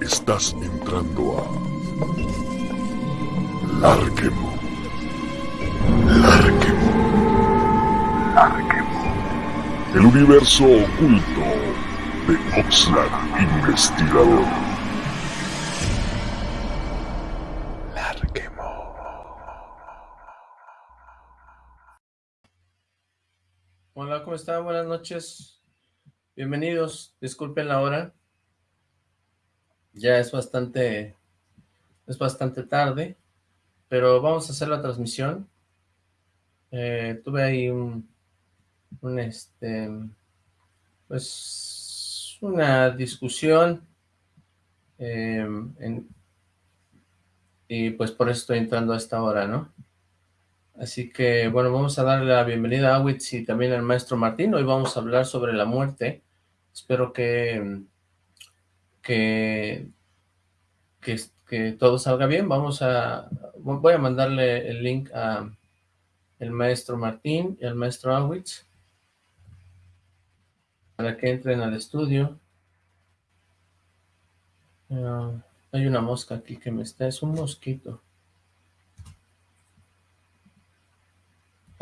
Estás entrando a Larquemo. Larquemo. Larquemo. El universo oculto de Oxlack Investigador. Larquemo. Hola, ¿cómo están? Buenas noches. Bienvenidos. Disculpen la hora. Ya es bastante, es bastante tarde, pero vamos a hacer la transmisión. Eh, tuve ahí un, este, pues, una discusión, eh, y pues por eso estoy entrando a esta hora, ¿no? Así que, bueno, vamos a darle la bienvenida a Witz y también al maestro Martín. Hoy vamos a hablar sobre la muerte. Espero que que, que, todo salga bien. Vamos a, voy a mandarle el link a el maestro Martín y al maestro Awitz para que entren al estudio. Ah, hay una mosca aquí que me está, es un mosquito.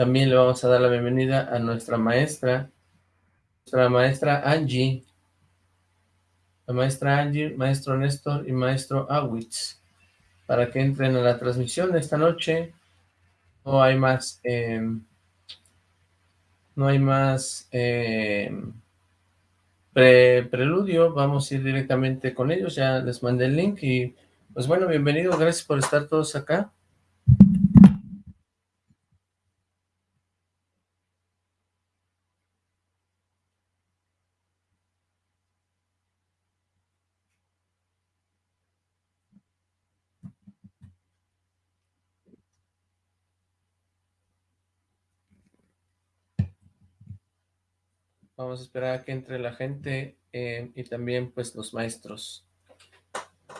También le vamos a dar la bienvenida a nuestra maestra, nuestra maestra Angie, la maestra Angie, maestro Néstor y maestro Awitz, para que entren a la transmisión esta noche. No hay más, em, no hay más em, preludio, vamos a ir directamente con ellos, ya les mandé el link y pues bueno, bienvenido, gracias por estar todos acá. Vamos a esperar a que entre la gente eh, y también pues los maestros.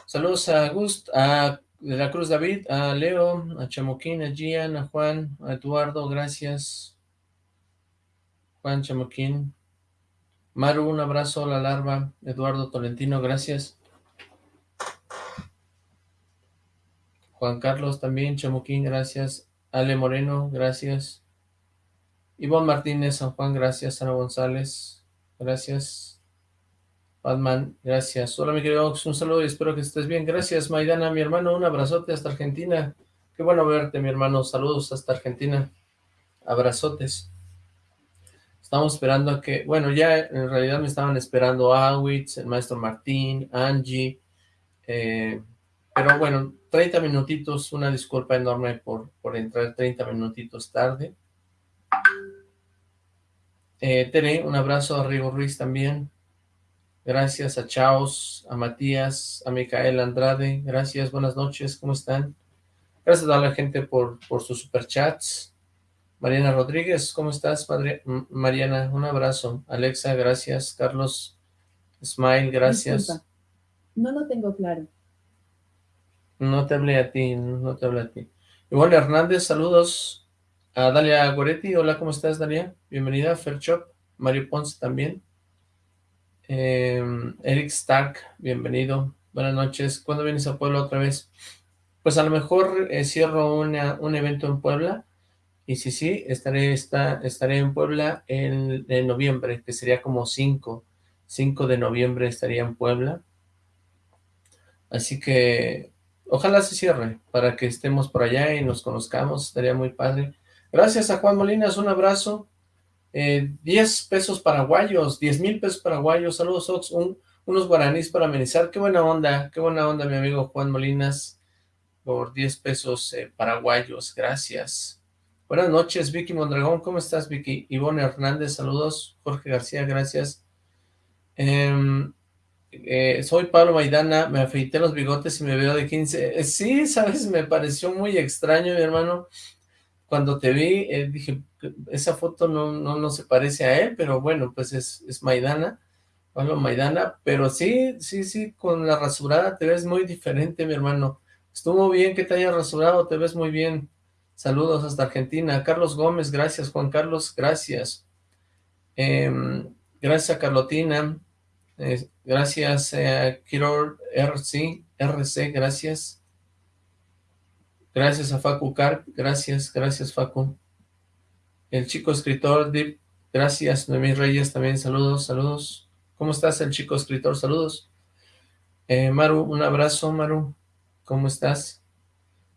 Saludos a Gust, a de la Cruz David, a Leo, a Chamoquín, a Gian, a Juan, a Eduardo, gracias. Juan Chamoquín. Maru, un abrazo, la larva. Eduardo Tolentino, gracias. Juan Carlos también, Chamoquín, gracias. Ale Moreno, gracias. Ivonne Martínez, San Juan, gracias. Ana González, gracias. Batman, gracias. Hola, mi querido un saludo y espero que estés bien. Gracias, Maidana, mi hermano, un abrazote hasta Argentina. Qué bueno verte, mi hermano. Saludos hasta Argentina. Abrazotes. Estamos esperando a que, bueno, ya en realidad me estaban esperando Awitz, el maestro Martín, Angie, eh, pero bueno, 30 minutitos, una disculpa enorme por, por entrar 30 minutitos tarde. Eh, Tere, un abrazo a Rigo Ruiz también. Gracias a Chaos, a Matías, a Micael Andrade. Gracias, buenas noches, ¿cómo están? Gracias a la gente por, por sus superchats. Mariana Rodríguez, ¿cómo estás, padre? Mariana, un abrazo. Alexa, gracias. Carlos Smile, gracias. No lo tengo claro. No te hablé a ti, no te hablé a ti. Ivonne Hernández, saludos. A Dalia Goretti, hola, ¿cómo estás, Dalia? Bienvenida, Fairchop, Mario Ponce también. Em, Eric Stark, bienvenido. Buenas noches. ¿Cuándo vienes a Puebla otra vez? Pues a lo mejor eh, cierro un evento en Puebla. Y sí, sí, estaré, estaré en Puebla en, en, noviembre, que sería como 5. 5 de noviembre estaría en Puebla. Así que ojalá se cierre para que estemos por allá y nos conozcamos. Estaría muy padre. Gracias a Juan Molinas, un abrazo. Eh, 10 pesos paraguayos, 10 mil pesos paraguayos. Saludos, Ox. unos guaraníes para amenizar. Qué buena onda, qué buena onda, mi amigo Juan Molinas, por 10 pesos eh, paraguayos. Gracias. Buenas noches, Vicky Mondragón. ¿Cómo estás, Vicky? Ivonne Hernández, saludos. Jorge García, gracias. Em, eh, soy Pablo Maidana, me afeité los bigotes y me veo de 15. Eh, sí, sabes, me pareció muy extraño, mi hermano cuando te vi, eh, dije, esa foto no, no, no, se parece a él, pero bueno, pues es, es Maidana, Pablo Maidana, pero sí, sí, sí, con la rasurada te ves muy diferente, mi hermano. Estuvo bien que te haya rasurado, te ves muy bien. Saludos hasta Argentina. Carlos Gómez, gracias. Juan Carlos, gracias. Em, gracias a Carlotina. gracias, eh, Kiror RC, RC, gracias. Gracias a Facu Carp, gracias, gracias Facu. El chico escritor Deep, gracias. Noemí Reyes también, saludos, saludos. ¿Cómo estás el chico escritor? Saludos. Eh, Maru, un abrazo, Maru. ¿Cómo estás?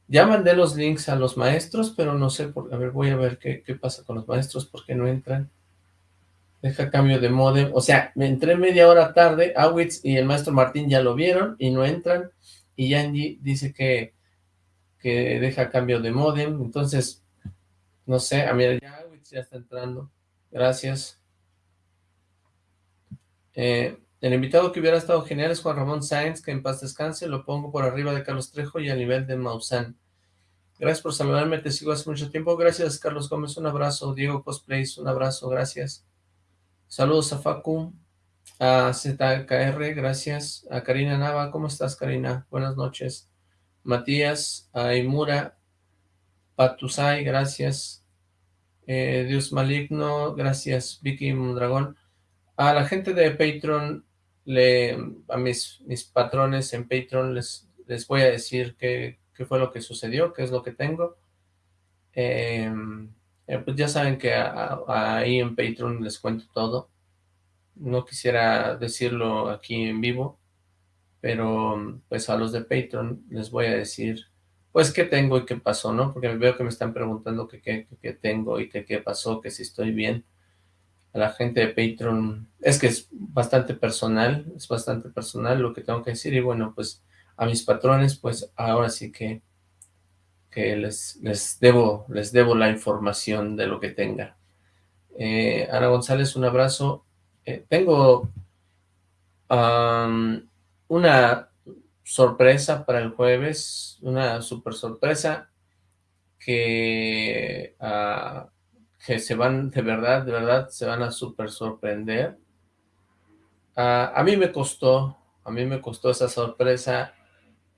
Ya mandé los links a los maestros, pero no sé, por, a ver, voy a ver qué, pasa con los maestros, por qué no entran. Deja cambio de modem. O sea, me entré media hora tarde, Awitz y el maestro Martín ya lo vieron y no entran. Y Yanji dice que, que deja cambio de modem. Entonces, no sé, a mí ya está entrando. Gracias. Eh, el invitado que hubiera estado genial es Juan Ramón Sáenz, que en paz descanse. Lo pongo por arriba de Carlos Trejo y a nivel de Maussan. Gracias por saludarme, te sigo hace mucho tiempo. Gracias, Carlos Gómez, un abrazo. Diego Cosplays, un abrazo, gracias. Saludos a Facu, a ZKR, gracias. A Karina Nava, ¿cómo estás, Karina? Buenas noches. Matías, a Imura, Patusai, gracias. Eh, Dios Maligno, gracias. Vicky Mondragón. A la gente de Patreon, le, a mis, mis patrones en Patreon, les, les voy a decir qué, qué fue lo que sucedió, qué es lo que tengo. Eh, eh, pues ya saben que ahí en Patreon les cuento todo. No quisiera decirlo aquí en vivo, pero pues a los de Patreon les voy a decir pues qué tengo y qué pasó, ¿no? Porque veo que me están preguntando qué, qué, tengo y qué, qué pasó, que si estoy bien. A la gente de Patreon, es que es bastante personal, es bastante personal lo que tengo que decir y bueno, pues a mis patrones, pues ahora sí que que les, les, debo, les debo la información de lo que tenga. Eh, Ana González, un abrazo. Eh, tengo una sorpresa para el jueves, una super sorpresa que, ah, que se van, de verdad, de verdad, se van a super sorprender. Ah, a mí me costó, a mí me costó esa sorpresa,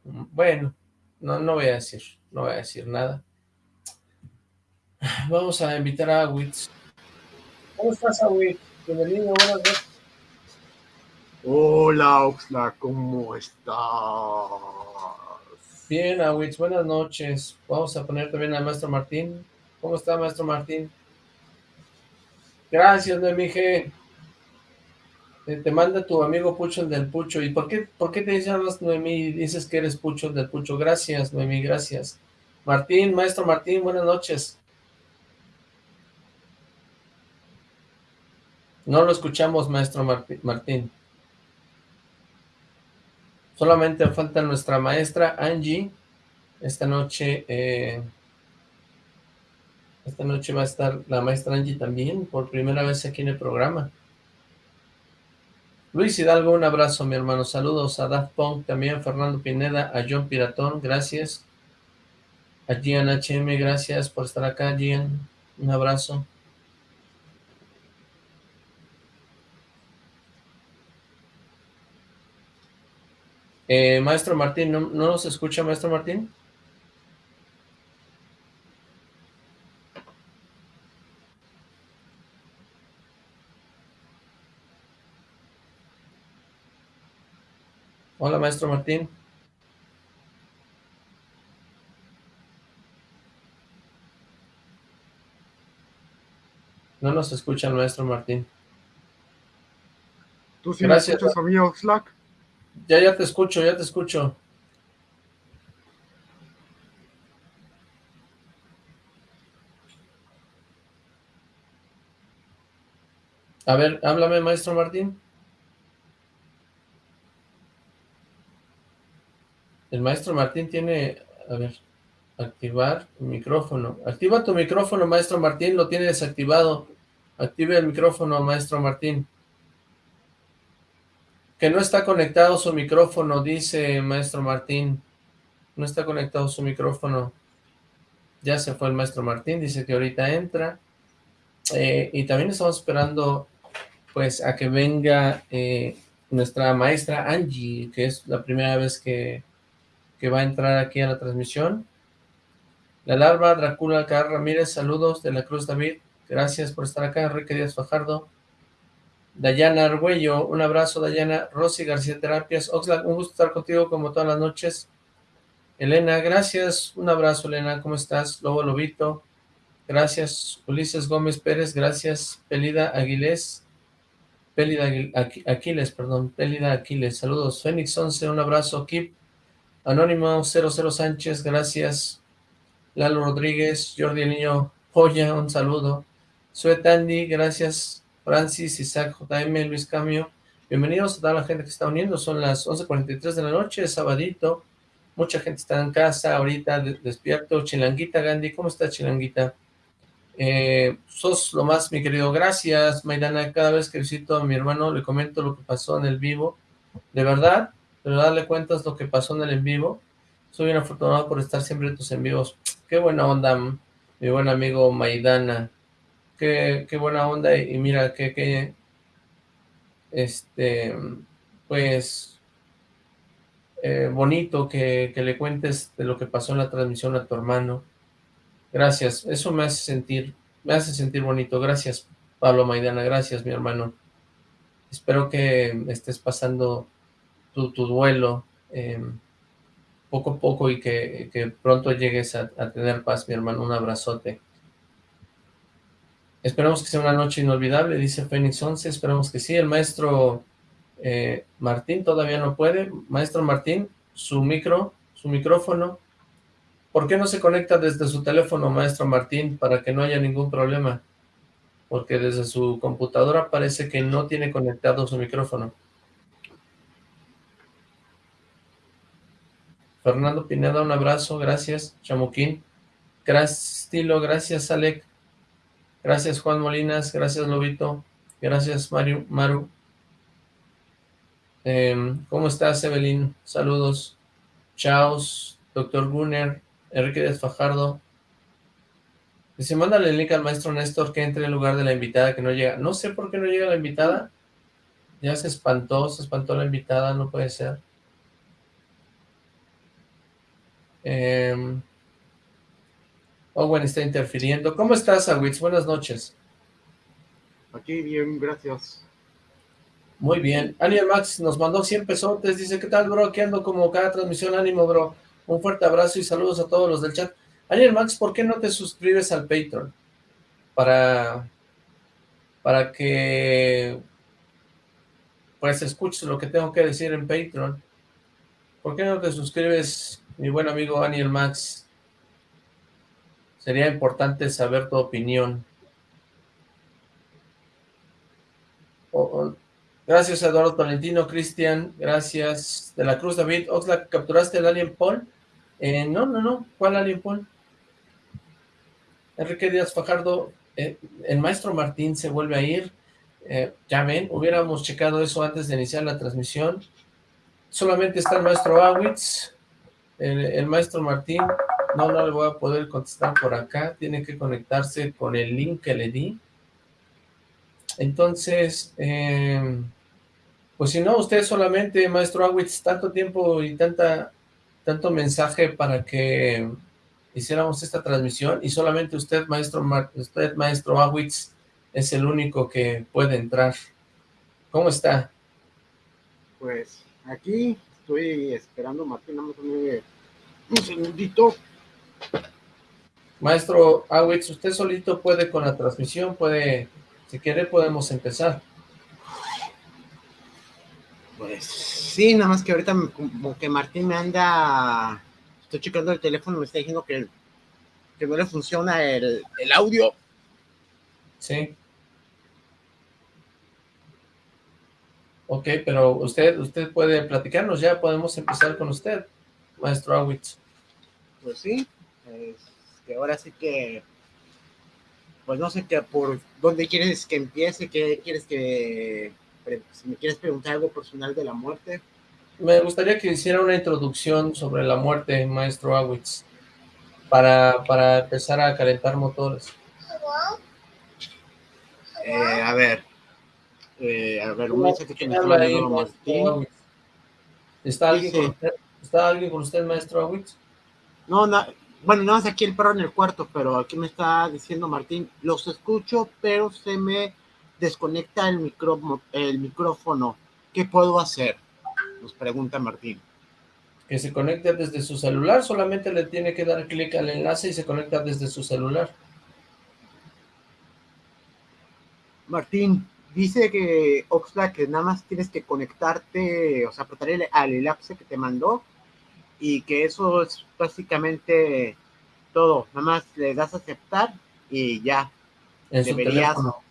bueno, no, no voy a decir, no voy a decir nada. Vamos a invitar a Awitz. ¿Cómo estás, Awitz? Bienvenido, buenas noches. Hola, Oxla, ¿cómo estás? Bien, Awitz, buenas noches. Vamos a poner también al maestro Martín. ¿Cómo está, maestro Martín? Gracias, Noemige. Te, te manda tu amigo Pucho del Pucho. ¿Y por qué, por qué te llamas Noemí dices que eres Pucho del Pucho? Gracias, Noemí, gracias. Martín, maestro Martín, buenas noches. No lo escuchamos, maestro Martín. Solamente falta nuestra maestra Angie. Esta noche, eh, esta noche va a estar la maestra Angie también, por primera vez aquí en el programa. Luis Hidalgo, un abrazo, mi hermano. Saludos a Daft Punk, también Fernando Pineda, a John Piratón, gracias. A Gian HM, gracias por estar acá, Gian. Un abrazo. Eh, maestro Martín, ¿no, ¿no nos escucha, maestro Martín? Hola, maestro Martín. No nos escucha el maestro Martín. ¿Tú sí me escuchas a mí, Oxlack? Ya, ya te escucho, ya te escucho. A ver, háblame, maestro Martín. El maestro Martín tiene, a ver, activar micrófono. Activa tu micrófono, maestro Martín, lo tiene desactivado. Active el micrófono, maestro Martín. Que no está conectado su micrófono, dice maestro Martín. No está conectado su micrófono. Ya se fue el maestro Martín, dice que ahorita entra. Eh, y también estamos esperando, pues, a que venga eh, nuestra maestra Angie, que es la primera vez que que va a entrar aquí a la transmisión. La larva, Drácula Car Ramírez, saludos de la Cruz David, gracias por estar acá, Enrique Díaz Fajardo. Dayana Argüello, un abrazo Dayana, Rosy García Terapias, Oxlack, un gusto estar contigo como todas las noches. Elena, gracias, un abrazo Elena, ¿cómo estás? Lobo Lobito, gracias. Ulises Gómez Pérez, gracias. Pelida Aguilés, Pelida Aquiles, perdón, Pelida Aquiles, saludos. Fénix 11, un abrazo. Kip, Anónimo 00 Sánchez, gracias. Lalo Rodríguez, Jordi El Niño Joya, un saludo. Suet Andy, gracias. Francis, Isaac, JM, Luis Camio. Bienvenidos a toda la gente que está uniendo. Son las 11.43 de la noche, sabadito. Mucha gente está en casa ahorita, despierto. Chilanguita Gandhi, ¿cómo está Chilanguita? Eh, sos lo más, mi querido. Gracias, Maidana. Cada vez que visito a mi hermano le comento lo que pasó en el vivo. De verdad, pero darle cuentas lo que pasó en el en vivo. Soy bien afortunado por estar siempre en tus en vivos. Qué buena onda, mi buen amigo Maidana qué, buena onda y, mira que, este, pues, eh, bonito que, le cuentes de lo que pasó en la transmisión a tu hermano. Gracias, eso me hace sentir, me hace sentir bonito. Gracias, Pablo Maidana, gracias, mi hermano. Espero que estés pasando tu, duelo em, poco a poco y que, pronto llegues a, a tener paz, mi hermano. Un abrazote. Esperamos que sea una noche inolvidable, dice Fénix 11, esperamos que sí. El maestro eh, Martín todavía no puede. Maestro Martín, su micro, su micrófono. ¿Por qué no se conecta desde su teléfono, maestro Martín, para que no haya ningún problema? Porque desde su computadora parece que no tiene conectado su micrófono. Fernando Pineda, un abrazo, gracias. Chamuquín. Gracias, Estilo, gracias, Alec. Gracias Juan Molinas, gracias Lobito, gracias Mario, Maru. Em, ¿Cómo estás Evelyn? Saludos. Chaos, doctor Gunner, Enrique Fajardo. Dice, mándale el link al maestro Néstor que entre en lugar de la invitada que no llega. No sé por qué no llega la invitada. Ya se espantó, se espantó la invitada, no puede ser. Eh, Owen está interfiriendo. ¿Cómo estás, Awitz? Buenas noches. Aquí bien, gracias. Muy bien. Aniel Max nos mandó 100 pesotes. Dice, ¿qué tal, bro? ¿Qué ando como cada transmisión? Ánimo, bro. Un fuerte abrazo y saludos a todos los del chat. Aniel Max, ¿por qué no te suscribes al Patreon? Para, para que pues escuches lo que tengo que decir en Patreon. ¿Por qué no te suscribes, mi buen amigo Aniel Max? Sería importante saber tu opinión. gracias Eduardo Tolentino, Cristian, gracias. De la Cruz David, Oxlack, ¿capturaste el Alien Paul? Eh, no, no, no, ¿cuál Alien Paul? Enrique Díaz Fajardo, eh, el maestro Martín se vuelve a ir. Eh, ya ven, hubiéramos checado eso antes de iniciar la transmisión. Solamente está el maestro Awitz, el maestro Martín, no, no le voy a poder contestar por acá. Tiene que conectarse con el link que le di. Entonces, eh, pues si no, usted solamente, maestro Awitz, tanto tiempo y tanta tanto mensaje para que hiciéramos esta transmisión y solamente usted, maestro, usted, maestro Awitz, es el único que puede entrar. ¿Cómo está? Pues aquí estoy esperando, Martín, un segundito. Maestro Awitz, usted solito puede con la transmisión, puede, si quiere podemos empezar. Pues sí, nada más que ahorita como que Martín me anda, estoy checando el teléfono, me está diciendo que, que no le funciona el, el audio. Sí. Ok, pero usted, usted puede platicarnos ya, podemos empezar con usted, maestro Awitz. Pues sí, este, ahora sí que, pues no sé qué, por dónde quieres que empiece, qué quieres que, si me quieres preguntar algo personal de la muerte. Me gustaría que hiciera una introducción sobre la muerte, maestro Awitz, para, para empezar a calentar motores. Eh, a ver, eh, a ver, un mensaje que me está Martín. ¿Está alguien, con usted, ¿Está alguien con usted, maestro Awitz? No, no, bueno, no aquí el perro en el cuarto, pero aquí me está diciendo Martín, los escucho, pero se me desconecta el, micro, el micrófono, ¿qué puedo hacer? Nos pregunta Martín. Que se conecte desde su celular, solamente le tiene que dar clic al enlace y se conecta desde su celular. Martín, dice que Oxlack que nada más tienes que conectarte, o sea, apretar el, al enlace que te mandó y que eso es básicamente todo. Nada más le das a aceptar y ya. En deberías, su teléfono.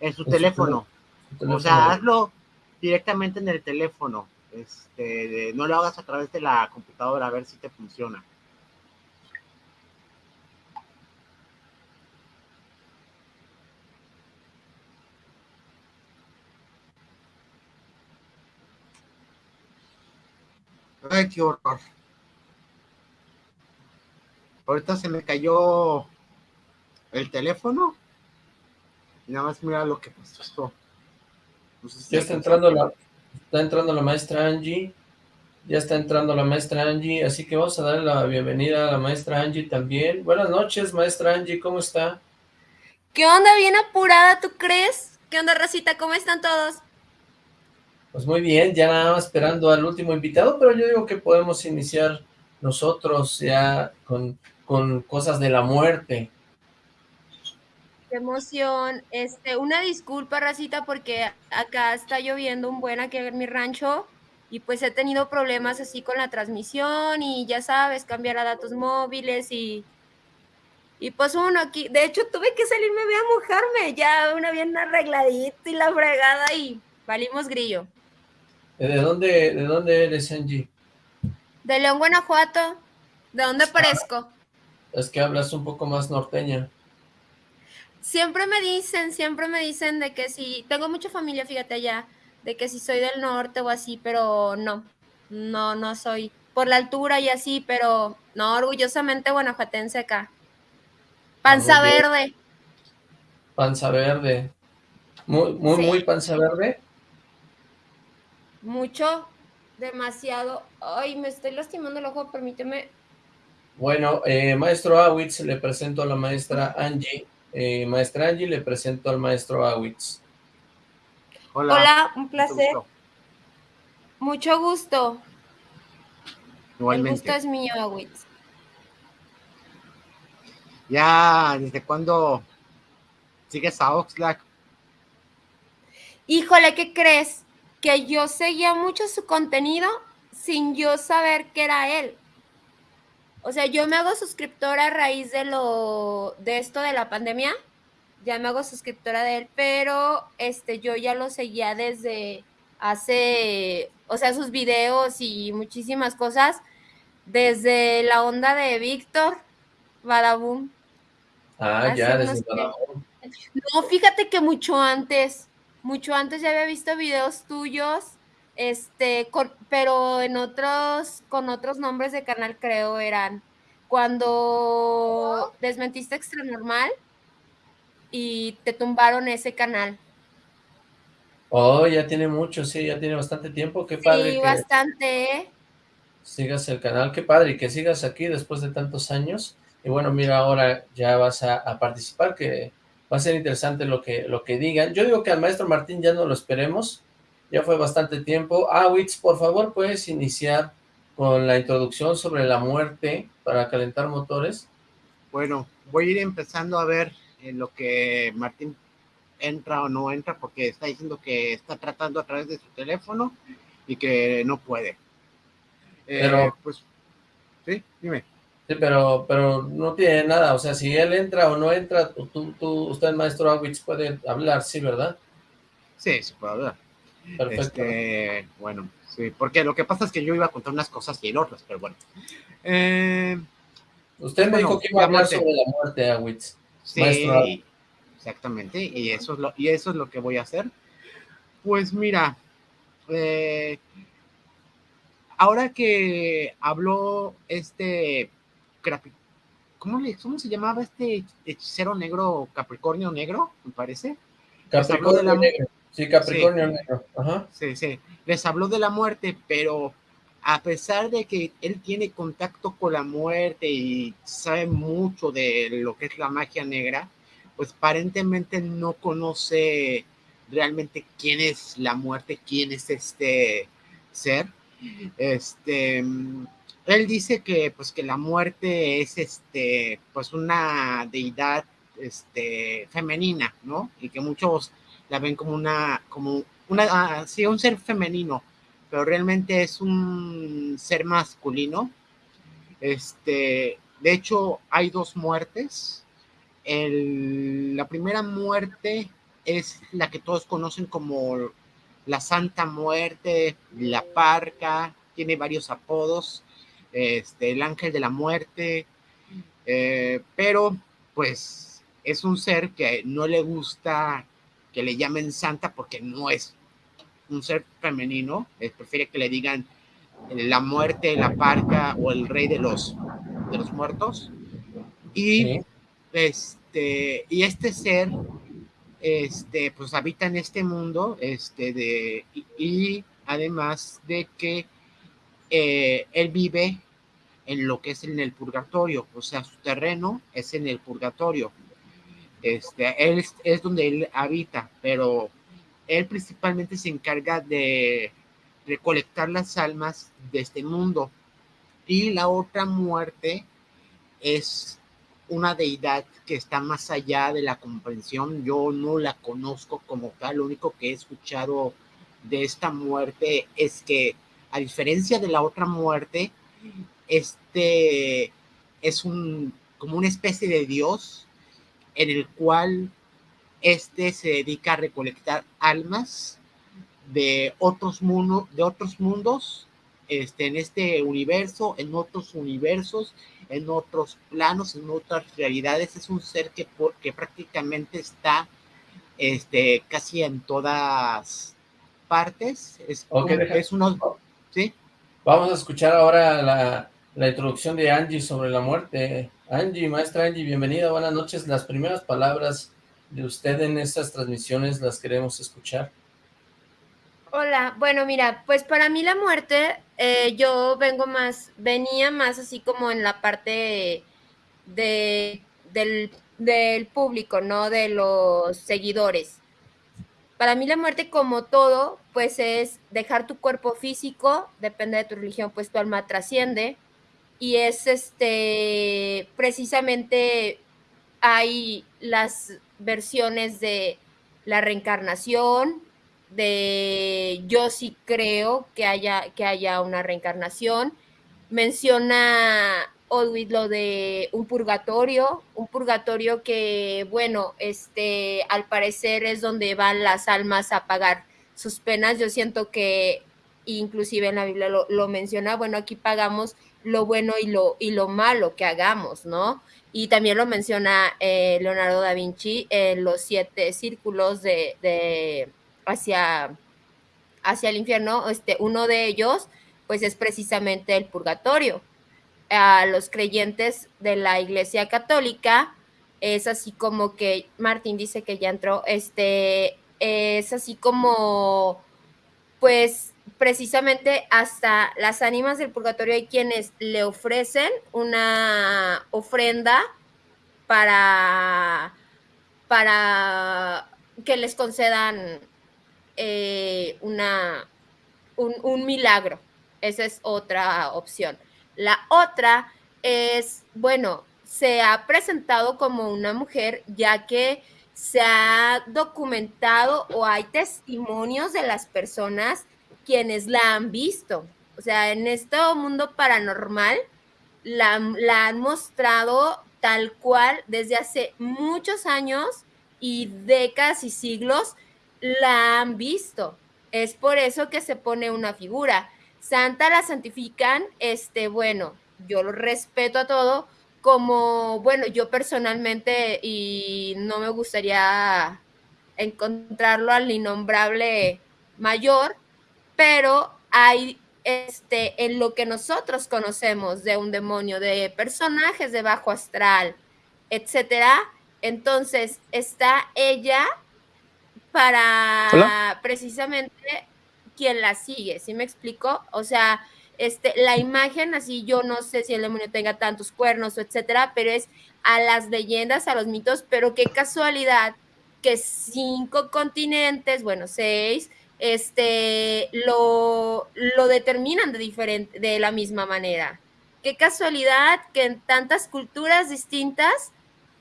En su En su teléfono. su teléfono. O sea, hazlo directamente en el teléfono. Este, de- no lo hagas a través de la computadora a ver si te funciona. Ay, qué horror. Ahorita se me cayó el teléfono. Y nada más mira lo que pasó. No sé si Ya está entrando la, está entrando la maestra Angie, ya está entrando la maestra Angie, así que vamos a darle la bienvenida a la maestra Angie también. Buenas noches, maestra Angie, ¿cómo está? ¿Qué onda? ¿Bien apurada, tú crees? ¿Qué onda, Rosita? ¿Cómo están todos? Pues muy bien, ya nada más esperando al último invitado, pero yo digo que podemos iniciar nosotros ya con, con cosas de la muerte. Qué emoción. Este, una disculpa, Rosita, porque acá está lloviendo un buen aquí en mi rancho y pues he tenido problemas así con la transmisión y ya sabes, cambiar a datos móviles y y pues uno aquí, de hecho tuve que salirme a mojarme, ya una bien arregladita y la fregada y valimos grillo. ¿De dónde, de dónde eres, Angie? De León, Guanajuato, ¿de dónde parezco? Es que hablas un poco más norteña. Siempre me dicen, siempre me dicen de que si, tengo mucha familia, fíjate allá, de que si soy del norte o así, pero no, no, no soy. Por la altura y así, pero no, orgullosamente guanajuatense acá. Panza bien. verde. Panza verde. Muy, muy, Sí. muy panza verde. Mucho, demasiado. Ay, me estoy lastimando el ojo, permíteme. Bueno, eh, maestro Awitz, le presento a la maestra Angie. Eh, maestra Angie, le presento al maestro Awitz. Hola. Hola, un mucho placer. gusto. Mucho gusto. El Igualmente. gusto es mío, Awitz. Ya, ¿desde cuándo sigues a Oxlack? Híjole, ¿qué crees? Que yo seguía mucho su contenido sin yo saber que era él. O sea, yo me hago suscriptora a raíz de lo de esto de la pandemia. Ya me hago suscriptora de él, pero este yo ya lo seguía desde hace, o sea, sus videos y muchísimas cosas desde la onda de Víctor Badabun. Ah, Hace ya, desde Badabun. No, fíjate que mucho antes, mucho antes ya había visto videos tuyos, este, con- pero en otros, con otros nombres de canal creo eran cuando desmentiste Extra Normal y te tumbaron ese canal. Oh, ya tiene mucho, sí, ya tiene bastante tiempo. Qué padre Sí, que bastante, sigas el canal. Qué padre y que sigas aquí después de tantos años. Y bueno, mira, ahora ya vas a, a participar, que va a ser interesante lo que, lo que digan. Yo digo que al maestro Martín ya no lo esperemos. Ya fue bastante tiempo. Ah, Witz, por favor, puedes iniciar con la introducción sobre la muerte para calentar motores. Bueno, voy a ir empezando a ver en lo que Martín entra o no entra, porque está diciendo que está tratando a través de su teléfono y que no puede. Eh, Pero- pues, sí, dime. Sí, pero, pero no tiene nada, o sea, si él entra o no entra, tú, tú- usted, maestro Awitz, puede hablar, sí, ¿verdad? Sí, se puede hablar. Perfecto. Este, bueno, sí, porque lo que pasa es que yo iba a contar unas cosas y en otras, pero bueno. Eh, Usted me bueno, dijo que iba a hablar muerte. sobre la muerte, Awitz. Sí, Maestro. exactamente, y eso es lo, y eso es lo que voy a hacer. Pues mira, eh, ahora que habló este ¿cómo, le, ¿cómo se llamaba este hechicero negro, Capricornio negro, me parece? de Capricornio negro. Sí, Capricornio negro. Ajá. Sí, sí, les habló de la muerte, pero a pesar de que él tiene contacto con la muerte y sabe mucho de lo que es la magia negra, pues aparentemente no conoce realmente quién es la muerte, quién es este ser. Este, él dice que pues que la muerte es este pues una deidad este femenina, ¿no? Y que muchos la ven como una como una ah, un ser femenino, pero realmente es un ser masculino. Este, de hecho hay dos muertes. El, la primera muerte es la que todos conocen como la Santa Muerte, la Parca, tiene varios apodos, este, el Ángel de la Muerte, eh, pero pues es un ser que no le gusta que le llamen santa porque no es un ser femenino, prefiere que le digan la muerte, la parca o el rey de los, de los muertos. Y, este, y este ser este, pues habita en este mundo, este, de, y, además de que eh, él vive en lo que es en el purgatorio, o sea, su terreno es en el purgatorio. Este, él es, donde él habita, pero él principalmente se encarga de recolectar las almas de este mundo. Y la otra muerte es una deidad que está más allá de la comprensión. Yo no la conozco como tal. Lo único que he escuchado de esta muerte es que, a diferencia de la otra muerte, este es un como una especie de dios en el cual este se dedica a recolectar almas de otros mundos, de otros mundos, este, en este universo, en otros universos, en otros planos, en otras realidades. Es un ser que, que prácticamente está este, casi en todas partes. Es, es. Vamos a escuchar ahora la, la introducción de Angie sobre la muerte. Angie, maestra Angie, bienvenida, buenas noches. Las primeras palabras de usted en estas transmisiones las queremos escuchar. Hola, bueno, mira, pues para mí la muerte, eh, yo vengo más, venía más así como en la parte de, del, del público, ¿no? De los seguidores. Para mí la muerte como todo, pues es dejar tu cuerpo físico, depende de tu religión, pues tu alma trasciende, y es este, precisamente hay las versiones de la reencarnación, de yo sí creo que haya, que haya una reencarnación. Menciona Odwit lo de un purgatorio, un purgatorio que, bueno, este, al parecer es donde van las almas a pagar sus penas. Yo siento que inclusive en la Biblia lo, lo menciona, bueno, aquí pagamos lo bueno y lo, y lo malo que hagamos, ¿no? Y también lo menciona eh, Leonardo da Vinci en los siete círculos de, hacia, hacia el infierno. Este, uno de ellos, pues es precisamente el purgatorio. A los creyentes de la Iglesia Católica es así como que, Martín dice que ya entró, este, es así como, pues precisamente hasta las ánimas del purgatorio hay quienes le ofrecen una ofrenda para, para que les concedan eh, una, un, un milagro. Esa es otra opción. La otra es, bueno, se ha presentado como una mujer ya que se ha documentado o hay testimonios de las personas quienes la han visto. O sea, en este mundo paranormal la, han mostrado tal cual desde hace muchos años y décadas y siglos la han visto. Es por eso que se pone una figura. Santa la santifican, este, bueno, yo lo respeto a todo, como, bueno, yo personalmente, y no me gustaría encontrarlo al innombrable mayor, pero hay este, en lo que nosotros conocemos de un demonio, de personajes de bajo astral, etcétera. Entonces está ella para precisamente quien la sigue, ¿sí me explico? O sea, este, la imagen así, yo no sé si el demonio tenga tantos cuernos o etcétera, pero es a las leyendas, a los mitos, pero qué casualidad que cinco continentes, bueno, seis, este, lo, lo determinan de, diferente, de la misma manera. Qué casualidad que en tantas culturas distintas,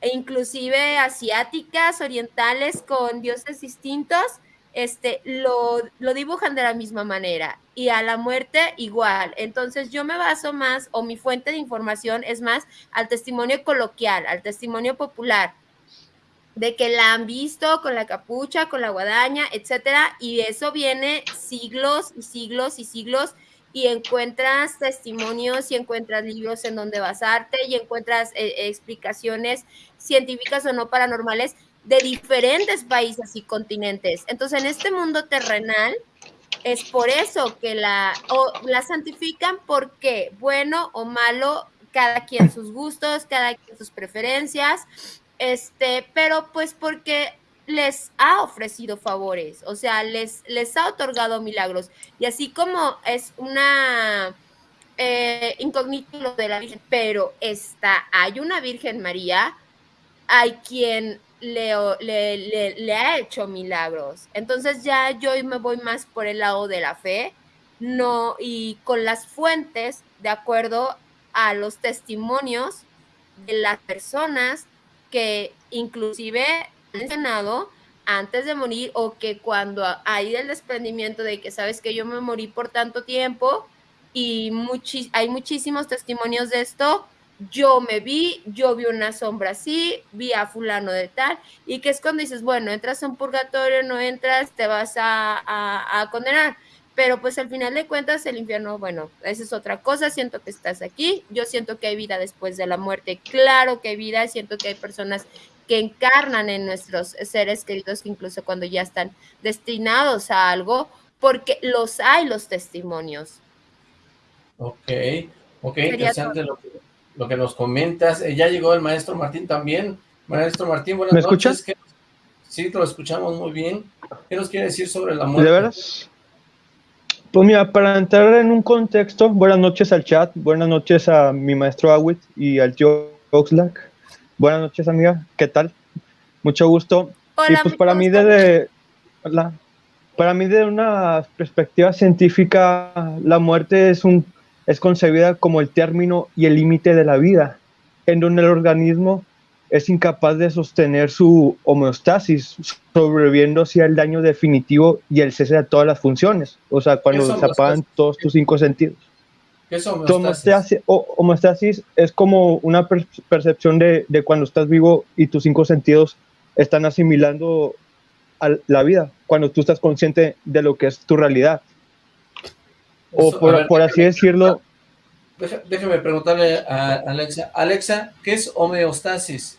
e inclusive asiáticas, orientales, con dioses distintos, este, lo, lo, dibujan de la misma manera y a la muerte igual. Entonces yo me baso más, o mi fuente de información es más al testimonio coloquial, al testimonio popular, de que la han visto con la capucha, con la guadaña, etcétera, y eso viene siglos y siglos y siglos y encuentras testimonios y encuentras libros en donde basarte y encuentras eh, explicaciones científicas o no paranormales de diferentes países y continentes. Entonces, en este mundo terrenal, es por eso que la, o la santifican porque bueno o malo, cada quien sus gustos, cada quien sus preferencias, este, pero pues porque les ha ofrecido favores, o sea, les, les ha otorgado milagros. Y así como es una eh, incógnito de la Virgen, pero está, hay una Virgen María, hay quien le, le, le, ha hecho milagros. Entonces ya yo me voy más por el lado de la fe, no, y con las fuentes, de acuerdo a los testimonios de las personas que inclusive han mencionado antes de morir o que cuando hay el desprendimiento de que sabes que yo me morí por tanto tiempo y hay muchísimos testimonios de esto, yo me vi, yo vi una sombra así, vi a fulano de tal, y que es cuando dices, bueno, entras a un purgatorio, no entras, te vas a, a condenar pero pues al final de cuentas el infierno, bueno, esa es otra cosa, siento que estás aquí, yo siento que hay vida después de la muerte, claro que hay vida, siento que hay personas que encarnan en nuestros seres queridos, incluso cuando ya están destinados a algo, porque los hay los testimonios. Ok, ok, interesante lo que, lo que, nos comentas. Eh, ya llegó el maestro Martín también. Maestro Martín, buenas ¿Me escuchas? Sí, te lo escuchamos muy bien. ¿Qué nos quiere decir sobre la muerte? ¿De veras? Pues mira, para entrar en un contexto, buenas noches al chat, buenas noches a mi maestro Awit y al tío Oxlack. Buenas noches, amiga, ¿qué tal? Mucho gusto. Hola, y pues para mí desde para mí de una perspectiva científica, la muerte es un es concebida como el término y el límite de la vida, en donde el organismo es incapaz de sostener su homeostasis, sobreviviendo hacia el daño definitivo y el cese de todas las funciones. O sea, cuando se apagan todos tus cinco sentidos. ¿Qué es homeostasis? homeostasis es como una percepción de, de, cuando estás vivo y tus cinco sentidos están asimilando a la vida, cuando tú estás consciente de lo que es tu realidad. O por, por así decirlo... Déjame preguntarle a Alexa. Alexa, ¿qué es homeostasis?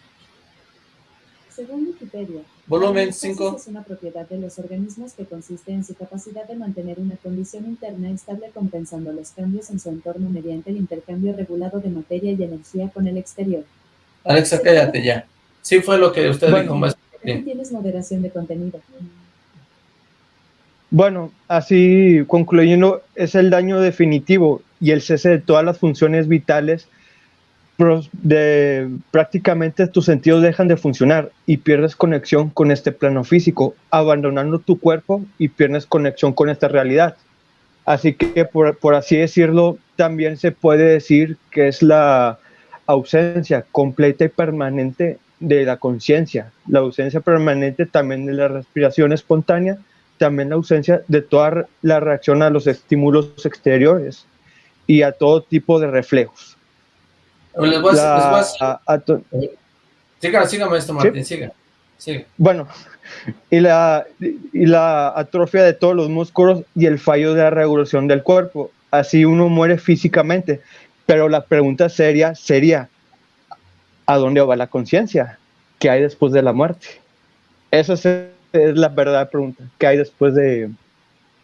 Según Wikipedia, volumen 5 es una propiedad de los organismos que consiste en su capacidad de mantener una condición interna estable compensando los cambios en su entorno mediante el intercambio regulado de materia y energía con el exterior. Alexa, cállate ya. Sí fue lo que usted dijo más. Aquí tienes moderación de contenido. Bueno, así concluyendo, es el daño definitivo y el cese de todas las funciones vitales prácticamente tus sentidos dejan de funcionar y pierdes conexión con este plano físico, abandonando tu cuerpo y pierdes conexión con esta realidad. Así que, por, por así decirlo, también se puede decir que es la ausencia completa y permanente de la conciencia, la ausencia permanente también de la respiración espontánea, también la ausencia de toda la reacción a los estímulos exteriores y a todo tipo de reflejos. Les voy a, siga, siga, maestro Martín, siga, Bueno, y la, y la atrofia de todos los músculos y el fallo de la regulación del cuerpo. Así uno muere físicamente. Pero la pregunta seria sería, ¿a dónde va la conciencia? ¿Qué hay después de la muerte? Esa es, la verdadera pregunta. ¿Qué hay después de,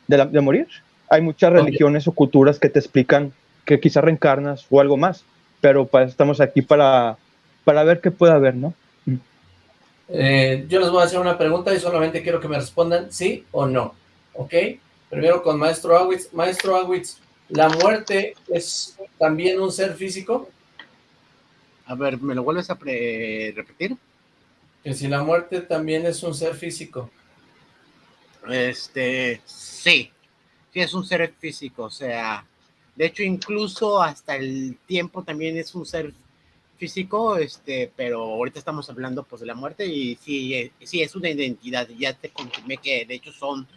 de, morir? Hay muchas religiones o culturas que te explican que quizás reencarnas o algo más pero estamos aquí para, para ver qué puede haber, ¿no? Eh, yo les voy a hacer una pregunta y solamente quiero que me respondan sí o no, ¿ok? Primero con Maestro Awitz. Maestro Awitz, ¿la muerte es también un ser físico? A ver, ¿me lo vuelves a repetir? Que si la muerte también es un ser físico. Este, sí, sí es un ser físico, o sea, de hecho incluso hasta el tiempo también es un ser físico, este, pero ahorita estamos hablando pues de la muerte y sí, eh, sí es una identidad, ya te confirmé que de hecho son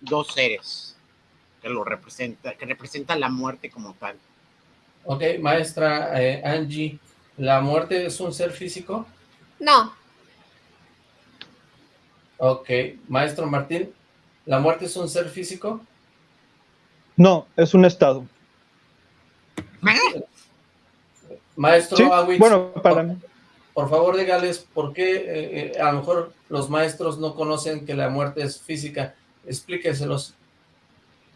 dos seres que lo representa, que representan la muerte como tal. Ok, maestra eh, Angie, ¿la muerte es un ser físico? No. Ok, maestro Martín, ¿la muerte es un ser físico? No, es un estado. Maestro Sí, Awitz, bueno, para por, por favor dígales por qué eh, eh, a lo mejor los maestros no conocen que la muerte es física. Explíqueselos.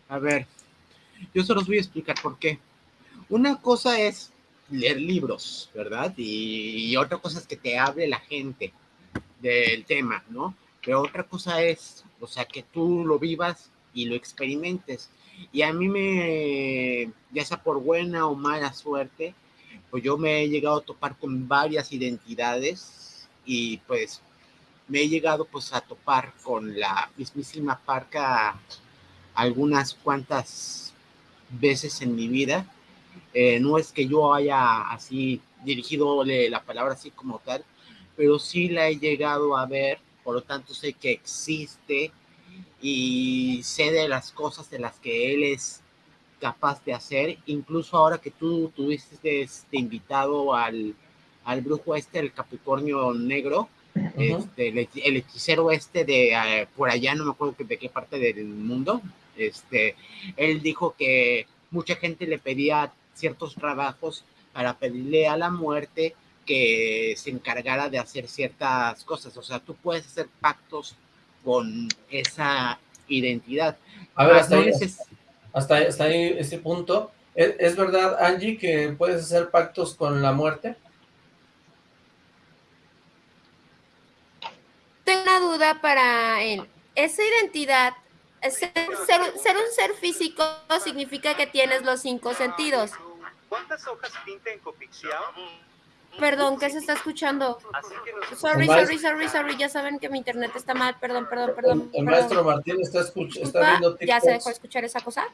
A ver, yo se los voy a explicar por qué. Una cosa es leer libros, ¿verdad? Y, y otra cosa es que te hable la gente del tema, ¿no? Pero otra cosa es, o sea, que tú lo vivas y lo experimentes. Y a mí me, ya sea por buena o mala suerte, pues yo me he llegado a topar con varias identidades y pues me he llegado pues a topar con la mismísima parca algunas cuantas veces en mi vida. Eh, no es que yo haya así dirigido la palabra así como tal, pero sí la he llegado a ver, por lo tanto sé que existe y sé de las cosas de las que él es capaz de hacer, incluso ahora que tú tuviste este invitado al, al brujo este, el Capricornio Negro, este, el, el hechicero este de eh, por allá, no me acuerdo que- de qué parte del mundo, este, él dijo que mucha gente le pedía ciertos trabajos para pedirle a la muerte que se encargara de hacer ciertas cosas. O sea, tú puedes hacer pactos con esa identidad. A ver, hasta no ahí, neces- hasta, ahí- hasta ahí ese punto. ¿Es, es verdad, Angie, que puedes hacer pactos con la muerte? Tengo una duda para él. Esa identidad, ser, ser- ser un ser físico significa que tienes los cinco sentidos. ¿Cuántas hojas pinta en Copixiao? Perdón, ¿qué se está escuchando? Sorry, sorry, sorry, sorry. Ya saben que mi internet está mal. Perdón, perdón, perdón. El, el perdón. maestro Martín está, escuch- está viendo ¿Ya se dejó TikToks. escuchar esa cosa?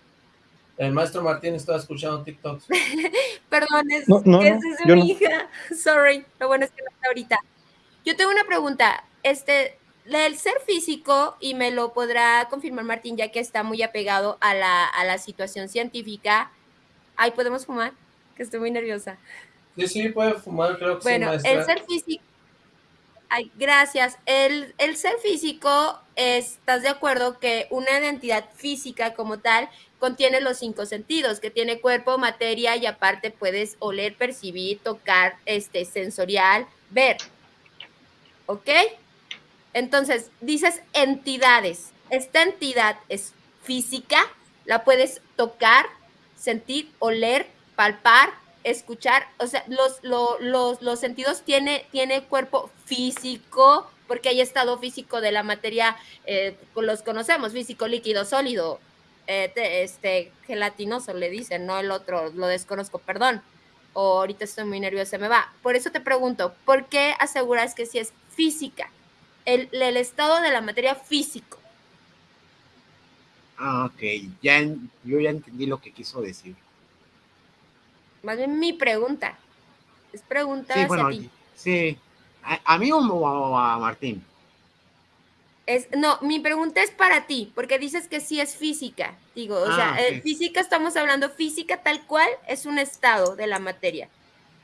El maestro Martín está escuchando TikToks. Perdón, es, No, no, es, mi no. hija. Sorry, lo bueno es que no está ahorita. Yo tengo una pregunta. Este, el ser físico, y me lo podrá confirmar Martín, ya que está muy apegado a la, a la situación científica. Ay, ¿podemos fumar? Que estoy muy nerviosa. Sí, sí, puede fumar, creo que sí, Bueno, maestra. el ser físico. Ay, gracias. El, el ser físico, ¿estás de acuerdo que una identidad física como tal contiene los cinco sentidos, que tiene cuerpo, materia y aparte puedes oler, percibir, tocar, este, sensorial, ver? ¿Ok? Entonces, dices entidades. Esta entidad es física, la puedes tocar, sentir, oler, palpar, escuchar, o sea, los, lo- los, los sentidos tiene, tiene cuerpo físico, porque hay estado físico de la materia, eh, los conocemos, físico, líquido, sólido, eh, te- este, gelatinoso le dicen, no el otro, lo desconozco, perdón, o ahorita estoy muy nerviosa, me va. Por eso te pregunto, ¿por qué aseguras que si es física? El, el estado de la materia físico. Ah, ok, ya, yo ya entendí lo que quiso decir. Más bien mi pregunta. Es pregunta Sí, hacia bueno, ti. sí. ¿A, a mí o a Martín? Es, no, mi pregunta es para ti, porque dices que sí es física. Digo, o sea, Ah, eh, física estamos hablando, física tal cual es un estado de la materia.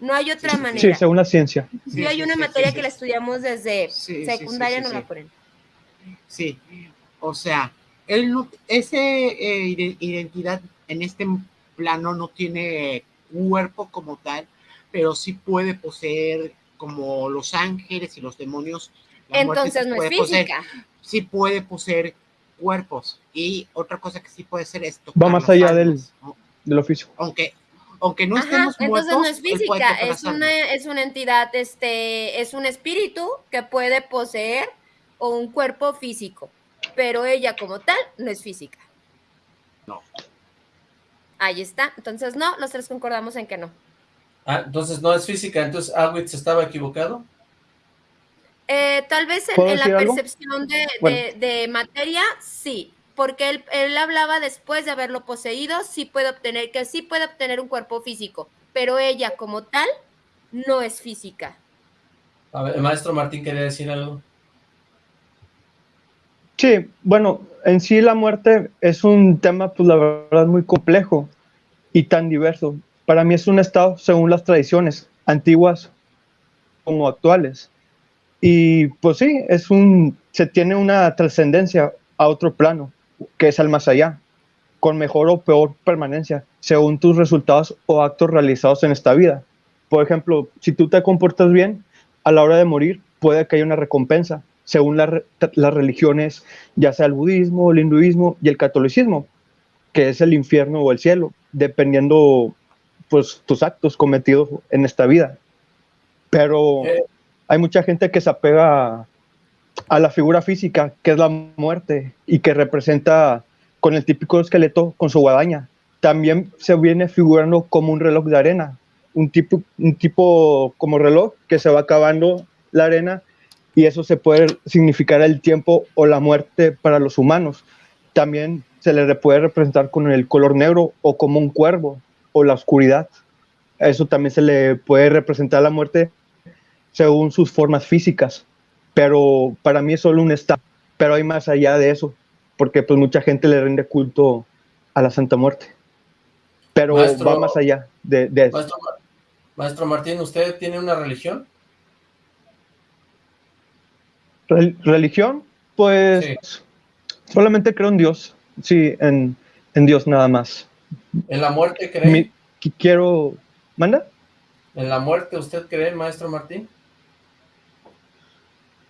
No hay otra sí, manera. Sí, según la ciencia. Sí, Sí, hay una sí, materia sí, que sí. la estudiamos desde secundaria, sí, sí, no la ponen. Sí, o sea, él no, ese eh, ide- identidad en este plano no tiene cuerpo como tal, pero sí puede poseer como los ángeles y los demonios. la Entonces no es puede poseer- física. sí puede poseer cuerpos y otra cosa que sí puede ser es Va más allá ¿no? del oficio. aunque aunque no Ajá, estemos entonces muertos, no es física, es una, es una entidad, este, es un espíritu que puede poseer o un cuerpo físico, pero ella como tal no es física. No. Ahí está. Entonces, no, los tres concordamos en que no. Ah, entonces no es física, entonces Awitz estaba equivocado. Eh, tal vez en, ¿Puedo en la percepción de, Bueno. de- de materia, sí, porque él, él hablaba después de haberlo poseído, sí puede obtener, que sí puede obtener un cuerpo físico, pero ella como tal no es física. A ver, el maestro Martín quería decir algo. Sí, bueno, en sí la muerte es un tema, pues la verdad, muy complejo y tan diverso. Para mí es un estado según las tradiciones, antiguas como actuales. Y pues sí, es un, se tiene una trascendencia a otro plano, que es al más allá, con mejor o peor permanencia, según tus resultados o actos realizados en esta vida. Por ejemplo, si tú te comportas bien, a la hora de morir puede que haya una recompensa, según la las religiones, ya sea el budismo, el hinduismo y el catolicismo, que es el infierno o el cielo, dependiendo pues tus actos cometidos en esta vida. Pero Eh. hay mucha gente que se apega a, a la figura física, que es la muerte, y que representa con el típico esqueleto con su guadaña. También se viene figurando como un reloj de arena, un tipo, un tipo como reloj que se va acabando la arena y eso se puede significar el tiempo o la muerte para los humanos. También se le puede representar con el color negro o como un cuervo o la oscuridad. A Eso también se le puede representar la muerte según sus formas físicas, pero para mí es solo un estado, pero hay más allá de eso, porque pues mucha gente le rinde culto a la Santa Muerte, pero Maestro- va más allá de, de eso. Maestro, Ma- maestro Martín, ¿usted tiene una religión? Rel- religión, pues Sí. solamente creo en Dios, sí, en, en Dios nada más. ¿En la muerte cree? Mi- qui- quiero, ¿manda? ¿En la muerte usted cree, maestro Martín?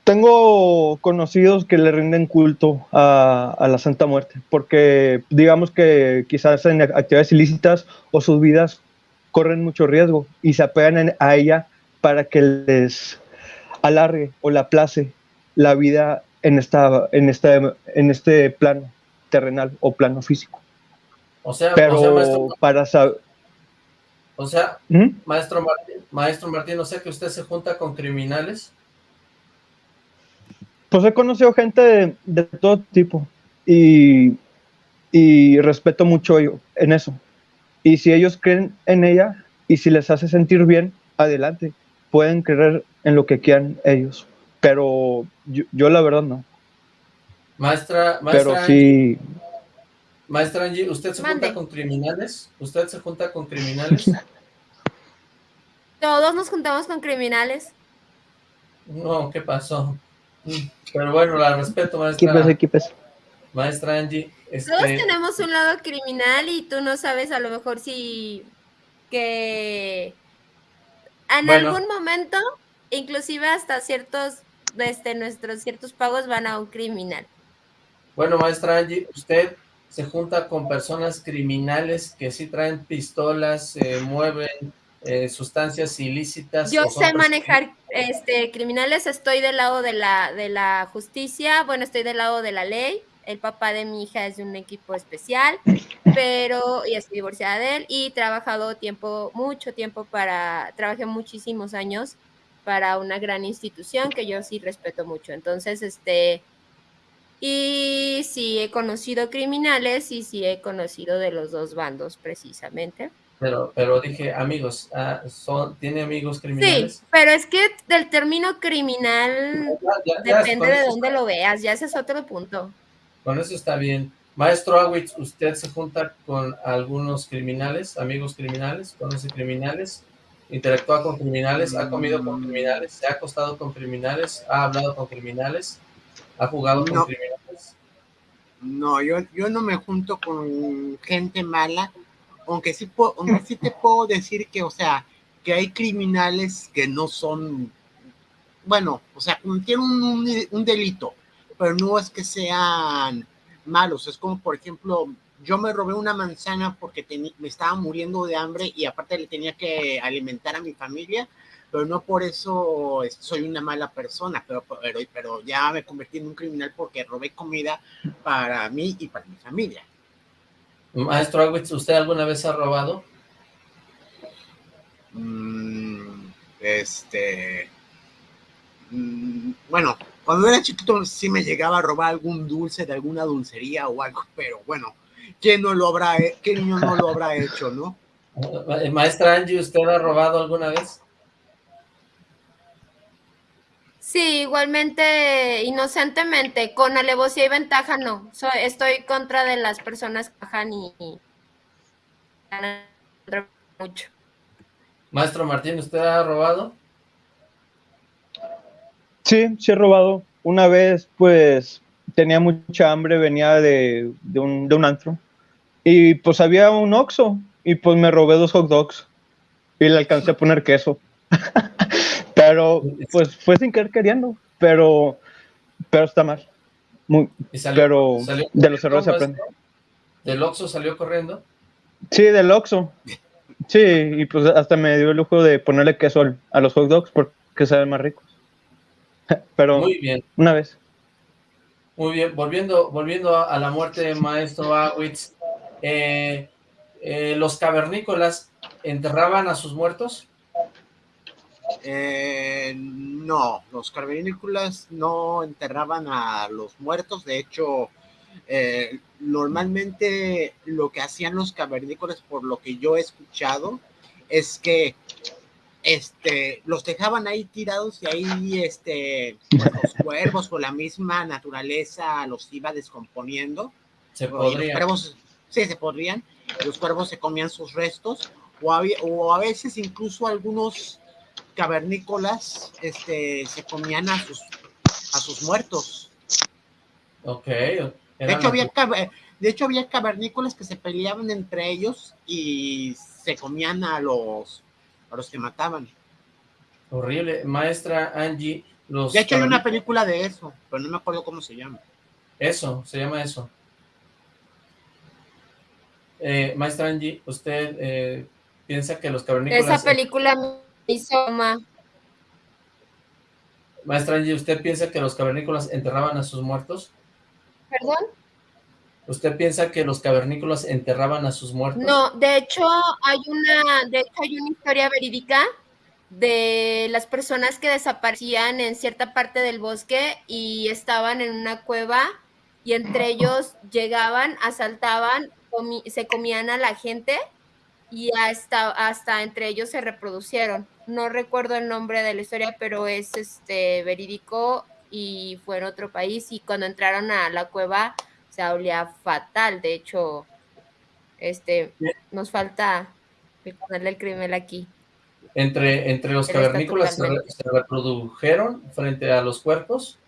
Tengo conocidos que le rinden culto a, a la Santa Muerte, porque digamos que quizás en actividades ilícitas o sus vidas corren mucho riesgo y se apegan en- a ella para que les alargue o la place la vida en, esta, en, este, en este plano terrenal o plano físico. O sea, Pero o sea, maestro, para saber... o sea, ¿Mm? maestro Martín, maestro Martín, o sea que usted se junta con criminales. Pues he conocido gente de, de todo tipo y, y respeto mucho yo en eso. Y si ellos creen en ella y si les hace sentir bien, adelante. Pueden creer en lo que quieran ellos. Pero yo, yo la verdad no. Maestra, maestra, Pero Angie, sí, maestra Angie, ¿usted se Mande. junta con criminales? ¿Usted se junta con criminales? Todos nos juntamos con criminales. No, ¿qué pasó? Pero bueno, la respeto, ¿qué pasa? maestra, ¿Qué pasa? maestra Angie. Todos Este, tenemos un lado criminal y tú no sabes a lo mejor si que en Bueno. algún momento, inclusive hasta ciertos este, nuestros ciertos pagos van a un criminal. Bueno, maestra Angie, usted se junta con personas criminales que sí traen pistolas, eh, mueven eh, sustancias ilícitas. Yo sé manejar este criminales, estoy del lado de la de la justicia, bueno, estoy del lado de la ley. El papá de mi hija es de un equipo especial, pero y estoy divorciada de él y he trabajado tiempo, mucho tiempo para, trabajé muchísimos años para una gran institución que yo sí respeto mucho. Entonces, este, y sí he conocido criminales y sí he conocido de los dos bandos precisamente. Pero, pero dije, amigos, ah, son, ¿tiene amigos Sí, criminales? pero es que del término criminal Ya, ya, ya, depende de dónde está- lo veas, ya ese es otro punto. Con eso está bien. Maestro Awitz, ¿usted se junta con algunos criminales, amigos criminales, conoce criminales, interactúa con criminales, ha comido con criminales, se ha acostado con criminales, ha hablado con criminales, ha jugado con No. criminales? No, yo, yo no me junto con gente mala, aunque sí, puedo, aunque sí te puedo decir que, o sea, que hay criminales que no son, bueno, o sea, un, un, un delito, pero no es que sean malos, es como, por ejemplo, yo me robé una manzana porque me estaba muriendo de hambre y aparte le tenía que alimentar a mi familia, pero no por eso es- soy una mala persona, pero, pero, pero ya me convertí en un criminal porque robé comida para mí y para mi familia. Maestro Awitz, ¿usted alguna vez ha robado? Mm, este, mm, bueno, cuando era chiquito sí me llegaba a robar algún dulce de alguna dulcería o algo, pero bueno, ¿quién no lo habrá, qué niño no lo habrá hecho, no? Eh, Maestra Angie, ¿usted ha robado alguna vez? Sí, igualmente, inocentemente, con alevosía y ventaja no. So- estoy contra de las personas que bajan y, y ganan mucho. Maestro Martín, ¿usted ha robado? Sí, sí he robado. Una vez, pues, tenía mucha hambre, venía de, de un, de un antro. Y pues había un Oxxo. Y pues me robé dos hot dogs. Y le alcancé a poner queso. pero, pues, fue sin querer queriendo. Pero, pero está mal. Muy, Y salió- pero salió de los errores se maestro. aprende. ¿Del Oxxo salió corriendo? Sí, del Oxxo. Sí, y pues hasta me dio el lujo de ponerle queso a los hot dogs porque saben más ricos. Pero Muy bien, una vez. Muy bien. Volviendo, volviendo a, la muerte de Maestro Awitz, eh, eh, ¿los cavernícolas enterraban a sus muertos? Eh, no, los cavernícolas no enterraban a los muertos, de hecho, eh, normalmente lo que hacían los cavernícolas, por lo que yo he escuchado, es que este, los dejaban ahí tirados y ahí este, pues, los cuervos o la misma naturaleza los iba descomponiendo. Se Y los cuervos, sí, se podrían, los cuervos se comían sus restos, o, había- o a veces incluso algunos cavernícolas este, se comían a sus, a sus muertos. Ok. De hecho, había, caver- de hecho, había cavernícolas que se peleaban entre ellos y se comían a los, a los que mataban. Horrible. Maestra Angie, los... De hecho, hay una película de eso, pero no me acuerdo cómo se llama. Eso, se llama eso. Eh, maestra Angie, ¿usted eh, piensa que los cavernícolas... Esa película me hizo ma- Maestra Angie, ¿usted piensa que los cavernícolas enterraban a sus muertos? ¿Perdón? ¿Usted piensa que los cavernícolas enterraban a sus muertos? No, de hecho hay una, de hecho hay una historia verídica de las personas que desaparecían en cierta parte del bosque y estaban en una cueva y entre ellos llegaban, asaltaban, comi- se comían a la gente y hasta, hasta entre ellos se reproducieron. No recuerdo el nombre de la historia, pero es este verídico y fue en otro país y cuando entraron a la cueva se olía fatal. De hecho, este nos falta ponerle el crimen aquí. Entre, entre los cavernícolas se, re- totalmente- se reprodujeron frente a los cuerpos.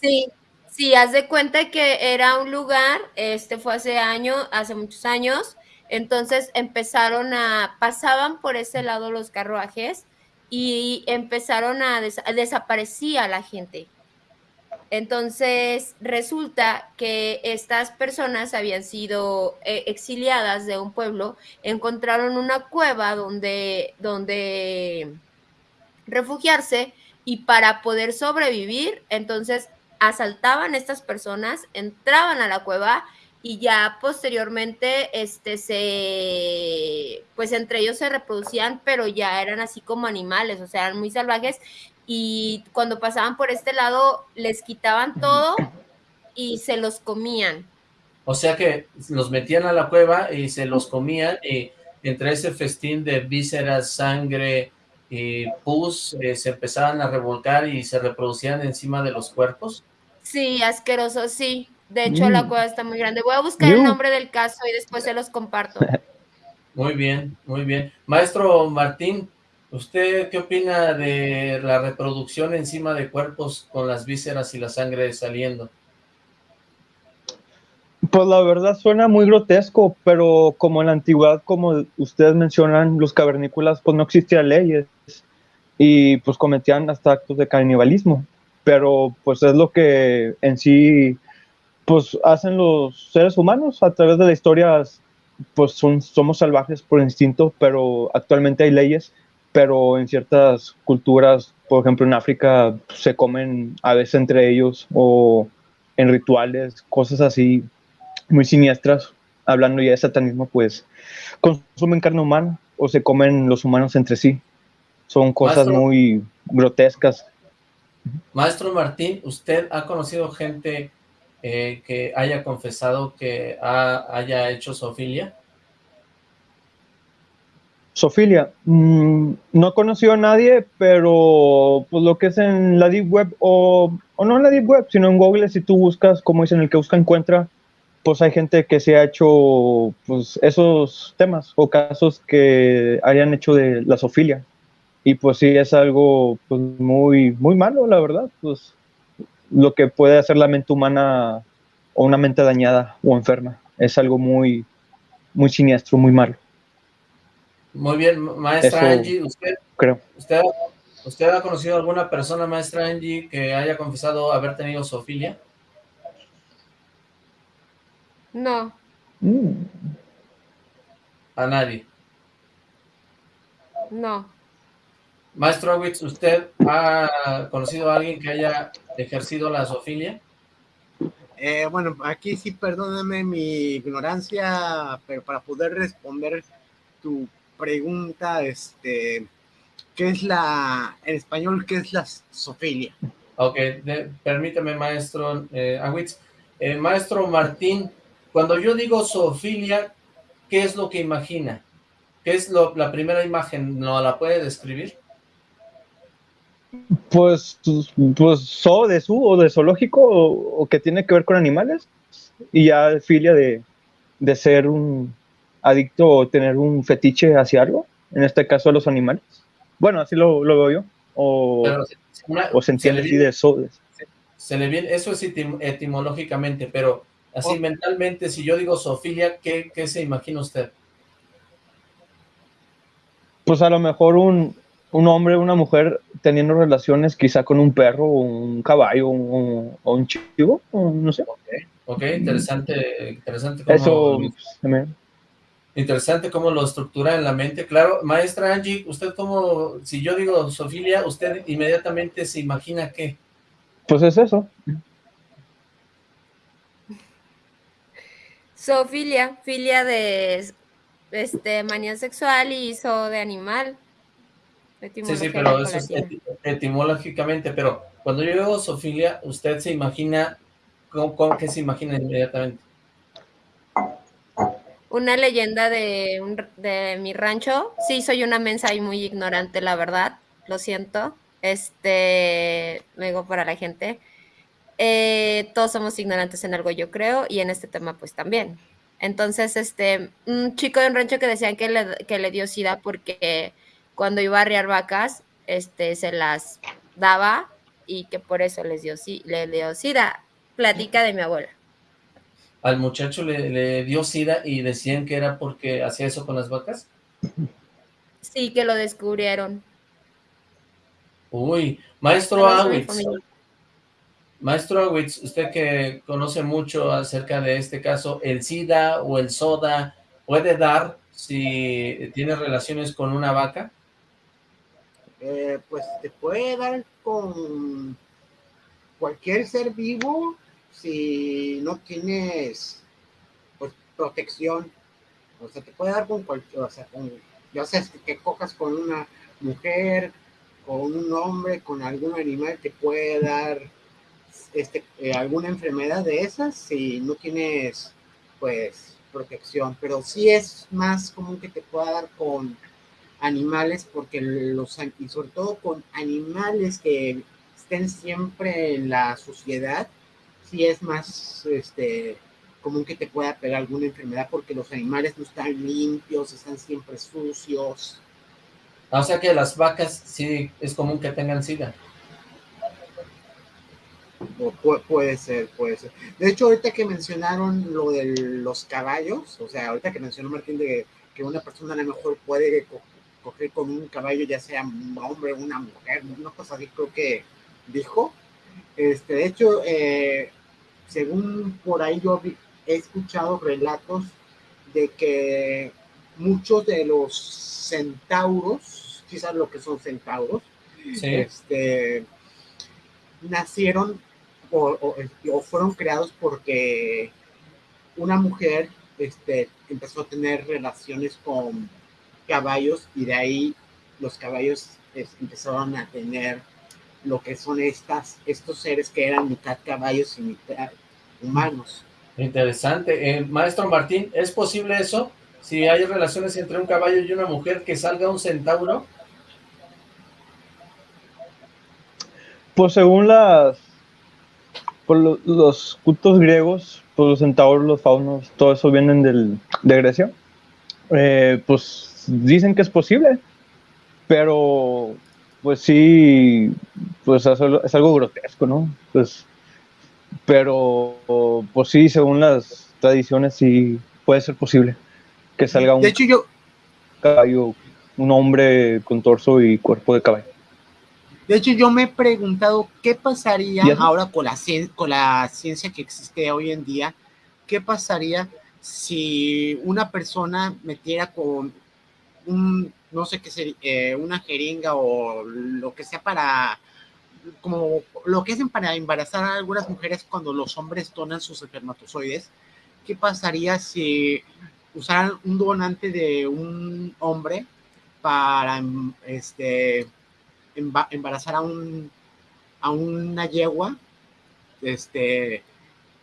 Sí, sí, haz de cuenta que era un lugar, este fue hace años, hace muchos años, entonces empezaron a, pasaban por ese lado los carruajes y empezaron a, des- desaparecía la gente. Entonces resulta que estas personas habían sido eh, exiliadas de un pueblo, encontraron una cueva donde, donde refugiarse y para poder sobrevivir, entonces asaltaban a estas personas, entraban a la cueva y ya posteriormente este se pues entre ellos se reproducían, pero ya eran así como animales, o sea, eran muy salvajes y cuando pasaban por este lado les quitaban todo y se los comían. O sea que los metían a la cueva y se los comían y entre ese festín de vísceras, sangre y pus eh, se empezaban a revolcar y se reproducían encima de los cuerpos. Sí, asqueroso, sí. De hecho, la Mm. cueva está muy grande. Voy a buscar el nombre del caso y después se los comparto. Muy bien, muy bien. Maestro Martín, ¿usted qué opina de la reproducción encima de cuerpos con las vísceras y la sangre saliendo? Pues la verdad suena muy grotesco, pero como en la antigüedad, como ustedes mencionan, los cavernícolas, pues no existían leyes y pues cometían hasta actos de canibalismo. Pero pues es lo que en sí, pues hacen los seres humanos a través de la historia, pues son, somos salvajes por instinto, pero actualmente hay leyes, pero en ciertas culturas, por ejemplo en África, se comen a veces entre ellos o en rituales, cosas así muy siniestras, hablando ya de satanismo, pues consumen carne humana o se comen los humanos entre sí. Son cosas Maestro. muy grotescas. Maestro Martín, ¿usted ha conocido gente eh, que haya confesado que ha- haya hecho zoofilia? Sofilia, mm, no he conocido a nadie, pero pues lo que es en la Deep Web, o, no en la Deep Web, sino en Google, si tú buscas, como dicen, el que busca encuentra, pues hay gente que se ha hecho pues esos temas o casos que hayan hecho de la sofilia. Y pues sí, es algo pues muy, muy malo, la verdad, pues lo que puede hacer la mente humana o una mente dañada o enferma. Es algo muy, muy siniestro, muy malo, Muy bien, ma- maestra Eso- Angie, ¿usted, creo. usted, ¿usted ha conocido alguna persona, maestra Angie, que haya confesado haber tenido zoofilia? No, Mm. A nadie. no, Maestro Awitz, ¿usted ha conocido a alguien que haya ejercido la zoofilia? Eh, bueno, aquí sí, perdóname mi ignorancia, pero para poder responder tu pregunta, este, ¿qué es la, en español, qué es la sofilia? Ok, de- permítame, maestro eh, Awitz. Eh, maestro Martín, cuando yo digo zoofilia, ¿qué es lo que imagina? ¿Qué es lo- la primera imagen? ¿No la puede describir? Pues, pues zoo de zoo o de zoológico o, o que tiene que ver con animales y ya filia de, de ser un adicto o tener un fetiche hacia algo, en este caso a los animales. Bueno, así lo, lo veo yo. O, Pero se- una- o se se entiende así viene- de de- Se le viene, eso es etim- etimológicamente, pero así Oh. mentalmente, si yo digo zoofilia, ¿qué, ¿qué se imagina usted? Pues a lo mejor un, un hombre o una mujer teniendo relaciones quizá con un perro o un caballo o, o un chivo, o no sé. Ok, interesante, interesante cómo, Eso se interesante cómo lo estructura en la mente. Claro, maestra Angie, usted cómo, si yo digo zoofilia, usted inmediatamente se imagina qué? pues es eso. zoofilia, filia de este manía sexual y zoo de animal. Sí, sí, pero eso es etimológicamente, pero cuando yo digo zoofilia, usted se imagina, ¿cómo, cómo- qué se imagina inmediatamente? Una leyenda de, un de mi rancho. Sí, soy una mensa y muy ignorante, la verdad. Lo siento. Este, lo digo para la gente. Eh, todos somos ignorantes en algo, yo creo, y en este tema, pues también. Entonces, este, un chico de un rancho que decían que le, que le dio sida porque cuando iba a arriar vacas, este, se las daba y que por eso les dio, le dio sida. Platica de mi abuela. Al muchacho le, le dio sida y decían que era porque hacía eso con las vacas. Sí, que lo descubrieron. Uy, maestro Awitz, maestro Awitz, usted que conoce mucho acerca de este caso, ¿el SIDA o el SODA puede dar si tiene relaciones con una vaca? Eh, pues te puede dar con cualquier ser vivo si no tienes pues, protección. O sea, te puede dar con cualquier, o sea, con, ya sea que, cojas con una mujer, con un hombre, con algún animal, te puede dar este, eh, alguna enfermedad de esas si no tienes pues protección. Pero sí es más común que te pueda dar con animales porque los y sobre todo con animales que estén siempre en la sociedad sí es más este común que te pueda pegar alguna enfermedad porque los animales no están limpios están siempre sucios. Ah, O sea que las vacas sí es común que tengan SIDA. o pu- puede ser puede ser. De hecho ahorita que mencionaron lo de los caballos o sea ahorita que mencionó Martín de que una persona a lo mejor puede co- coger con un caballo ya sea un hombre una mujer una cosa así creo que dijo. Este de hecho eh, según por ahí yo he escuchado relatos de que muchos de los centauros, quizás lo que son centauros, Sí. este, nacieron o, o- o fueron creados porque una mujer este, empezó a tener relaciones con caballos y de ahí los caballos es- empezaron a tener lo que son estas, estos seres que eran mitad caballos y mitad humanos. Interesante. Eh, maestro Martín, ¿es posible eso? Si hay relaciones entre un caballo y una mujer, que salga un centauro. Pues según las por lo- los cultos griegos, pues los centauros, los faunos, todo eso vienen del, de Grecia. Eh, pues dicen que es posible, pero pues sí, pues es algo, es algo grotesco, ¿no? Pues, pero pues sí, según las tradiciones sí puede ser posible que salga un De hecho, yo, caballo, un hombre con torso y cuerpo de caballo. de hecho, yo me he preguntado qué pasaría ahora con la, con la ciencia que existe hoy en día, qué pasaría si una persona metiera con un, no sé qué sería, eh, una jeringa o lo que sea para, como lo que hacen para embarazar a algunas mujeres cuando los hombres donan sus espermatozoides, ¿qué pasaría si usaran un donante de un hombre para este emba- embarazar a un a una yegua? Este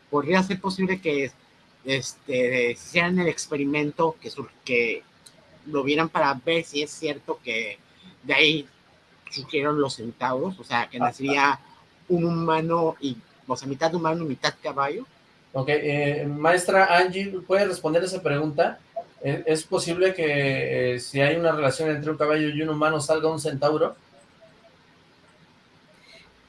podría ser posible que este hicieran el experimento que sur- que lo vieran para ver si es cierto que de ahí surgieron los centauros, o sea, que nacería un humano y, o sea, mitad humano y mitad caballo. Ok, eh, maestra Angie, ¿puede responder esa pregunta? ¿Es, es posible que eh, si hay una relación entre un caballo y un humano salga un centauro?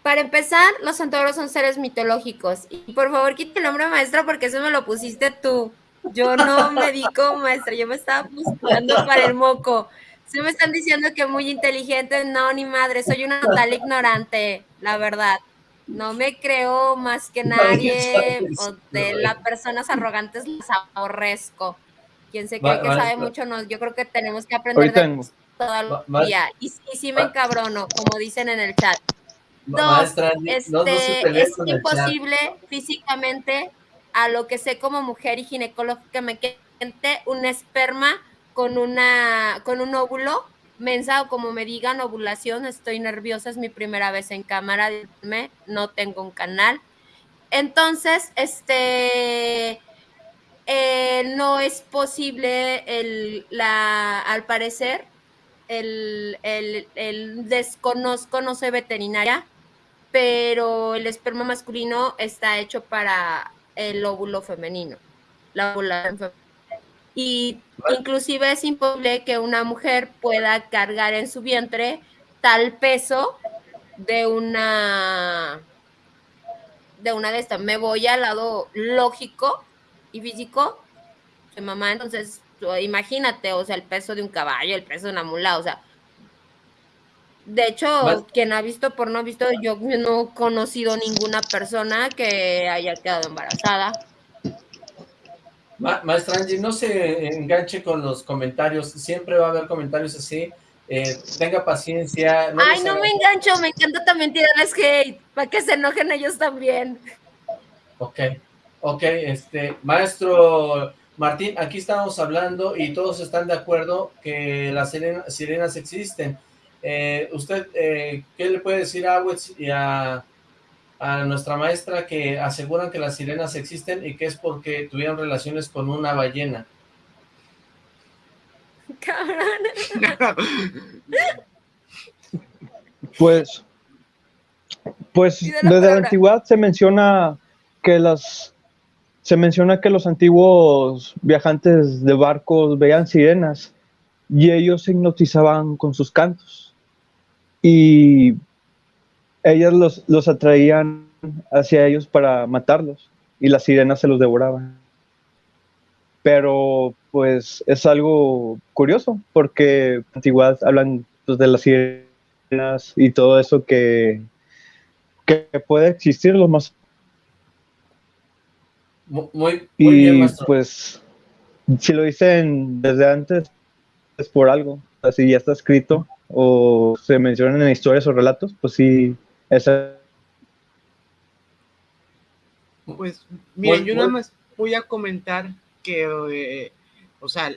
Para empezar, los centauros son seres mitológicos. Y por favor, quita el nombre maestra porque eso me lo pusiste tú. Yo no me di como maestra, yo me estaba buscando para el moco. Si me están diciendo que muy inteligente, no, ni madre, soy una total ignorante, la verdad. No me creo más que nadie, o de las personas arrogantes las aborrezco. Quien se cree que sabe mucho, no, yo creo que tenemos que aprender de todo el día. Y, y sí me encabrono, como dicen en el chat. Dos, Este, no, no se pelee es imposible físicamente, a lo que sé como mujer y ginecológicamente, un esperma con una con un óvulo mensa o como me digan ovulación, estoy nerviosa, es mi primera vez en cámara, díganme, no tengo un canal. Entonces, este eh, no es posible el, la, al parecer, el, el, el desconozco, no soy veterinaria, pero el esperma masculino está hecho para el óvulo femenino, la ovulación femenina. Y inclusive es imposible que una mujer pueda cargar en su vientre tal peso de una de una de estas. Me voy al lado lógico y físico de mamá, entonces imagínate, o sea, el peso de un caballo, el peso de una mula, o sea, de hecho, quien ha visto por no visto, yo no he conocido ninguna persona que haya quedado embarazada. Ma- maestra Angie, no se enganche con los comentarios, siempre va a haber comentarios así, eh, tenga paciencia. No Ay, no haga- me engancho, me encanta también tirarles hate, para que se enojen ellos también. Ok, ok, este, maestro Martín, aquí estamos hablando y todos están de acuerdo que las sirena- sirenas existen. Eh, ¿Usted eh, qué le puede decir a Awitz y a, a nuestra maestra que aseguran que las sirenas existen y que es porque tuvieron relaciones con una ballena? Cabrón. Pues, pues desde la antigüedad se menciona que las se menciona que los antiguos viajantes de barcos veían sirenas y ellos se hipnotizaban con sus cantos y ellas los, los atraían hacia ellos para matarlos y las sirenas se los devoraban. Pero pues es algo curioso porque en antigüedad hablan pues, de las sirenas y todo eso que, que puede existir lo más Mu- Muy, muy bien, y maestro. pues si lo dicen desde antes es por algo así ya está escrito o se mencionan en historias o relatos pues sí esa Pues, Muy- yo nada más voy a comentar que, eh, o sea,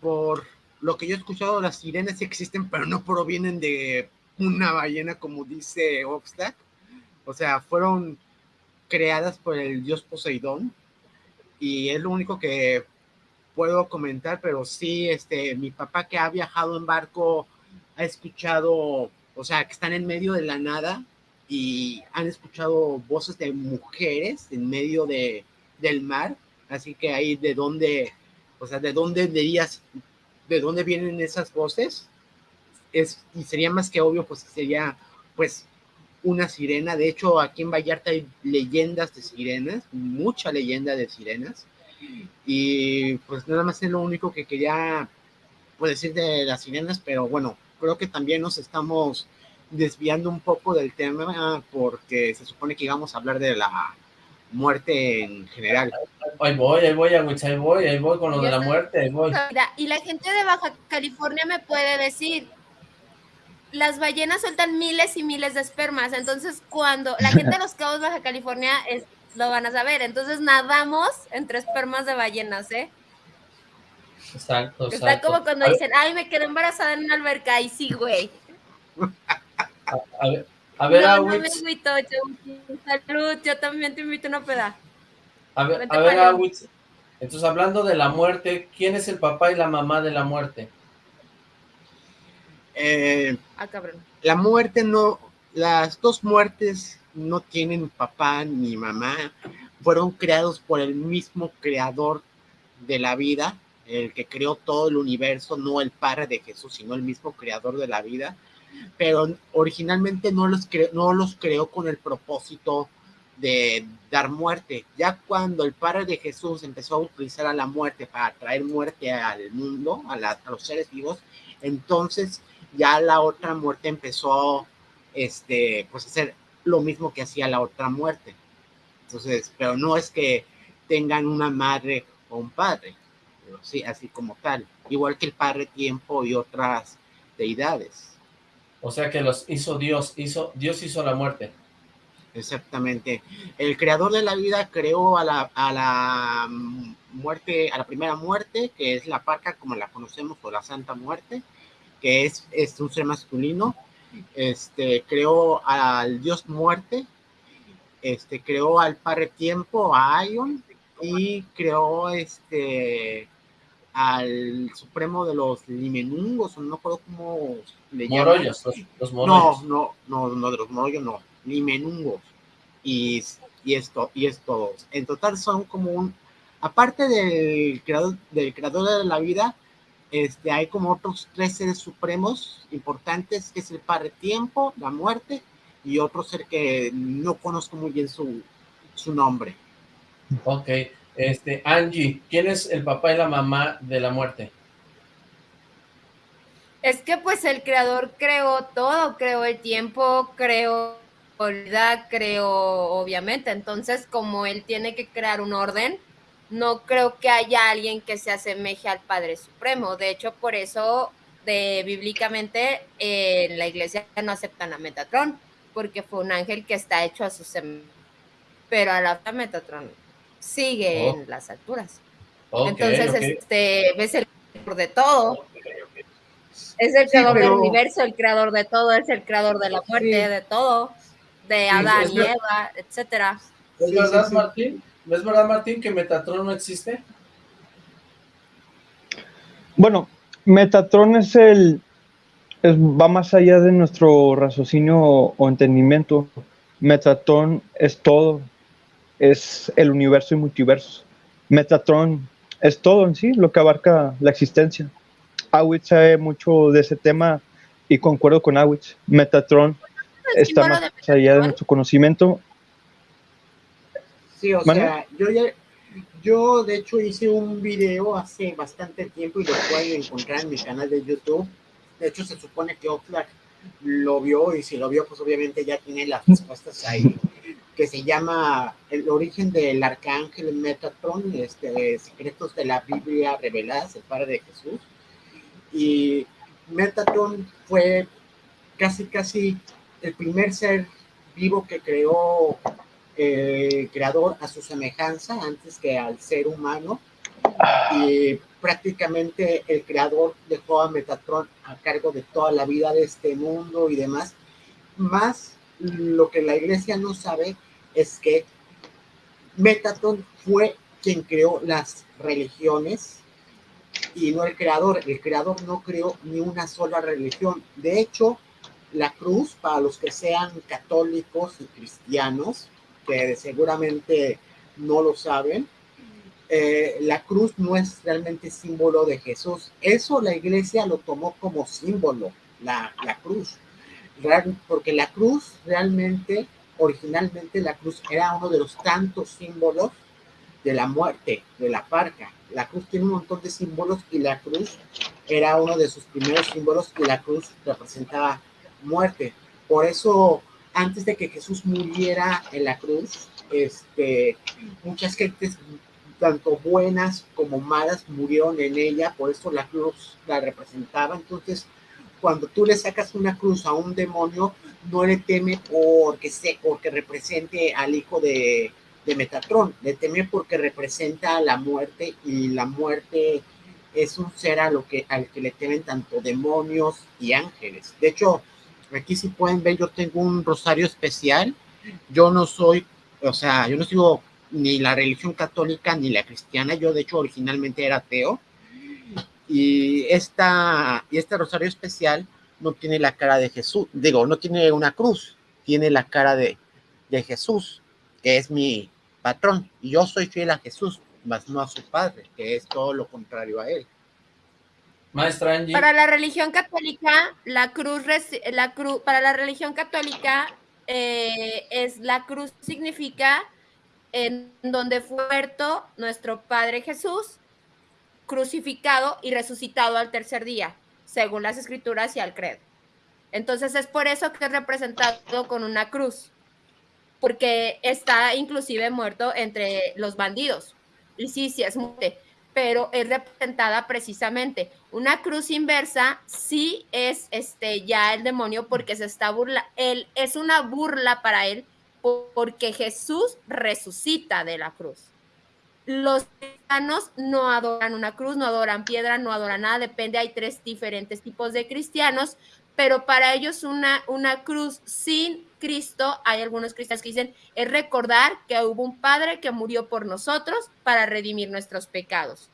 por lo que yo he escuchado, las sirenas sí existen, pero no provienen de una ballena como dice Oxlack. O sea, fueron creadas por el dios Poseidón y es lo único que puedo comentar, pero sí, este, mi papá que ha viajado en barco ha escuchado, o sea, que están en medio de la nada y han escuchado voces de mujeres en medio de, del mar, así que ahí de dónde, o sea, de dónde dirías, de dónde vienen esas voces, es, y sería más que obvio, pues sería, pues, una sirena. De hecho, aquí en Vallarta hay leyendas de sirenas, mucha leyenda de sirenas. Y pues nada más es lo único que quería pues, decir de las sirenas, pero bueno, creo que también nos estamos desviando un poco del tema porque se supone que íbamos a hablar de la muerte en general. Ahí voy, ahí voy, ahí voy, ahí voy con lo de la muerte, ahí voy. Y la gente de Baja California me puede decir, las ballenas sueltan miles y miles de espermas, entonces cuando la gente de los cabos Baja California es, lo van a saber, entonces nadamos entre espermas de ballenas, ¿eh? Exacto, exacto. Está como cuando dicen, ay, me quedé embarazada en una alberca, y sí, güey. A, ver, a ver, no, no me invito, salud, yo también te invito a una peda. A ver, a ver, Awitz, entonces hablando de la muerte, ¿quién es el papá y la mamá de la muerte? Eh, ah, cabrón. La muerte no, las dos muertes no tienen papá ni mamá, fueron creados por el mismo creador de la vida, el que creó todo el universo, no el padre de Jesús, sino el mismo creador de la vida, pero originalmente no los, no los creó con el propósito de dar muerte. Ya cuando el Padre de Jesús empezó a utilizar a la muerte para traer muerte al mundo, a, a los seres vivos, entonces ya la otra muerte empezó este, pues a hacer lo mismo que hacía la otra muerte. Entonces, pero no es que tengan una madre o un padre, sí, así como tal, igual que el Padre Tiempo y otras deidades. O sea que los hizo Dios, hizo, Dios hizo la muerte. Exactamente. El creador de la vida creó a la, a la muerte, a la primera muerte, que es la parca como la conocemos, o la Santa Muerte, que es, es un ser masculino, este, creó al dios muerte, este, creó al padre tiempo, a Ion, y creó este al supremo de los limenungos, no recuerdo cómo le llaman. Los, los No, no, no, no, de los morollos no, limenungos. Y, y esto, y esto. En total son como un, aparte del creador, del creador de la vida, este, hay como otros tres seres supremos importantes, que es el Padre Tiempo, la muerte, y otro ser que no conozco muy bien su, su nombre. Ok, este, Angie, ¿quién es el papá y la mamá de la muerte? Es que pues el creador creó todo, creó el tiempo, creó la creó obviamente, entonces como él tiene que crear un orden, no creo que haya alguien que se asemeje al Padre Supremo. De hecho, por eso de, bíblicamente en la iglesia no aceptan a Metatron, porque fue un ángel que está hecho a su semejanza. Pero a la Metatron sigue oh. en las alturas. Entonces, este, es el creador de todo. Es el creador del universo, el creador de todo, es el creador de la muerte, de todo, de Adán y Eva, etcétera. ¿Es verdad, Martín? ¿No es verdad, Martín, que Metatron no existe? Bueno, Metatron es el... va más allá de nuestro raciocinio o entendimiento. Metatron es todo. Es el universo y multiverso. Metatron es todo en sí, lo que abarca la existencia. Awitz sabe mucho de ese tema y concuerdo con Awitz. Metatron está más allá de nuestro conocimiento Sí, o sea, yo ya, yo de hecho hice un video hace bastante tiempo y lo pueden encontrar en mi canal de YouTube. De hecho, se supone que Oxlack lo vio y si lo vio, pues obviamente ya tiene las respuestas ahí, que se llama El origen del arcángel Metatron, este, secretos de la Biblia reveladas, el padre de Jesús. Y Metatron fue casi, casi el primer ser vivo que creó creador a su semejanza antes que al ser humano y prácticamente el creador dejó a Metatron a cargo de toda la vida de este mundo y demás. Más lo que la iglesia no sabe es que Metatron fue quien creó las religiones y no el creador. El creador no creó ni una sola religión. De hecho, la cruz, para los que sean católicos y cristianos, que seguramente no lo saben, eh, la cruz no es realmente símbolo de Jesús. Eso la iglesia lo tomó como símbolo, la, la cruz. Porque la cruz realmente, originalmente la cruz era uno de los tantos símbolos de la muerte, de la parca. La cruz tiene un montón de símbolos y la cruz era uno de sus primeros símbolos y la cruz representaba muerte. Por eso, antes de que Jesús muriera en la cruz, este, muchas gentes, tanto buenas como malas, murieron en ella, por eso la cruz la representaba. Entonces, cuando tú le sacas una cruz a un demonio, no le teme porque, se, porque represente al hijo de, de Metatron, le teme porque representa la muerte y la muerte es un ser a lo que, al que le temen tanto demonios y ángeles. De hecho, aquí si pueden ver, yo tengo un rosario especial. Yo no soy, o sea, yo no sigo ni la religión católica ni la cristiana. Yo, de hecho, originalmente era ateo. Y, esta, y este rosario especial no tiene la cara de Jesús. Digo, no tiene una cruz, tiene la cara de, de Jesús que es mi patrón, y yo soy fiel a Jesús, más no a su padre, que es todo lo contrario a él. Maestra Angie. Para la religión católica, la cruz, la cruz, para la religión católica, eh, es la cruz significa en donde fue muerto nuestro Padre Jesús, crucificado y resucitado al tercer día, según las escrituras y al credo. Entonces es por eso que es representado con una cruz porque está inclusive muerto entre los bandidos. Y sí, sí es muerte, pero es representada precisamente. Una cruz inversa sí es este ya el demonio porque se está burla, él es una burla para él porque Jesús resucita de la cruz. Los cristianos no adoran una cruz, no adoran piedra, no adoran nada, depende, hay tres diferentes tipos de cristianos, pero para ellos una, una cruz sin Cristo, hay algunos cristianos que dicen, es recordar que hubo un Padre que murió por nosotros para redimir nuestros pecados.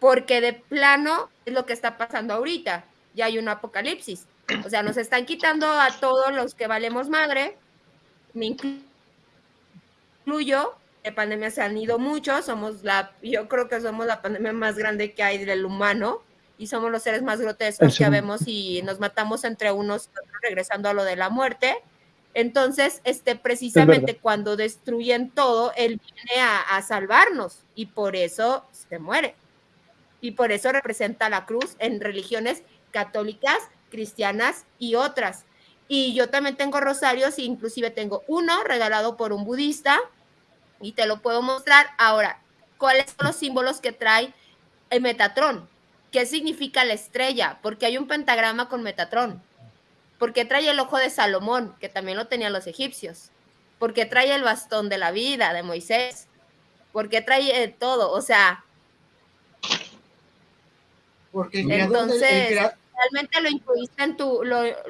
Porque de plano es lo que está pasando ahorita, ya hay un apocalipsis. O sea, nos están quitando a todos los que valemos madre, me incluyo, de pandemia se han ido muchos, somos la, yo creo que somos la pandemia más grande que hay del humano, y somos los seres más grotescos que vemos y nos matamos entre unos regresando a lo de la muerte. Entonces, este, precisamente cuando destruyen todo, él viene a, salvarnos y por eso se muere. Y por eso representa la cruz en religiones católicas, cristianas y otras. Y yo también tengo rosarios, inclusive tengo uno regalado por un budista y te lo puedo mostrar. Ahora, ¿cuáles son los símbolos que trae el Metatron? ¿Qué significa la estrella? Porque hay un pentagrama con Metatron. Porque trae el ojo de Salomón, que también lo tenían los egipcios. Porque trae el bastón de la vida de Moisés. Porque trae eh, todo, o sea. Porque entonces realmente lo incluiste en tu,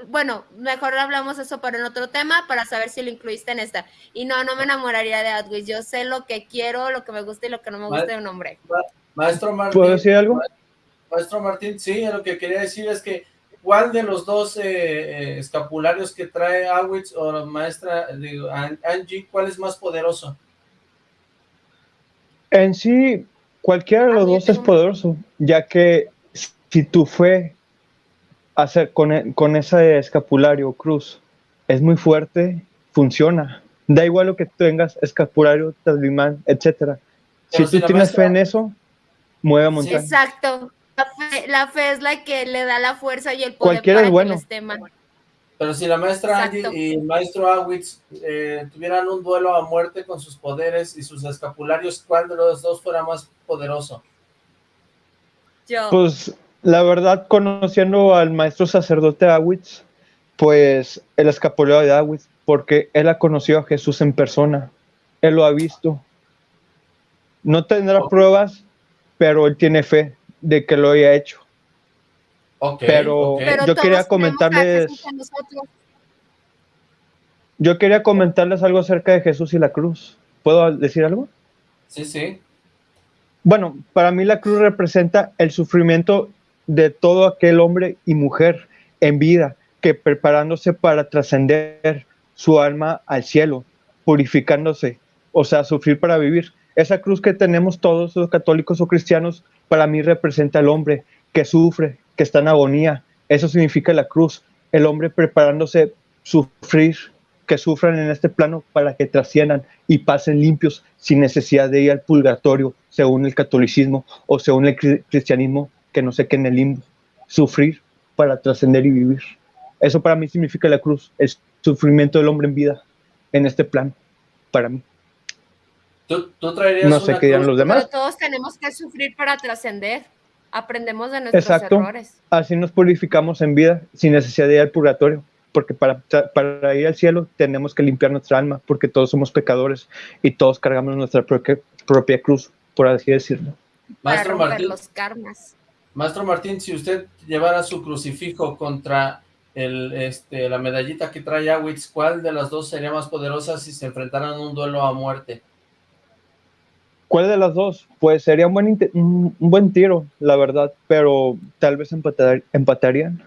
bueno, mejor hablamos eso para en otro tema para saber si lo incluiste en esta. Y no, no me enamoraría de Outwis. Yo sé lo que quiero, lo que me gusta y lo que no me gusta de un hombre. Maestro Martín. ¿Puedo decir algo? Maestro Martín, sí, lo que quería decir es que ¿cuál de los dos eh, eh, escapularios que trae Awitz o maestra digo, Angie, cuál es más poderoso? En sí, cualquiera de los dos es poderoso, ya que si tu fe hacer con, e, con ese escapulario cruz es muy fuerte, funciona. Da igual lo que tengas, escapulario, talismán, etcétera. Si, tú tienes fe en eso, mueve montaña. exacto. La fe, es la que le da la fuerza y el poder Cualquiera es bueno. Pero si la maestra Angie y el maestro Awitz eh, tuvieran un duelo a muerte con sus poderes y sus escapularios, ¿cuál de los dos fuera más poderoso? Yo. Pues la verdad, conociendo al maestro sacerdote Awitz, pues el escapulario de Awitz, porque él ha conocido a Jesús en persona, él lo ha visto. No tendrá pruebas, pero él tiene fe de que lo haya hecho. Ok, Pero- ok. Pero yo quería comentarles-. Yo quería comentarles algo acerca de Jesús y la cruz. ¿Puedo decir algo? Sí, sí. Bueno, para mí la cruz representa el sufrimiento de todo aquel hombre y mujer en vida que preparándose para trascender su alma al cielo, purificándose, o sea, sufrir para vivir. Esa cruz que tenemos todos los católicos o cristianos, para mí representa el hombre que sufre, que está en agonía. Eso significa la cruz, el hombre preparándose sufrir, que sufran en este plano para que trasciendan y pasen limpios sin necesidad de ir al purgatorio, según el catolicismo o según el cri- cristianismo, que no sé qué en el limbo. Sufrir para trascender y vivir. Eso para mí significa la cruz, el sufrimiento del hombre en vida en este plano, para mí. ¿Tú, tú traerías No sé una qué dirán los demás. Pero todos tenemos que sufrir para trascender. Aprendemos de nuestros Exacto. errores. Así nos purificamos en vida sin necesidad de ir al purgatorio, porque para, para ir al cielo tenemos que limpiar nuestra alma, porque todos somos pecadores y todos cargamos nuestra propia, propia cruz, por así decirlo. Para Maestro romper Martín, los karmas. Maestro Martín, si usted llevara su crucifijo contra el, este, la medallita que trae Awitz, ¿cuál de las dos sería más poderosa si se enfrentaran a un duelo a muerte? ¿Cuál de las dos? Pues sería un buen, un, buen tiro, la verdad, pero tal vez empatar- empatarían.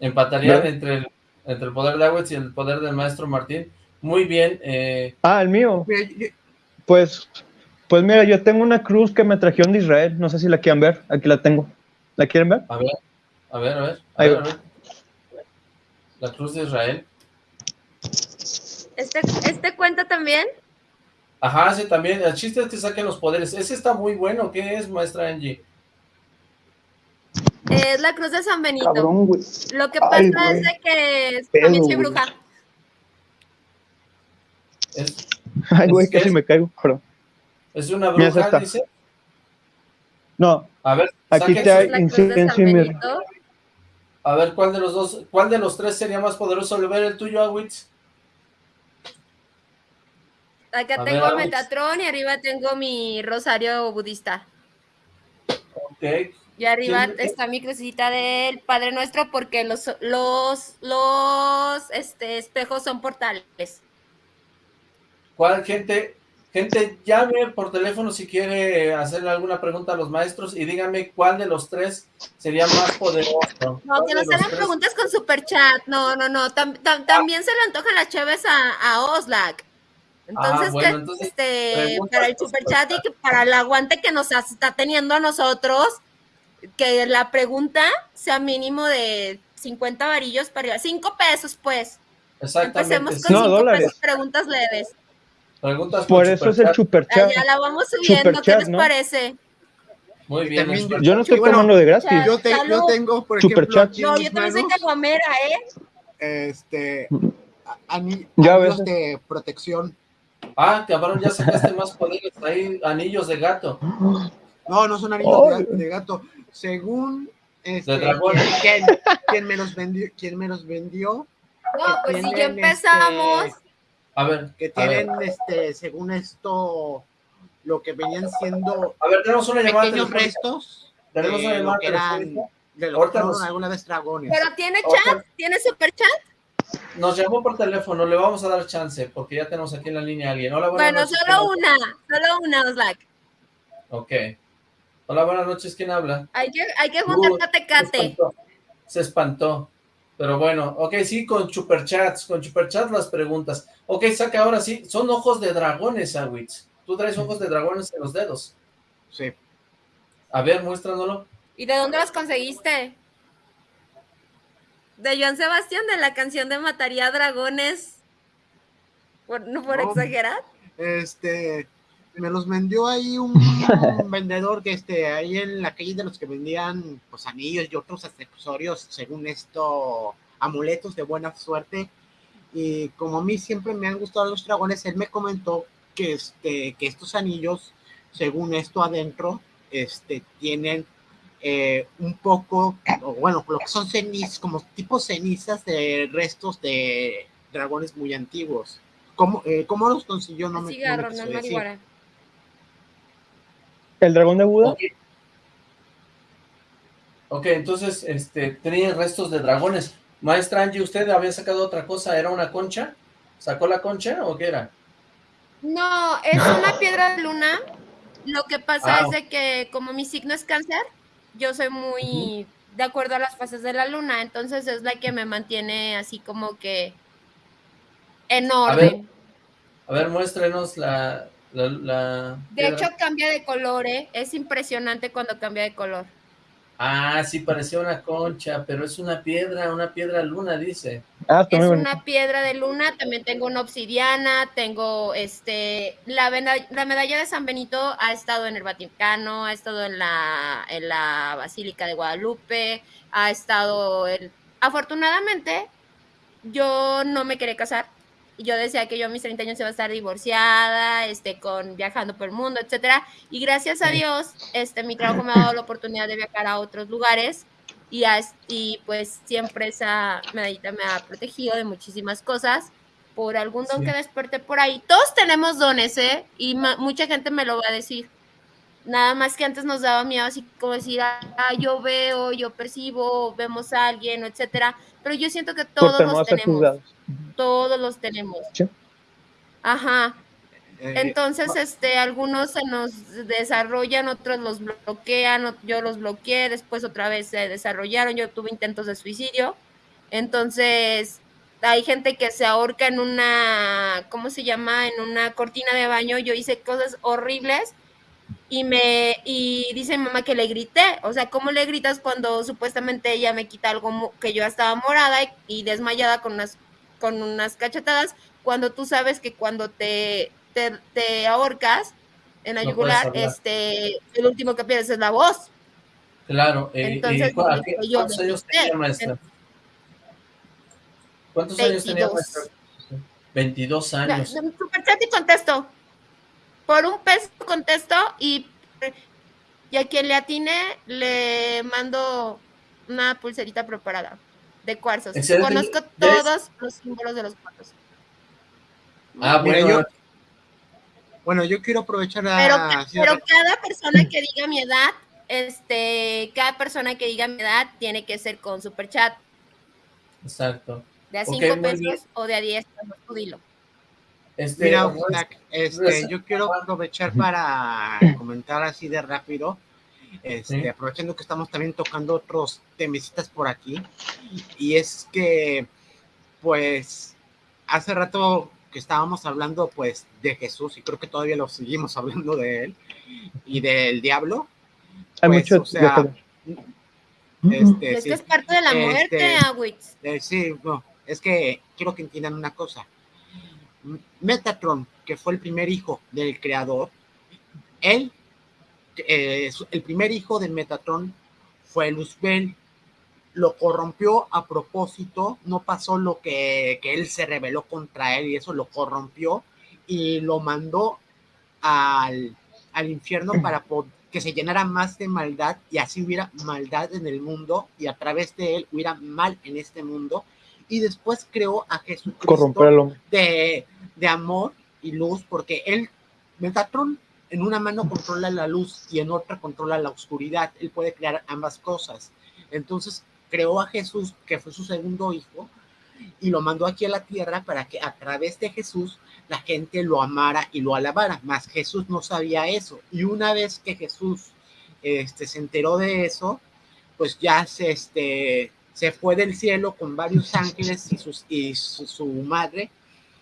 Empatarían ¿No? entre, el, entre el poder de Awitz y el poder del Maestro Martín. Muy bien, eh, Ah, el mío. Pues, pues mira, yo tengo una cruz que me trajeron de Israel. No sé si la quieren ver. Aquí la tengo. ¿La quieren ver? a ver, a ver, a ver, a Ahí ver, va. a ver. La cruz de Israel. ¿Este, ¿Este cuenta también? Ajá, ese también, el chiste es que saquen los poderes. Ese está muy bueno, ¿qué es, maestra Angie? Es la cruz de San Benito. Cabrón, güey. Lo que pasa Ay, es de que Pedo, también soy bruja. Es, Ay, güey, ¿Es qué casi es? me caigo. Perdón. Es una bruja, dice. No, A ver, Aquí saquen te sus- hay- Es la cruz de San incienso y. A ver, ¿cuál de los dos, cuál de los tres sería más poderoso? ¿Le ver el tuyo, Awitz? Acá A tengo ver. Metatron y arriba tengo mi rosario budista. Ok. Y arriba ¿Quién- está mi crucita del Padre Nuestro porque los, los, los este, espejos son portales. ¿Cuál gente? Gente, llame por teléfono si quiere hacerle alguna pregunta a los maestros y dígame cuál de los tres sería más poderoso. No, ¿Cuál que los hagan preguntas con super chat. No, no, no. tam- tam- también se le antojan las chaves a, a Oslac. Entonces, Ah, bueno, que, entonces, este, para el superchat. chat y que para el aguante que nos está teniendo a nosotros, que la pregunta sea mínimo de 50 varillos para arriba. 5 pesos, pues. Exactamente. Empecemos con No, 5 dólares. pesos, preguntas leves. Preguntas por con eso es el superchat. super chat. Allá la vamos subiendo. ¿Qué les ¿no? parece? Muy bien. también Yo no estoy Bueno, tomando de gratis. yo, te- yo Salud. tengo, por Super ejemplo, chat. No, yo también soy caguamera, ¿eh? este, Ya anillos ves. de protección. Ah, cabrón, ya sacaste más poderes. Ahí, anillos de gato. No, no son anillos de gato, de gato. Según este, quien, quien me los vendió, quien me los vendió, No, pues si ya empezamos. este, A ver, que ver, tienen, este, según esto, lo que venían siendo a ver, tenemos una llamada pequeños restos Tenemos una llamada que eran, telefónica. de lo que Ahorita fueron nos- alguna vez dragones. Pero tiene Ahorita- chat, tiene super chat. Nos llamó por teléfono, le vamos a dar chance, porque ya tenemos aquí en la línea a alguien. Hola, buenas Bueno, noches. solo ¿quién una, solo una, Oslac. habla? Ok. Hola, buenas noches, ¿quién habla? Hay que, hay que juntar Uh, Se catecate. espantó. Se espantó. Pero bueno, ok, sí, con superchats, con superchats las preguntas. Ok, saca ahora sí, son ojos de dragones, Awitz. Tú traes ojos de dragones en los dedos. Sí. A ver, muéstranoslo. ¿Y de dónde los conseguiste? De Joan Sebastián, de la canción de Mataría Dragones. Por, no por No. exagerar. Este, me los vendió ahí un vendedor que este, ahí en la calle de los que vendían pues anillos y otros accesorios, según esto, amuletos de buena suerte. Y como a mí siempre me han gustado los dragones, él me comentó que, este, que estos anillos, según esto adentro, este, tienen eh, un poco, o bueno, lo que son cenizas, como tipo cenizas de restos de dragones muy antiguos. ¿Cómo, eh, ¿cómo los consiguió? No me, no me no marihuana. ¿El dragón de Buda? Ok. Ok, entonces, este, tenían restos de dragones. Maestra Angie, ¿usted había sacado otra cosa? ¿Era una concha? ¿Sacó la concha o qué era? No, es una piedra de luna. Lo que pasa Ah. es de que como mi signo es cáncer, yo soy muy de acuerdo a las fases de la luna, entonces es la que me mantiene así como que en A ver, orden. A ver, muéstrenos la... la, la De hecho cambia de color, ¿eh? es impresionante cuando cambia de color. Ah, sí, parecía una concha, pero es una piedra, una piedra luna, dice. Ah, Es bonito. una piedra de luna, también tengo una obsidiana, tengo este la, la medalla de San Benito ha estado en el Vaticano, ha estado en la en la Basílica de Guadalupe, ha estado en afortunadamente yo no me quería casar. Y Yo decía que yo a mis 30 años iba a estar divorciada, este, con viajando por el mundo, etcétera. Y gracias a. Dios, este, mi trabajo me ha dado la oportunidad de viajar a otros lugares y, as- y pues siempre esa medallita me ha protegido de muchísimas cosas por algún don Sí. que desperté por ahí. Todos tenemos dones, ¿eh? Y mucha gente me lo va a decir. Nada más que antes nos daba miedo así como decir, ah, yo veo, yo percibo, vemos a alguien, etcétera. Pero yo siento que todos los tenemos. Todos los tenemos. Sí. Ajá. Eh, Entonces, este, algunos se nos desarrollan, otros los bloquean, yo los bloqueé, después otra vez se desarrollaron, yo tuve intentos de suicidio. Entonces, hay gente que se ahorca en una, ¿cómo se llama? En una cortina de baño. Yo hice cosas horribles y me y dice mi mamá que le grité, o sea, ¿cómo le gritas cuando supuestamente ella me quita algo que yo estaba morada y, y desmayada con unas con unas cachetadas cuando tú sabes que cuando te te, te ahorcas en la No yugular, este el último que pierdes es la voz. Claro. eh, Entonces, ¿y cu- a dije qué- yo, ¿Cuántos años tenía, maestra? ¿Cuántos años tenía, 22. maestra? 22 La- años. Superchat y contesto. Por un peso contesto y, y a quien le atine le mando una pulserita preparada de cuarzos. Excelente. Conozco todos los símbolos de los cuarzos. Ah, bueno. yo- Bueno, yo quiero aprovechar a... Pero, pero cada persona que diga mi edad, este, cada persona que diga mi edad tiene que ser con superchat Exacto. de a Ok, 5 muy bien. pesos o de a 10 pesos, tú dilo. Este, Mira, este, yo quiero aprovechar para comentar así de rápido, este, Sí. aprovechando que estamos también tocando otros temecitas por aquí, y es que, pues, hace rato que estábamos hablando, pues, de Jesús, y creo que todavía lo seguimos hablando de él, y del diablo, Hay Pues, mucho o sea, este, es sí, que es parte de la Este, muerte, Awitz. Eh, sí, no, es que quiero que entiendan una cosa. Metatron, que fue el primer hijo del creador, él, eh, el primer hijo de Metatron fue Luzbel, lo corrompió a propósito, no pasó lo que, que él se rebeló contra él y eso lo corrompió y lo mandó al, al infierno para que se llenara más de maldad y así hubiera maldad en el mundo y a través de él hubiera mal en este mundo y después creó a Jesucristo de, de amor y luz, porque él, Metatron, en una mano controla la luz y en otra controla la oscuridad. Él puede crear ambas cosas. Entonces creó a Jesús, que fue su segundo hijo, y lo mandó aquí a la tierra para que a través de Jesús la gente lo amara y lo alabara. Mas Jesús no sabía eso. Y una vez que Jesús este, se enteró de eso, pues ya se, este, se fue del cielo con varios ángeles y, sus, y su, madre.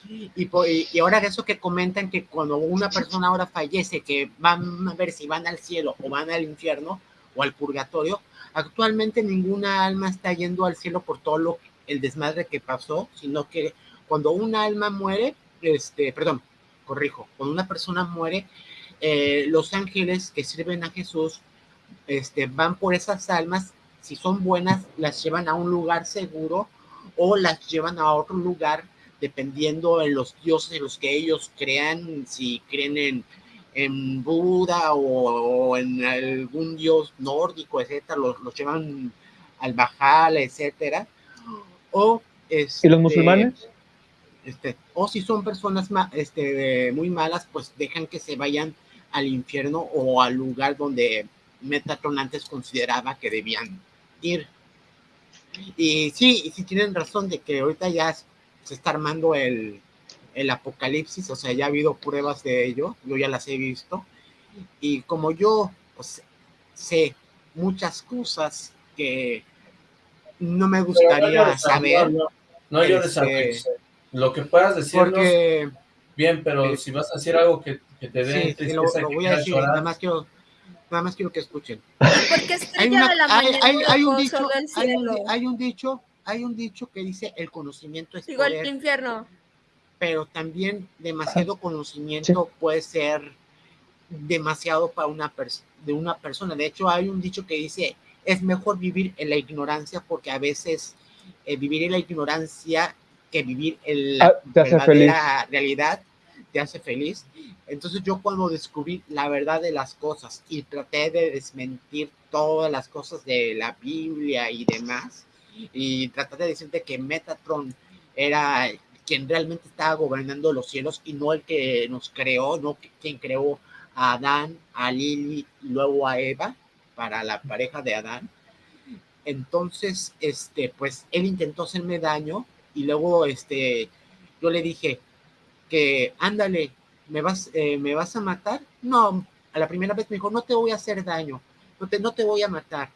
Y, y ahora eso que comentan que cuando una persona ahora fallece, que van a ver si van al cielo o van al infierno o al purgatorio, actualmente ninguna alma está yendo al cielo por todo lo, el desmadre que pasó, sino que cuando una alma muere, este, perdón, corrijo, cuando una persona muere, eh, los ángeles que sirven a Jesús este, van por esas almas, si son buenas, las llevan a un lugar seguro o las llevan a otro lugar, dependiendo de los dioses en los que ellos crean, si creen en, en Buda o, o en algún dios nórdico, etcétera, los, los llevan al Bajal, etcétera. O, ¿Y los este, musulmanes? este, o si son personas ma- este, muy malas, pues dejan que se vayan al infierno o al lugar donde Metatron antes consideraba que debían ir. Y sí, y sí tienen razón de que ahorita ya se está armando el, el apocalipsis, o sea, ya ha habido pruebas de ello, yo ya las he visto. Y como yo pues, sé muchas cosas que no me gustaría saber. No, no llores, este. Lo que puedas decirnos, porque bien, pero eh, si vas a decir algo que, que te dé sí, lo, voy a decir, llorar, nada más quiero, nada más quiero que escuchen. Porque Hay, estrella una- de la hay- mañana hay- hay un dicho, hay un, hay dicho, hay un dicho que dice el conocimiento es Digo, el infierno. pero también demasiado conocimiento puede ser demasiado para una de una persona. De hecho, hay un dicho que dice, es mejor vivir en la ignorancia porque a veces eh, vivir en la ignorancia que vivir en la Ah, verdadera realidad te hace feliz. Entonces yo cuando descubrí la verdad de las cosas y traté de desmentir todas las cosas de la Biblia y demás, y traté de decirte que Metatron era quien realmente estaba gobernando los cielos y no el que nos creó, no quien creó a Adán, a Lili luego a Eva para la pareja de Adán. Entonces, este, pues él intentó hacerme daño y luego, este, yo le dije que, ándale, ¿me vas, eh, ¿me vas a matar? No, a la primera vez me dijo, no te voy a hacer daño, no te, no te voy a matar,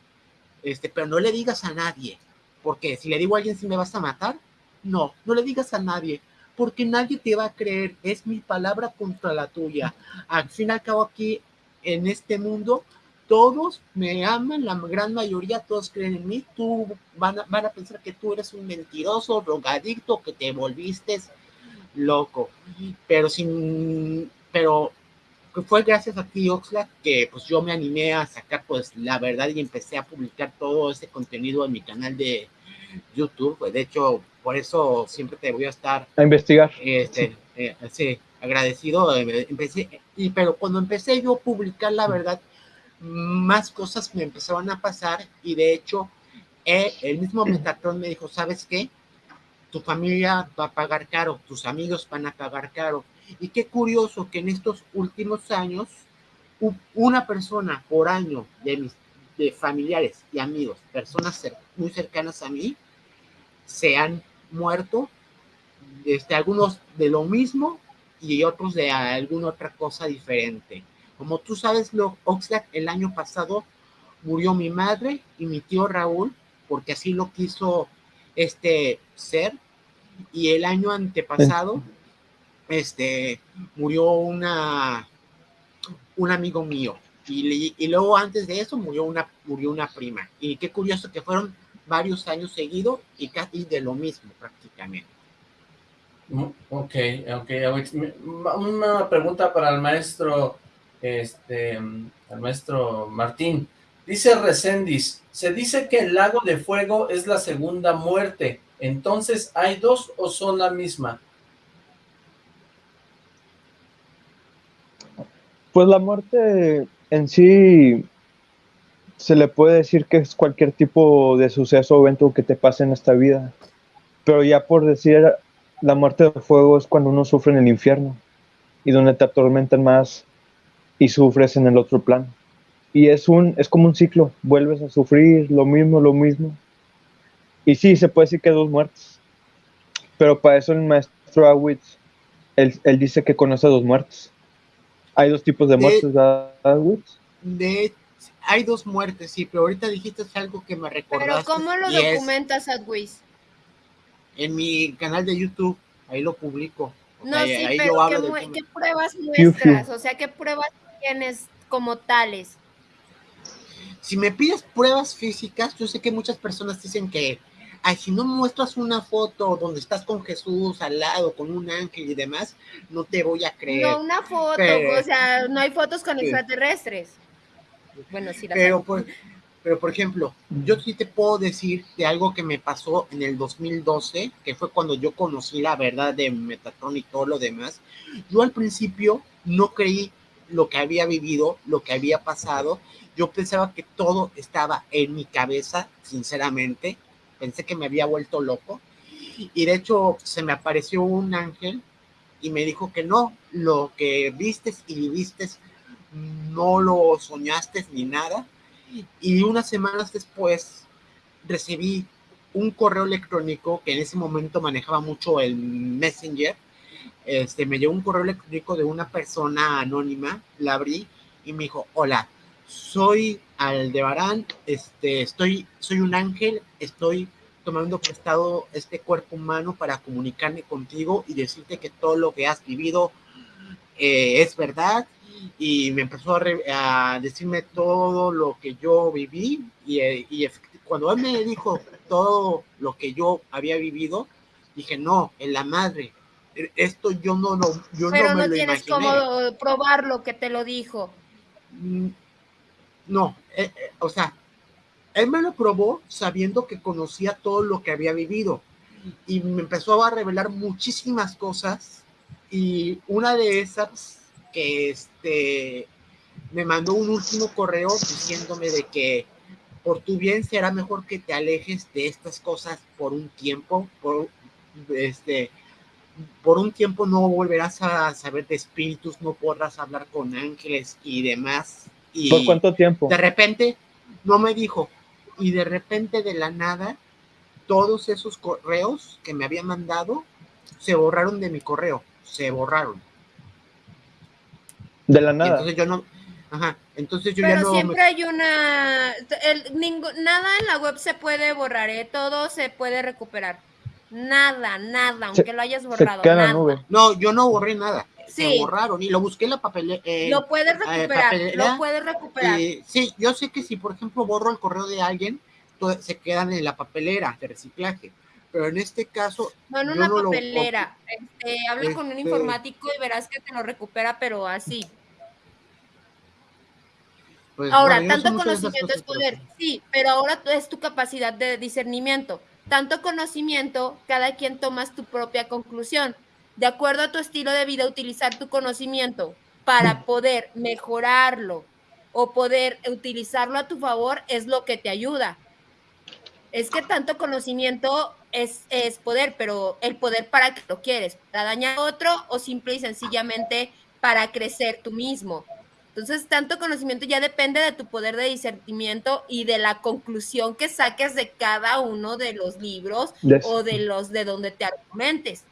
este, pero no le digas a nadie, porque si le digo a alguien si me vas a matar, no, no le digas a nadie, porque nadie te va a creer, es mi palabra contra la tuya. Al fin y al cabo aquí, en este mundo, todos me aman, la gran mayoría, todos creen en mí, tú van a, van a pensar que tú eres un mentiroso, drogadicto, que te volviste loco, pero sin, pero fue gracias a ti, Oxlack, que pues yo me animé a sacar pues la verdad y empecé a publicar todo ese contenido en mi canal de YouTube, pues, de hecho, por eso siempre te voy a estar a investigar. este, eh, sí, agradecido. Empecé, y, pero cuando empecé yo a publicar la verdad, más cosas me empezaron a pasar y de hecho eh, el mismo Metatron me dijo, ¿sabes qué? Tu familia va a pagar caro, tus amigos van a pagar caro. Y qué curioso que en estos últimos años, una persona por año de mis de familiares y amigos, personas muy cercanas a mí, se han muerto, este, algunos de lo mismo y otros de alguna otra cosa diferente. Como tú sabes, lo, Oxlack, el año pasado murió mi madre y mi tío Raúl, porque así lo quiso este ser, y el año antepasado, este, murió una, un amigo mío, y, y luego antes de eso murió una, murió una prima, y qué curioso que fueron varios años seguidos y casi de lo mismo prácticamente. Mm, Ok, ok. Una pregunta para el maestro, este, mm, el maestro Martín. Dice Recendis, se dice que el lago de fuego es la segunda muerte. Entonces, ¿hay dos o son la misma? Pues la muerte en sí se le puede decir que es cualquier tipo de suceso o evento que te pase en esta vida. Pero ya por decir la muerte de fuego es cuando uno sufre en el infierno y donde te atormentan más y sufres en el otro plano. Y es un es como un ciclo, vuelves a sufrir lo mismo, lo mismo. Y sí, se puede decir que dos muertes. Pero para eso el maestro Awitz, él, él dice que conoce dos muertes. Hay dos tipos de De- muertes, ¿verdad, Awitz? De, hay dos muertes, sí, pero ahorita dijiste algo que me Pero recordaste. ¿cómo lo documentas, Adwis? en mi canal de YouTube, ahí lo publico. No, sea, sí, ahí pero yo hablo ¿qué, qué pruebas muestras? O sea, ¿qué pruebas tienes como tales? Si me pides pruebas físicas, yo sé que muchas personas dicen que, ay, si no muestras una foto donde estás con Jesús al lado, con un ángel y demás, no te voy a creer. No una foto, pero- o sea, no hay fotos con Sí. extraterrestres. Bueno, sí las Pero hay. por, pero por ejemplo, yo sí te puedo decir de algo que me pasó en el 2012, que fue cuando yo conocí la verdad de Metatron y todo lo demás. Yo al principio no creí lo que había vivido, lo que había pasado. Yo pensaba que todo estaba en mi cabeza, sinceramente. Pensé que me había vuelto loco. Y de hecho se me apareció un ángel y me dijo que no, lo que vistes y viviste no lo soñaste ni nada. Y unas semanas después recibí un correo electrónico que en ese momento manejaba mucho el Messenger. Este, me llegó un correo electrónico de una persona anónima, la abrí y me dijo, hola, soy Aldebarán, este, estoy, soy un ángel, estoy tomando prestado este cuerpo humano para comunicarme contigo y decirte que todo lo que has vivido eh, es verdad. Y me empezó a, a, decirme todo lo que yo viví y, y cuando él me dijo todo lo que yo había vivido, dije, no, en la madre, esto yo no, no, yo Pero no me no lo tienes imaginé. cómo probar lo que te lo dijo. No, eh, eh, o sea, él me lo probó sabiendo que conocía todo lo que había vivido y me empezó a revelar muchísimas cosas y una de esas que este me mandó un último correo diciéndome de que por tu bien será mejor que te alejes de estas cosas por un tiempo, por este por un tiempo no volverás a saber de espíritus, no podrás hablar con ángeles y demás. Y ¿Por cuánto tiempo? de repente, no me dijo, y de repente de la nada, todos esos correos que me había mandado se borraron de mi correo, se borraron. De la Y nada. entonces yo no, ajá, entonces yo ya Pero no siempre me, hay una... el- ningú- nada en la web se puede borrar, ¿eh? Todo se puede recuperar. Nada, nada, aunque lo hayas Se borrado. queda en la nada. nube. no, yo no borré nada, se Sí. borraron y lo busqué en la papelera. Lo puedes recuperar, papelera, lo puedes recuperar. Y sí, yo sé que si, por ejemplo, borro el correo de alguien, se quedan en la papelera de reciclaje. Pero en este caso, No en una no lo- papelera. Este, habla con un Este- informático y verás que te lo recupera, pero así. pues, Ahora, bueno, tanto conocimiento es poder, pero- sí, pero ahora es tu capacidad de discernimiento. Tanto conocimiento, cada quien tomas tu propia conclusión. De acuerdo a tu estilo de vida, utilizar tu conocimiento para poder mejorarlo o poder utilizarlo a tu favor es lo que te ayuda. Es que tanto conocimiento es, es poder, pero el poder para qué lo quieres, para dañar a otro o simple y sencillamente para crecer tú mismo. Entonces, tanto conocimiento ya depende de tu poder de discernimiento y de la conclusión que saques de cada uno de los libros o de los de donde te argumentes.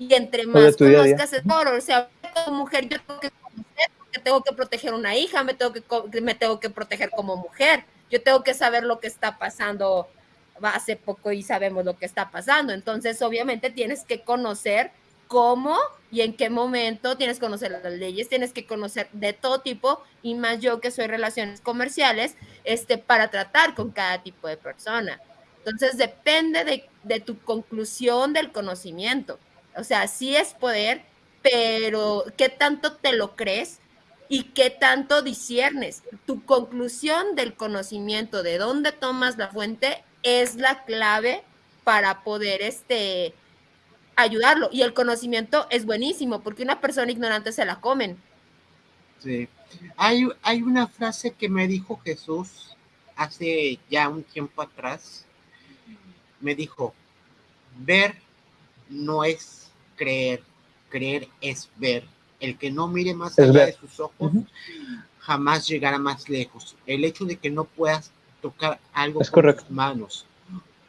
Y entre de más conozcas es mejor. O sea, como mujer yo tengo que conocer porque tengo que proteger una hija, me tengo que, me tengo que proteger como mujer. Yo tengo que saber lo que está pasando hace poco y sabemos lo que está pasando. Entonces, obviamente tienes que conocer cómo y en qué momento, tienes que conocer las leyes, tienes que conocer de todo tipo, y más yo que soy relaciones comerciales, este, para tratar con cada tipo de persona. Entonces, depende de, de tu conclusión del conocimiento. O sea, sí es poder, pero ¿qué tanto te lo crees? y qué tanto disiernes. Tu conclusión del conocimiento, de dónde tomas la fuente, es la clave para poder este, ayudarlo. Y el conocimiento es buenísimo porque una persona ignorante se la comen. Sí. Hay, hay una frase que me dijo Jesús hace ya un tiempo atrás. Me dijo, ver no es creer, creer es ver. El que no mire más Es allá ver. de sus ojos jamás llegará más lejos. El hecho de que no puedas tocar algo Es con correcto. tus manos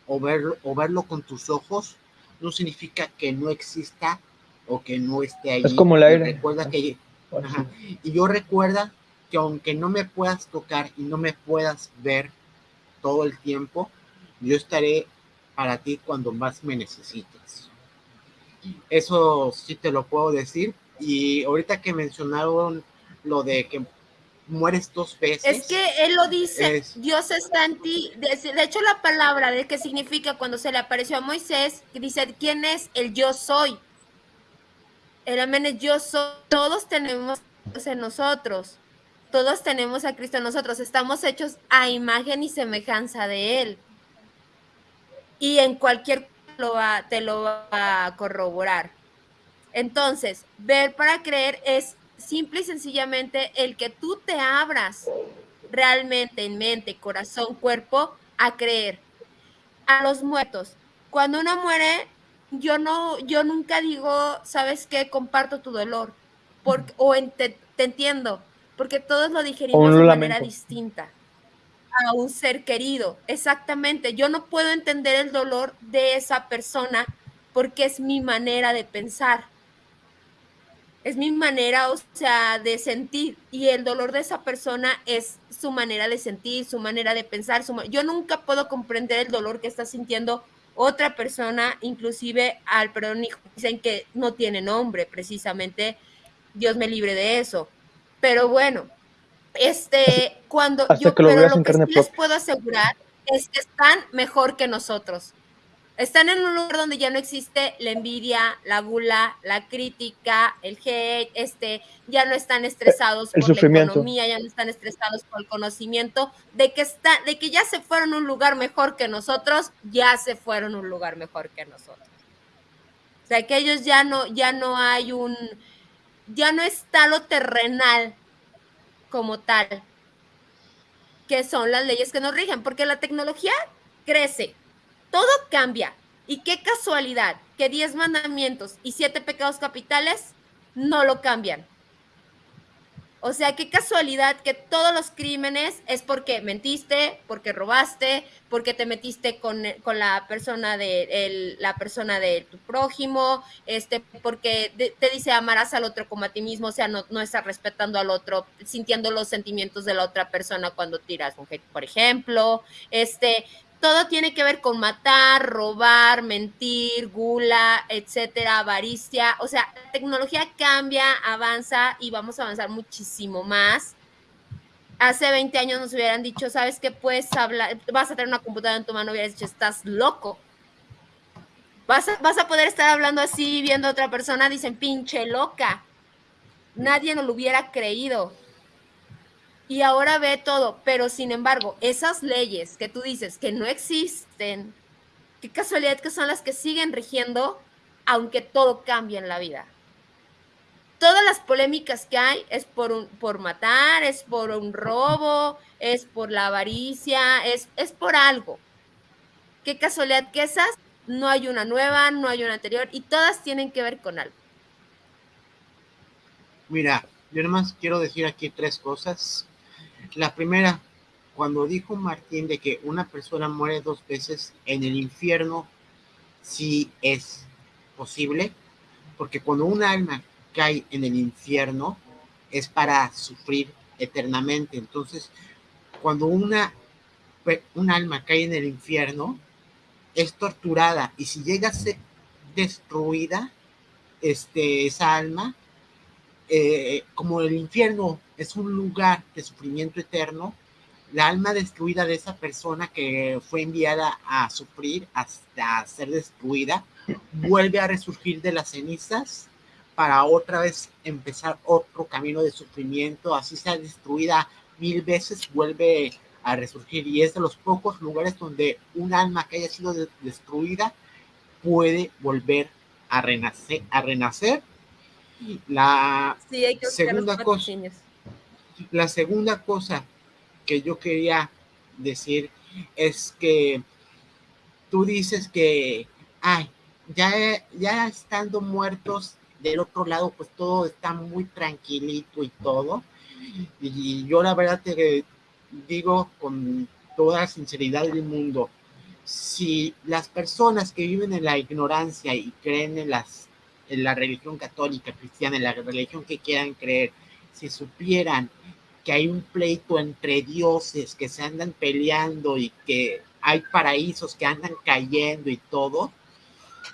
o verlo, o verlo con tus ojos no significa que no exista o que no esté ahí. Es como el Y aire. Recuerda que Ajá. Y yo recuerda que aunque no me puedas tocar y no me puedas ver todo el tiempo, yo estaré para ti cuando más me necesites. Eso sí te lo puedo decir. Y ahorita que mencionaron lo de que mueres dos veces. Es que él lo dice, Es- Dios está en ti. De, de hecho, la palabra de qué significa cuando se le apareció a Moisés, que dice, ¿quién es el yo soy? El amén es yo soy. Todos tenemos en nosotros. Todos tenemos a Cristo en nosotros. Estamos hechos a imagen y semejanza de Él. Y en cualquier lo va- te lo va a corroborar. Entonces, ver para creer es simple y sencillamente el que tú te abras realmente en mente, corazón, cuerpo a creer. A los muertos. Cuando uno muere, yo no, yo nunca digo, ¿sabes qué? Comparto tu dolor. Porque, o en- te, entiendo. porque todos lo digerimos de manera distinta a un ser querido. Exactamente. Yo no puedo entender el dolor de esa persona porque es mi manera de pensar. Es mi manera, o sea, de sentir. Y el dolor de esa persona es su manera de sentir, su manera de pensar. Yo nunca puedo comprender el dolor que está sintiendo otra persona, inclusive al perdón. Dicen que no tiene nombre, precisamente. Dios me libre de eso. Pero bueno, este, cuando hasta yo, que lo pero lo que sí les puedo asegurar es que están mejor que nosotros. Están en un lugar donde ya no existe la envidia, la gula, la crítica, el hate, este, ya no están estresados el por la economía, ya no están estresados por el conocimiento, de que está, de que ya se fueron a un lugar mejor que nosotros, ya se fueron a un lugar mejor que nosotros. O sea, que ellos ya no, ya no hay un, ya no está lo terrenal como tal, que son las leyes que nos rigen, porque la tecnología crece, todo cambia. Y qué casualidad que 10 mandamientos y 7 pecados capitales no lo cambian. O sea, qué casualidad que todos los crímenes es porque mentiste, porque robaste, porque te metiste con, con la persona de la persona de tu prójimo, este, porque te dice amarás al otro como a ti mismo, o sea, no, no estás respetando al otro, sintiendo los sentimientos de la otra persona cuando tiras un hate, por ejemplo, este, todo tiene que ver con matar, robar, mentir, gula, etcétera, avaricia. O sea, la tecnología cambia, avanza y vamos a avanzar muchísimo más. Hace 20 años nos hubieran dicho, ¿sabes qué? Puedes hablar, vas a tener una computadora en tu mano, hubieras dicho, estás loco. Vas a, vas a poder estar hablando así, viendo a otra persona, dicen, pinche loca. Nadie nos lo hubiera creído y ahora ve todo, pero sin embargo, esas leyes que tú dices que no existen, qué casualidad que son las que siguen rigiendo, aunque todo cambie en la vida. Todas las polémicas que hay es por, un, por matar, es por un robo, es por la avaricia, es, es por algo. Qué casualidad que esas no hay una nueva, no hay una anterior y todas tienen que ver con algo. Mira, yo nomás quiero decir aquí tres cosas. La primera, cuando dijo Martín de que una persona muere dos veces en el infierno, sí es posible, porque cuando un alma cae en el infierno es para sufrir eternamente. Entonces, cuando una un alma cae en el infierno, es torturada y si llega a ser destruida, este, esa alma, eh, como el infierno es un lugar de sufrimiento eterno, la alma destruida de esa persona que fue enviada a sufrir hasta ser destruida, vuelve a resurgir de las cenizas para otra vez empezar otro camino de sufrimiento, así sea destruida mil veces, vuelve a resurgir y es de los pocos lugares donde un alma que haya sido de- destruida puede volver a renacer. La, Sí, hay que buscar los Segunda cosa. la segunda cosa que yo quería decir es que tú dices que, ay, ya, ya estando muertos del otro lado, pues todo está muy tranquilito y todo. Y yo la verdad te digo con toda la sinceridad del mundo, si las personas que viven en la ignorancia y creen en, las, en la religión católica, cristiana, en la religión que quieran creer, si supieran que hay un pleito entre dioses que se andan peleando y que hay paraísos que andan cayendo y todo,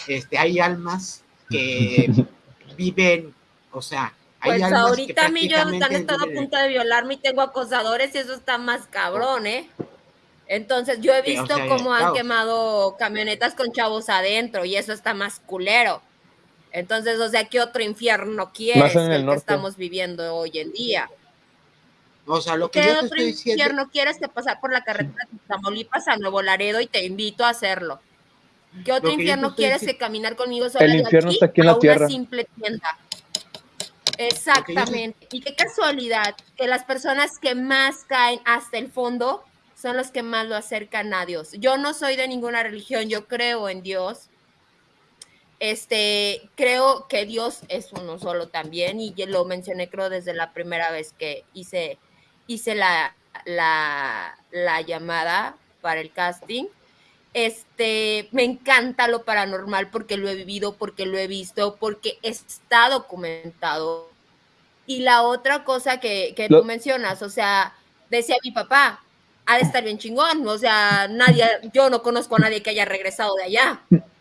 este, hay almas que viven, o sea, hay Pues almas que ahorita a mí yo han prácticamente estado a punto de violarme y tengo acosadores y eso está más cabrón, ¿eh? Entonces yo he o visto sea, cómo han claro. quemado camionetas con chavos adentro y eso está más culero. Entonces, o sea, ¿qué otro infierno quieres en el el que estamos viviendo hoy en día? O sea, lo que ¿Qué yo te otro estoy diciendo, infierno quieres que pasar por la carretera de Tamaulipas a Nuevo Laredo y te invito a hacerlo? ¿Qué otro infierno quieres que caminar conmigo sola El de infierno aquí está aquí en a una simple tienda? Exactamente. Y qué casualidad que las personas que más caen hasta el fondo son los que más lo acercan a Dios. Yo no soy de ninguna religión, yo creo en Dios, Este, creo que Dios es uno solo también, y yo lo mencioné creo desde la primera vez que hice, hice la, la, la llamada para el casting. Este, me encanta lo paranormal porque lo he vivido, porque lo he visto, porque está documentado. Y la otra cosa que, que Lo- tú mencionas, o sea, decía mi papá, ha de estar bien chingón, o sea, nadie, yo no conozco a nadie que haya regresado de allá.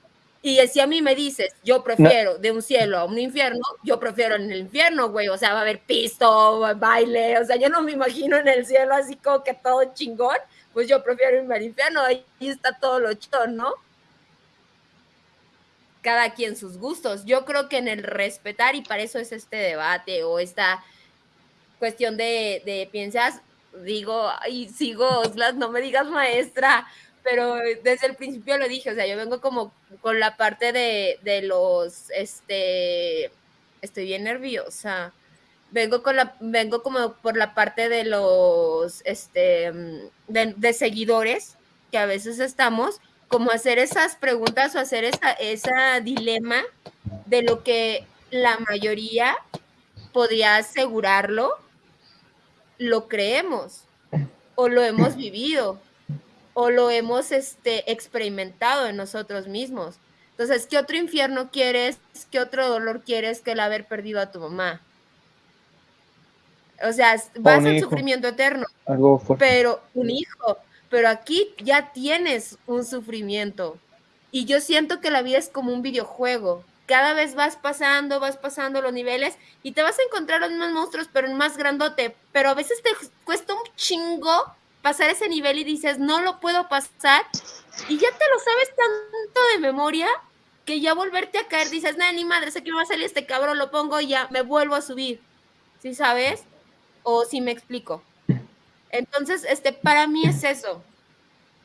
Y si a mí me dices, yo prefiero de un cielo a un infierno, yo prefiero en el infierno, güey, o sea, va a haber pisto, baile, o sea, yo no me imagino en el cielo así como que todo chingón, pues yo prefiero irme al infierno, ahí está todo lo chido, ¿no? Cada quien sus gustos. Yo creo que en el respetar, y para eso es este debate o esta cuestión de, de piensas, digo, y sigo, Oslas, no me digas maestra, pero desde el principio lo dije, o sea, yo vengo como con la parte de, de los, este, estoy bien nerviosa. Vengo con la, vengo como por la parte de los, este, de, seguidores que a veces estamos, como hacer esas preguntas o hacer esa, esa dilema de lo que la mayoría podría asegurarlo, lo creemos o lo hemos vivido o lo hemos este, experimentado en nosotros mismos. Entonces, ¿qué otro infierno quieres? ¿Qué otro dolor quieres que el haber perdido a tu mamá? O sea, vas al hijo. sufrimiento eterno, Algo fuerte. pero un hijo, pero aquí ya tienes un sufrimiento. Y yo siento que la vida es como un videojuego. Cada vez vas pasando, vas pasando los niveles y te vas a encontrar los mismos monstruos, pero en más grandote. Pero a veces te cuesta un chingo pasar ese nivel y dices, no lo puedo pasar. Y ya te lo sabes tanto de memoria que ya volverte a caer, dices, nada, ni madre, sé que me va a salir este cabrón, lo pongo y ya me vuelvo a subir. ¿Sí sabes? O si me explico. Entonces, este, para mí es eso.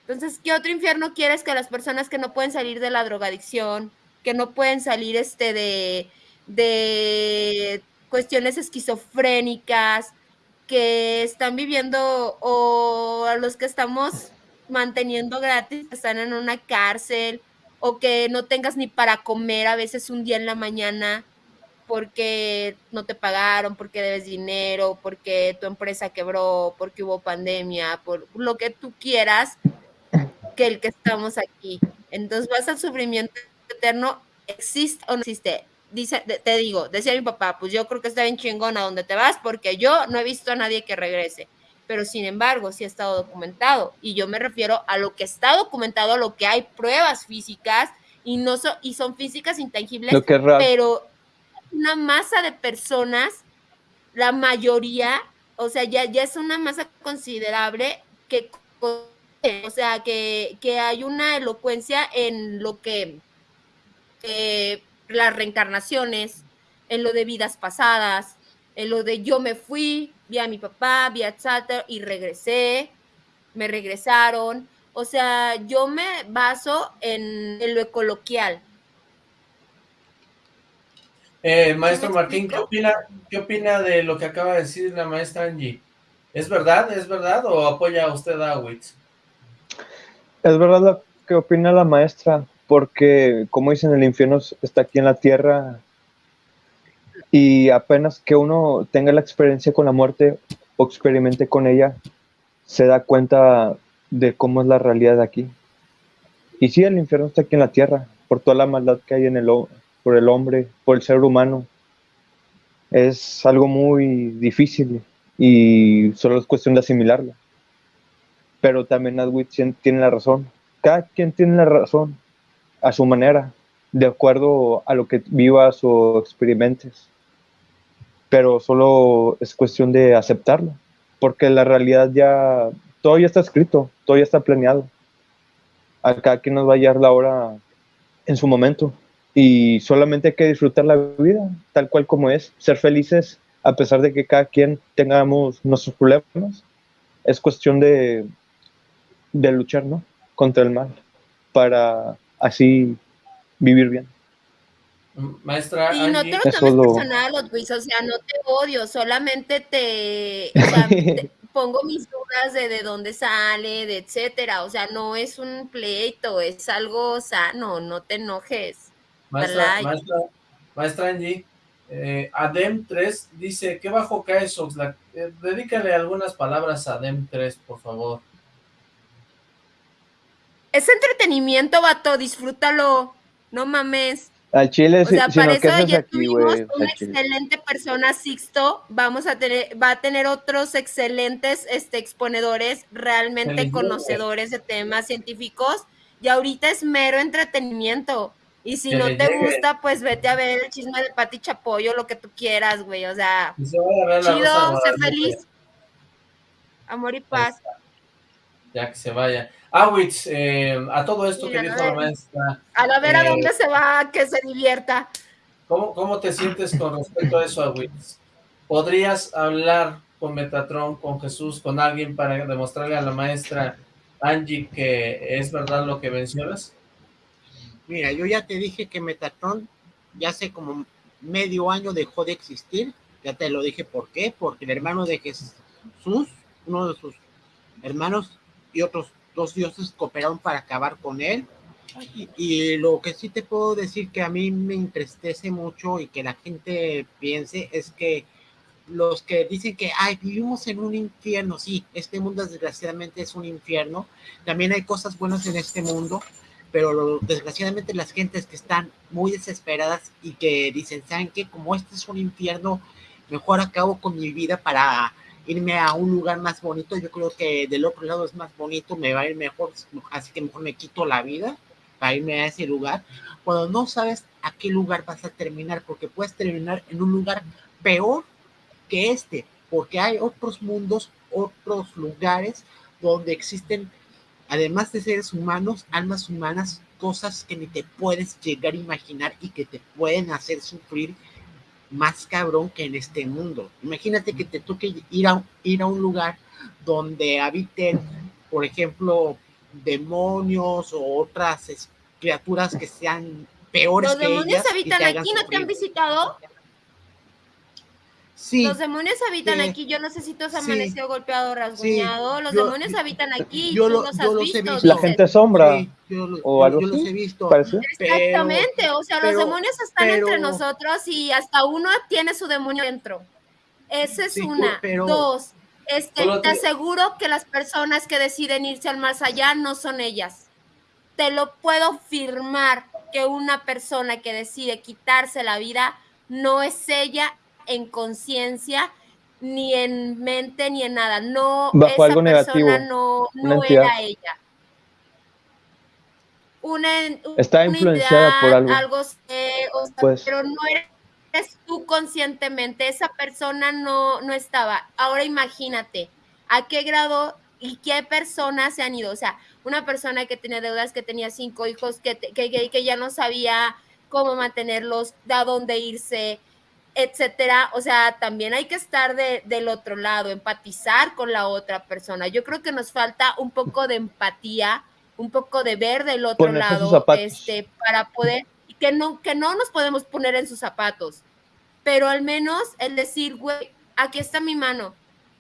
Entonces, ¿qué otro infierno quieres que las personas que no pueden salir de la drogadicción, que no pueden salir este de, de cuestiones esquizofrénicas, que están viviendo, o a los que estamos manteniendo gratis, están en una cárcel, o que no tengas ni para comer a veces un día en la mañana porque no te pagaron, porque debes dinero, porque tu empresa quebró, porque hubo pandemia, por lo que tú quieras, que el que estamos aquí. Entonces vas al sufrimiento eterno, ¿existe o no existe? Dice, te, digo, decía mi papá, pues yo creo que está bien chingón a donde te vas, porque yo no he visto a nadie que regrese. Pero sin embargo, sí ha estado documentado. Y yo me refiero a lo que está documentado, a lo que hay pruebas físicas, y no so, y son físicas intangibles, Lo que es real. pero una masa de personas, la mayoría, o sea, ya, ya es una masa considerable que, o sea, que, que hay una elocuencia en lo que eh, las reencarnaciones, en lo de vidas pasadas, en lo de yo me fui, vi a mi papá, vi a Chatter y regresé, me regresaron. O sea, yo me baso en, en lo coloquial. Eh, maestro ¿Me Martín, ¿qué opina, ¿qué opina de lo que acaba de decir la maestra Angie? ¿Es verdad? ¿Es verdad o apoya usted a Witz? Es verdad lo que opina la maestra, porque como dicen, el infierno está aquí en la tierra y apenas que uno tenga la experiencia con la muerte o experimente con ella, se da cuenta de cómo es la realidad de aquí. Y sí, el infierno está aquí en la tierra, por toda la maldad que hay en el, por el hombre, por el ser humano. Es algo muy difícil y solo es cuestión de asimilarlo. Pero también Adwit tiene la razón. Cada quien tiene la razón a su manera, de acuerdo a lo que vivas o experimentes. Pero solo es cuestión de aceptarlo, porque la realidad ya, todo ya está escrito, todo ya está planeado. A cada quien nos va a llegar la hora en su momento. Y solamente hay que disfrutar la vida tal cual como es, ser felices a pesar de que cada quien tengamos nuestros problemas. Es cuestión de, de luchar, ¿no? Contra el mal, para así vivir bien. Maestra Y no Angie, te lo tomes lo- personal, Otwis, o sea, no te odio, solamente te, o sea, te pongo mis dudas de de dónde sale, de etcétera, o sea, no es un pleito, es algo sano, no te enojes. Maestra, like. maestra, maestra Angie, eh, Adem 3 dice, ¿qué bajo cae Soxlack? Eh, dedícale algunas palabras a Adem 3, por favor. Es entretenimiento, vato, disfrútalo. No mames. Al chile, O sea, si, para no, ¿qué eso ya aquí, tuvimos una chile. excelente persona, Sixto. Vamos a tener, va a tener otros excelentes este, exponedores, realmente conocedores de temas científicos. Y ahorita es mero entretenimiento. Y si no te gusta, pues vete a ver el chisme de Pati Chapoyo, lo que tú quieras, güey. O sea, se chido, sé feliz. Amor y paz. Ya que se vaya. Awitz, eh, a todo esto Mira, que dijo la maestra, A la ver a Eh, dónde se va, que se divierta. ¿cómo, ¿cómo te sientes con respecto a eso, Awitz? ¿Podrías hablar con Metatron, con Jesús, con alguien para demostrarle a la maestra Angie que es verdad lo que mencionas? Mira, yo ya te dije que Metatron ya hace como medio año dejó de existir. Ya te lo dije por qué. Porque el hermano de Jesús, uno de sus hermanos y otros dos dioses cooperaron para acabar con él. Y, y lo que sí te puedo decir que a mí me entristece mucho y que la gente piense es que los que dicen que ay vivimos en un infierno, sí, este mundo desgraciadamente es un infierno. También hay cosas buenas en este mundo, pero lo- desgraciadamente las gentes que están muy desesperadas y que dicen, ¿saben qué? Como este es un infierno, mejor acabo con mi vida para irme a un lugar más bonito. Yo creo que del otro lado es más bonito, me va a ir mejor, así que mejor me quito la vida para irme a ese lugar. Cuando no sabes a qué lugar vas a terminar, porque puedes terminar en un lugar peor que este, porque hay otros mundos, otros lugares donde existen además de seres humanos, almas humanas, cosas que ni te puedes llegar a imaginar y que te pueden hacer sufrir más cabrón que en este mundo. Imagínate que te toque ir a, ir a un lugar donde habiten, por ejemplo, demonios o otras criaturas que sean peores Los que demonios ellas habitan aquí, ¿no te han visitado? Sí, Los demonios habitan Sí. aquí. Yo no sé si tú has Sí. amanecido golpeado o rasguñado. Los Yo- demonios habitan aquí. yo lo- los yo has los he visto. visto. La gente sombra sí, yo, lo- o algo yo los así, he visto. parece. pero- Exactamente, o sea, pero- los demonios están pero- entre nosotros y hasta uno tiene su demonio dentro. Esa es Sí, una. pero- Dos, este, te- aseguro que las personas que deciden irse al más allá no son ellas. Te lo puedo firmar que una persona que decide quitarse la vida no es ella en conciencia, ni en mente, ni en nada. No, Bajo esa algo persona negativo, no, no era ella. Una, Está influenciada por algo. eh, o sea, Pues. pero no eres tú conscientemente, esa persona no, no estaba. Ahora imagínate, ¿a qué grado y qué personas se han ido? O sea, una persona que tenía deudas, que tenía cinco hijos, que, que, que- que ya no sabía cómo mantenerlos, a dónde irse, etcétera. O sea, también hay que estar de- del otro lado, empatizar con la otra persona. Yo creo que nos falta un poco de empatía, un poco de ver del otro Ponerse lado, este, para poder, que no, que no nos podemos poner en sus zapatos, pero al menos el decir, güey, aquí está mi mano.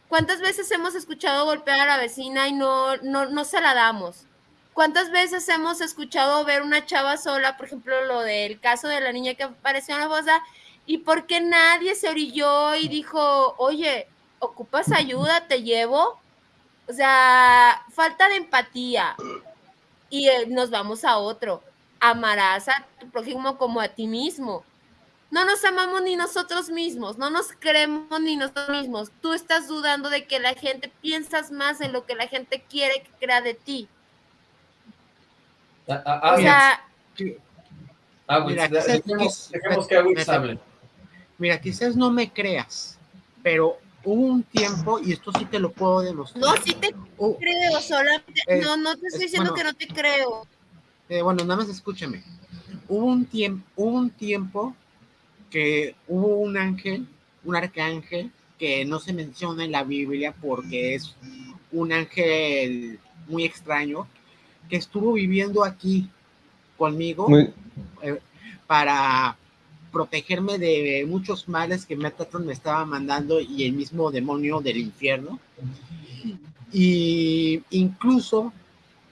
¿Cuántas veces hemos escuchado golpear a la vecina y no, no, no se la damos? ¿Cuántas veces hemos escuchado ver una chava sola, por ejemplo, lo del caso de la niña que apareció en la fosa, y por qué nadie se orilló y dijo, oye, ¿ocupas ayuda? ¿Te llevo? O sea, falta de empatía. Y eh, nos vamos a otro. Amarás a tu prójimo como a ti mismo. No nos amamos ni nosotros mismos, no nos creemos ni nosotros mismos. Tú estás dudando de que la gente piensas más en lo que la gente quiere que crea de ti. A- O sea, mira, quizás- dejemos, dejemos que me- hable. Mira, quizás no me creas, pero hubo un tiempo, y esto sí te lo puedo demostrar. no, sí te creo, solamente, Eh, no, no te es- estoy diciendo bueno. que no te creo. eh, bueno, nada más escúchame. Hubo un tiempo, hubo un tiempo que hubo un ángel, un arcángel, que no se menciona en la Biblia porque es un ángel muy extraño, que estuvo viviendo aquí conmigo Muy- eh, para protegerme de muchos males que Metatron me estaba mandando y el mismo demonio del infierno. Y incluso,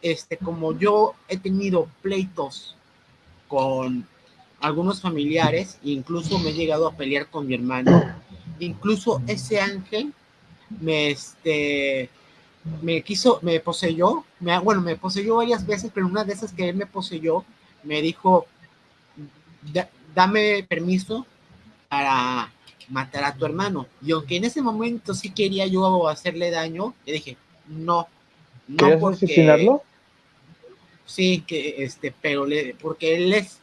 este, como yo he tenido pleitos con algunos familiares, incluso me he llegado a pelear con mi hermano. Incluso ese ángel me, este, me quiso, me poseyó, me, bueno, me poseyó varias veces, pero una de esas que él me poseyó, me dijo, "Da- dame permiso para matar a tu hermano. Y aunque en ese momento sí quería yo hacerle daño, le dije, no, no ¿Querías porque... asesinarlo? Sí, que este, pero le, porque él es,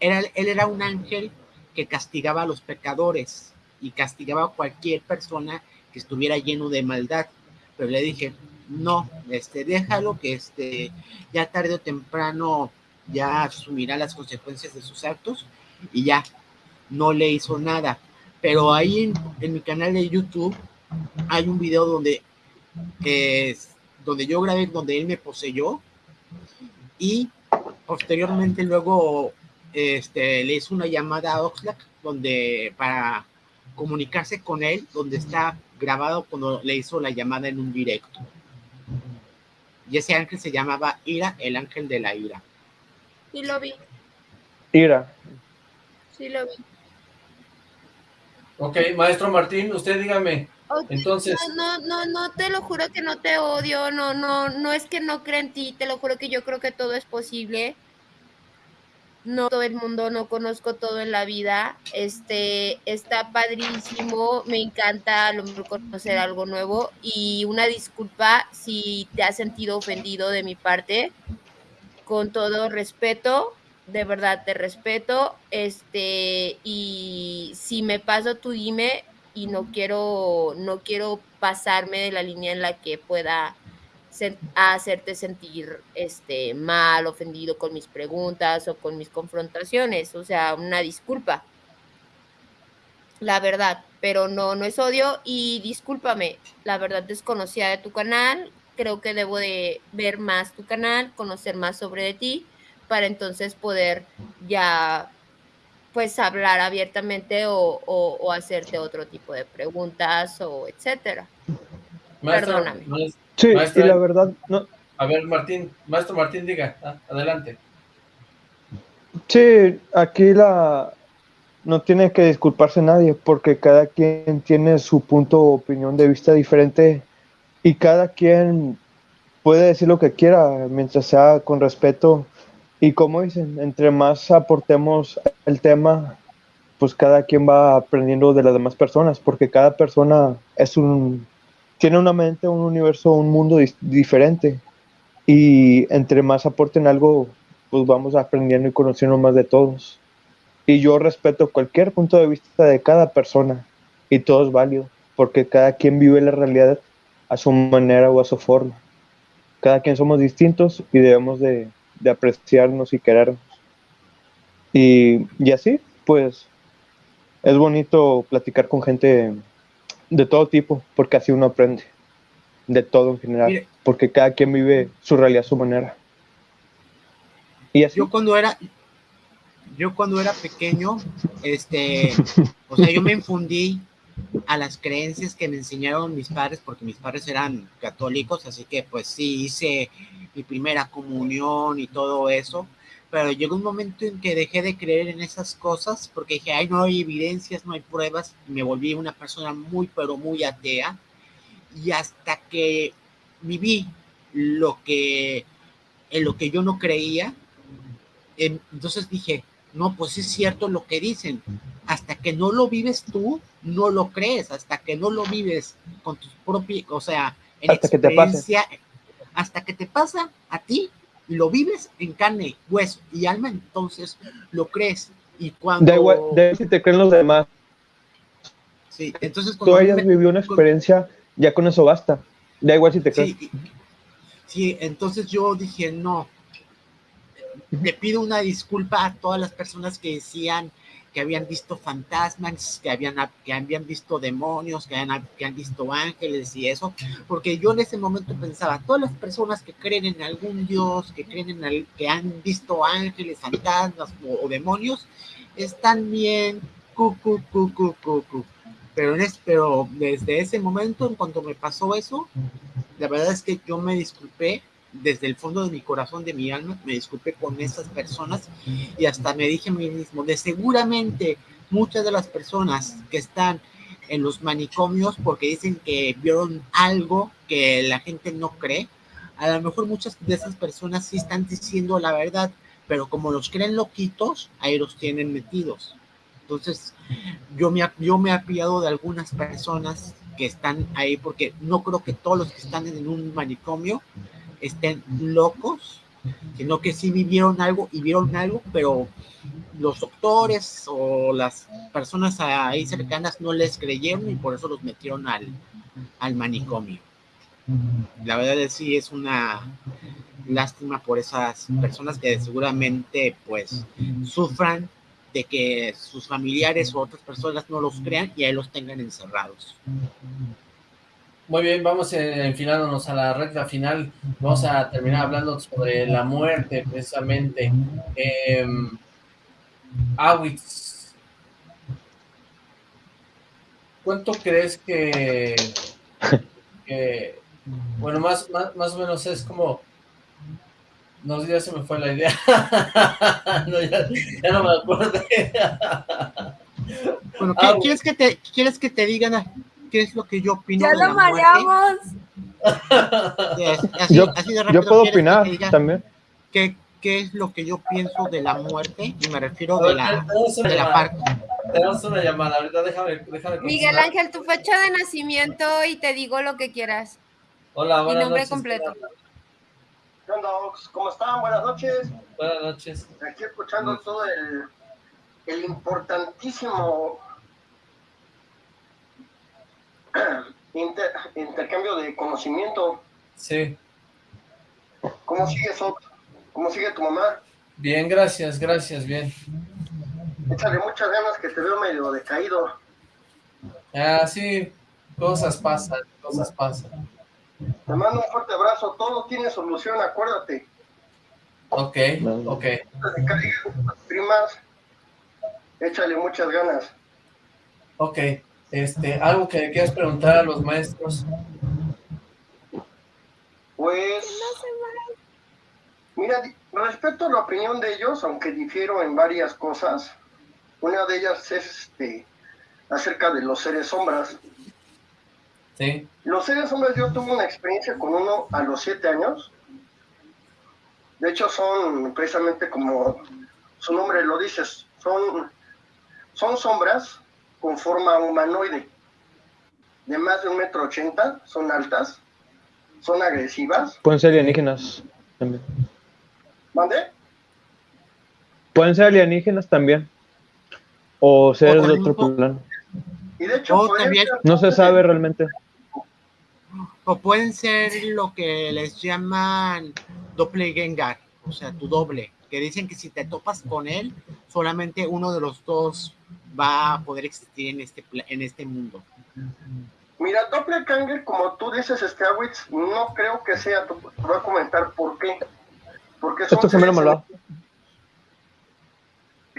era, él era un ángel que castigaba a los pecadores y castigaba a cualquier persona que estuviera lleno de maldad. Pero le dije, no, este, déjalo que este, ya tarde o temprano ya asumirá las consecuencias de sus actos y ya no le hizo nada. Pero ahí en, en mi canal de YouTube hay un video donde, es, donde yo grabé, donde él me poseyó y posteriormente luego este, le hizo una llamada a Oxlack donde para comunicarse con él, donde está grabado cuando le hizo la llamada en un directo. Y ese ángel se llamaba Ira, el ángel de la ira. Sí lo vi, Ira. Sí lo vi. Ok, maestro Martín, usted dígame, entonces, No, no, no, no, te lo juro que no te odio, no, no, no es que no crea en ti, te lo juro que yo creo que todo es posible. No todo el mundo, no conozco todo en la vida. Este, está padrísimo, me encanta a lo mejor conocer algo nuevo y una disculpa si te has sentido ofendido de mi parte. Con todo respeto, de verdad te respeto. Este, y si me paso, tú dime, y no quiero, no quiero pasarme de la línea en la que pueda hacerte sentir este, mal, ofendido con mis preguntas o con mis confrontaciones. O sea, una disculpa. La verdad, pero no, no es odio y discúlpame, la verdad desconocía de tu canal, creo que debo de ver más tu canal, conocer más sobre de ti, para entonces poder ya pues hablar abiertamente o, o- o hacerte otro tipo de preguntas o etcétera. maestro, perdóname. maes- Sí, y la verdad, no, a ver, Martín, maestro Martín, diga, ah, adelante. Sí, aquí la no tiene que disculparse nadie porque cada quien tiene su punto o opinión de vista diferente y cada quien puede decir lo que quiera mientras sea con respeto y como dicen, entre más aportemos el tema, pues cada quien va aprendiendo de las demás personas porque cada persona es un tiene una mente, un universo, un mundo diferente y entre más aporten algo, pues vamos aprendiendo y conociendo más de todos. Y yo respeto cualquier punto de vista de cada persona y todo es válido, porque cada quien vive la realidad a su manera o a su forma. Cada quien somos distintos y debemos de, de apreciarnos y querernos. Y, y así, pues, es bonito platicar con gente de todo tipo, porque así uno aprende, de todo en general, Mire. porque cada quien vive su realidad a su manera. Y así, Yo cuando era, yo cuando era pequeño, este, o sea, yo me infundí a las creencias que me enseñaron mis padres, porque mis padres eran católicos, así que pues sí hice mi primera comunión y todo eso, pero llegó un momento en que dejé de creer en esas cosas, porque dije, ay, no hay evidencias, no hay pruebas, me volví una persona muy, pero muy atea, y hasta que viví lo que, en lo que yo no creía, en- entonces dije, no, pues es cierto lo que dicen. Hasta que no lo vives tú, no lo crees. Hasta que no lo vives con tus propios, o sea, en Hasta que te pase. experiencia, hasta que te pasa a ti lo vives en carne, hueso y alma, entonces lo crees. Y cuando... da igual, igual si te creen los demás, sí, entonces tú cuando mí hayas me- vivido una experiencia, ya con eso basta. Da igual si te crees. Sí, sí, entonces yo dije, no, le pido una disculpa a todas las personas que decían que habían visto fantasmas, que habían, que habían visto demonios, que que han visto ángeles y eso, porque yo en ese momento pensaba, todas las personas que creen en algún dios, que creen en el, que han visto ángeles, fantasmas o, o demonios, están bien, cu, cu, cu, cu, cu, cu. Pero, en es- pero desde ese momento, en cuanto me pasó eso, la verdad es que yo me disculpé desde el fondo de mi corazón, de mi alma, me disculpé con esas personas y hasta me dije a mí mismo, de seguramente muchas de las personas que están en los manicomios porque dicen que vieron algo que la gente no cree, a lo mejor muchas de esas personas sí están diciendo la verdad, pero como los creen loquitos, ahí los tienen metidos. Entonces, yo me, yo me he apiado de algunas personas que están ahí porque no creo que todos los que están en un manicomio estén locos, sino que sí vivieron algo y vieron algo, pero los doctores o las personas ahí cercanas no les creyeron y por eso los metieron al, al manicomio. La verdad es sí es una lástima por esas personas que seguramente pues sufran de que sus familiares o otras personas no los crean y ahí los tengan encerrados. Muy bien, vamos eh, enfilándonos a la recta final. Vamos a terminar hablando sobre la muerte, precisamente. Eh, Awitz, ¿cuánto crees que, que bueno, más, más, más o menos es como no, ya se me fue la idea. no, ya, ya, no me acuerdo. bueno, ¿qué, ¿quieres, que te, ¿quieres que te digan qué es lo que yo opino? ¡Ya lo mareamos! Así, yo, así de yo puedo opinar también. ¿qué, ¿Qué es lo que yo pienso de la muerte? Y me refiero de la, de la parte. Tenemos una llamada, ahorita déjame, déjame Miguel Ángel, tu fecha de nacimiento y te digo lo que quieras. Hola, buenas Mi nombre noches, completo. ¿Qué onda, Ox? ¿Cómo están? Buenas noches. Buenas noches. Aquí escuchando todo el, el importantísimo inter, intercambio de conocimiento. Sí. ¿Cómo sigues, Ox? ¿Cómo sigue tu mamá? Bien, gracias, gracias, bien. Échale muchas ganas que te veo medio decaído. Ah, sí, cosas pasan, cosas pasan. Te mando un fuerte abrazo. Todo tiene solución, acuérdate. Ok, ok. Primas, échale muchas ganas. Ok, este, algo que quieras preguntar a los maestros. Pues, mira, respeto a la opinión de ellos, aunque difiero en varias cosas. Una de ellas es este, acerca de los seres sombras. Los seres hombres, yo tuve una experiencia con uno a los siete años. De hecho, son precisamente como su nombre lo dice, son, son sombras con forma humanoide, de más de un metro ochenta, son altas, son agresivas. Pueden ser alienígenas también. ¿Mande? Pueden ser alienígenas también. O seres de otro plano. Y de hecho, no se sabe realmente o pueden ser lo que les llaman doppelganger, o sea, tu doble, que dicen que si te topas con él, solamente uno de los dos va a poder existir en este, en este mundo. Mira, doppelganger, como tú dices, Stawitz, no creo que sea, te voy a comentar por qué. Porque son Esto seres, me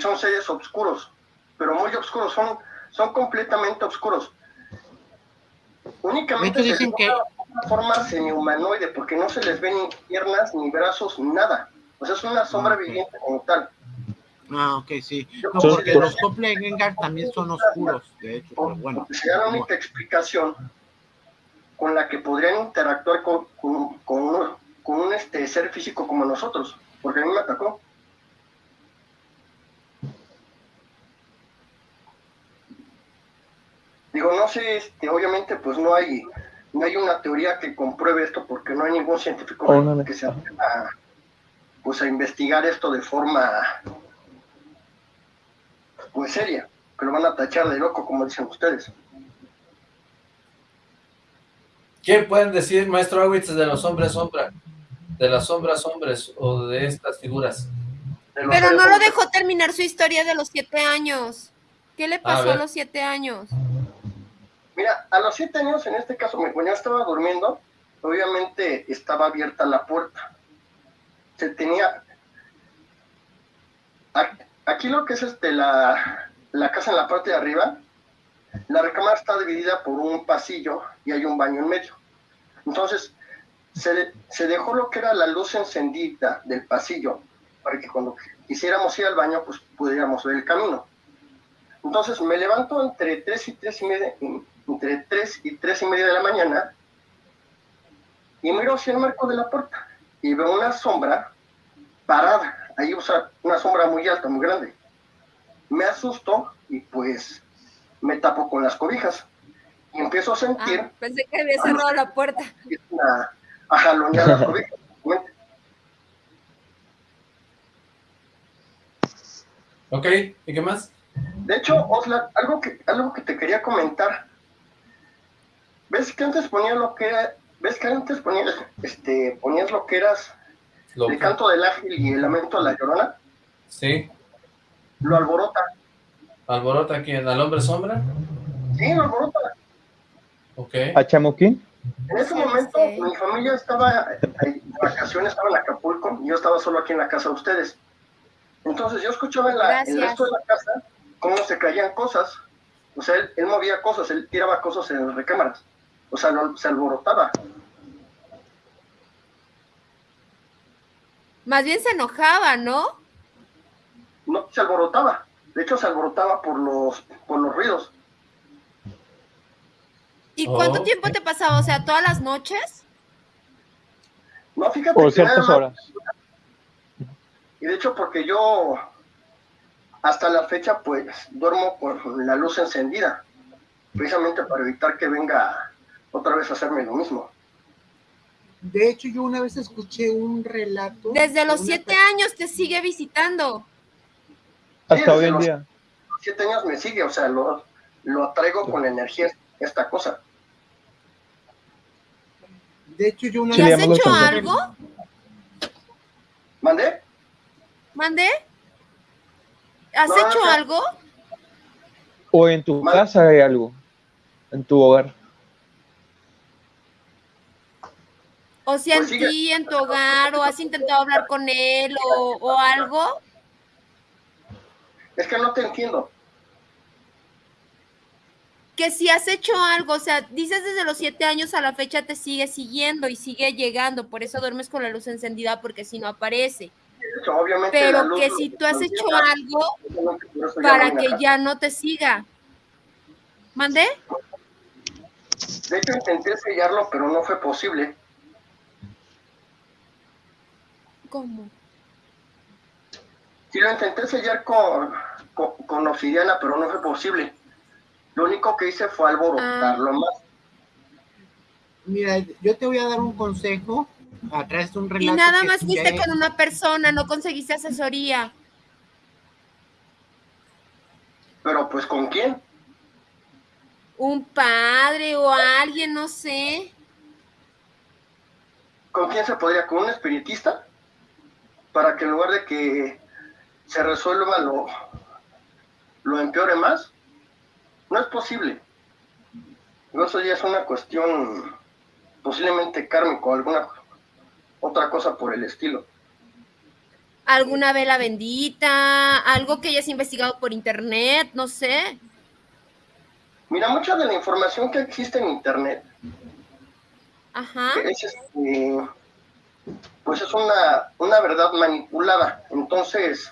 son seres oscuros, pero muy oscuros, son, son completamente oscuros. Únicamente dicen que una forma semi-humanoide, porque no se les ven ni piernas, ni brazos, ni nada. O sea, es una sombra viviente como tal. Ah, ok, sí. No, porque los Doppelganger también son oscuros, de hecho, pero bueno. Sería la única explicación con la que podrían interactuar con, con, con, un, este, ser físico como nosotros, porque a mí me atacó. Digo, no sé, este, obviamente pues no hay no hay una teoría que compruebe esto porque no hay ningún científico oh, que se atreva a, pues, a investigar esto de forma pues seria, que lo van a tachar de loco como dicen ustedes. ¿Qué pueden decir, maestro Awitz, de los hombres sombra? De las sombras hombres o de estas figuras. Pero no lo dejó terminar su historia de los siete años. ¿Qué le pasó a los siete años? Mira, a los siete años, en este caso, cuando yo estaba durmiendo, obviamente estaba abierta la puerta. Se tenía... Aquí lo que es este, la, la casa en la parte de arriba, la recámara está dividida por un pasillo y hay un baño en medio. Entonces, se, se dejó lo que era la luz encendida del pasillo para que cuando quisiéramos ir al baño, pues pudiéramos ver el camino. Entonces me levanto entre 3 y 3 y media, entre 3 y 3 y media de la mañana y miro hacia el marco de la puerta y veo una sombra parada, ahí o sea, una sombra muy alta, muy grande. Me asusto y pues me tapo con las cobijas y empiezo a sentir Ah, pensé que había cerrado la puerta. a, a jalonear las cobijas. Ok, ¿y qué más? De hecho, Osla, algo que, algo que te quería comentar. ¿Ves que antes ponía lo que era, ves que antes ponías, este, ponías lo que eras Lo- el canto del ángel y el lamento de la llorona? Sí, Lo alborota. alborota aquí al hombre sombra. Sí, lo alborota. Ok, ¿A Chamuquín? En ese momento, sí. mi familia estaba en vacaciones, estaba en Acapulco, y yo estaba solo aquí en la casa de ustedes. Entonces yo escuchaba en la, el resto de la casa cómo se caían cosas. O sea, él, él movía cosas, él tiraba cosas en las recámaras. O sea, lo- se alborotaba. Más bien se enojaba, ¿no? No, se alborotaba. De hecho, se alborotaba por los, por los ruidos. ¿Y cuánto Oh. tiempo te pasaba? O sea, todas las noches. No, fíjate Por que nada ciertas más- horas. Y de hecho, porque yo hasta la fecha, pues, duermo con la luz encendida. Precisamente para evitar que venga otra vez a hacerme lo mismo. De hecho, yo una vez escuché un relato. Desde de los siete años te sigue visitando. Hasta hoy en los- día. Siete años me sigue, o sea, lo, lo atraigo con energía esta cosa. De hecho, yo una ¿Y Sí, le has hecho algo? ¿Mandé? ¿Mandé? ¿Has No, hecho no. algo? ¿O en tu casa hay algo? En tu hogar. O sea, Pues en sigue. ti, en tu hogar, o has intentado hablar con él, o, o algo. Es que no te entiendo. Que si has hecho algo, o sea, dices desde los siete años a la fecha te sigue siguiendo y sigue llegando, por eso duermes con la luz encendida, porque si no aparece. Hecho, obviamente, Pero que si tú has hecho algo eso para que ya no te siga. ¿Mandé? De hecho, intenté sellarlo, pero no fue posible. ¿Cómo? Sí, lo intenté sellar con, con, con obsidiana, pero no fue posible. Lo único que hice fue alborotarlo más. Mira, yo te voy a dar un consejo a través de un relato. Y nada más fuiste con una persona, no conseguiste asesoría. Pero, pues, ¿con quién? Un padre o alguien, no sé. ¿Con quién se podría? ¿Con un espiritista? Para que en lugar de que se resuelva lo, lo empeore más. No es posible. Eso ya es una cuestión posiblemente kármico, alguna otra cosa por el estilo. alguna vela bendita, algo que hayas investigado por internet, no sé. Mira, mucha de la información que existe en internet Ajá. es este, pues es una, una verdad manipulada. Entonces,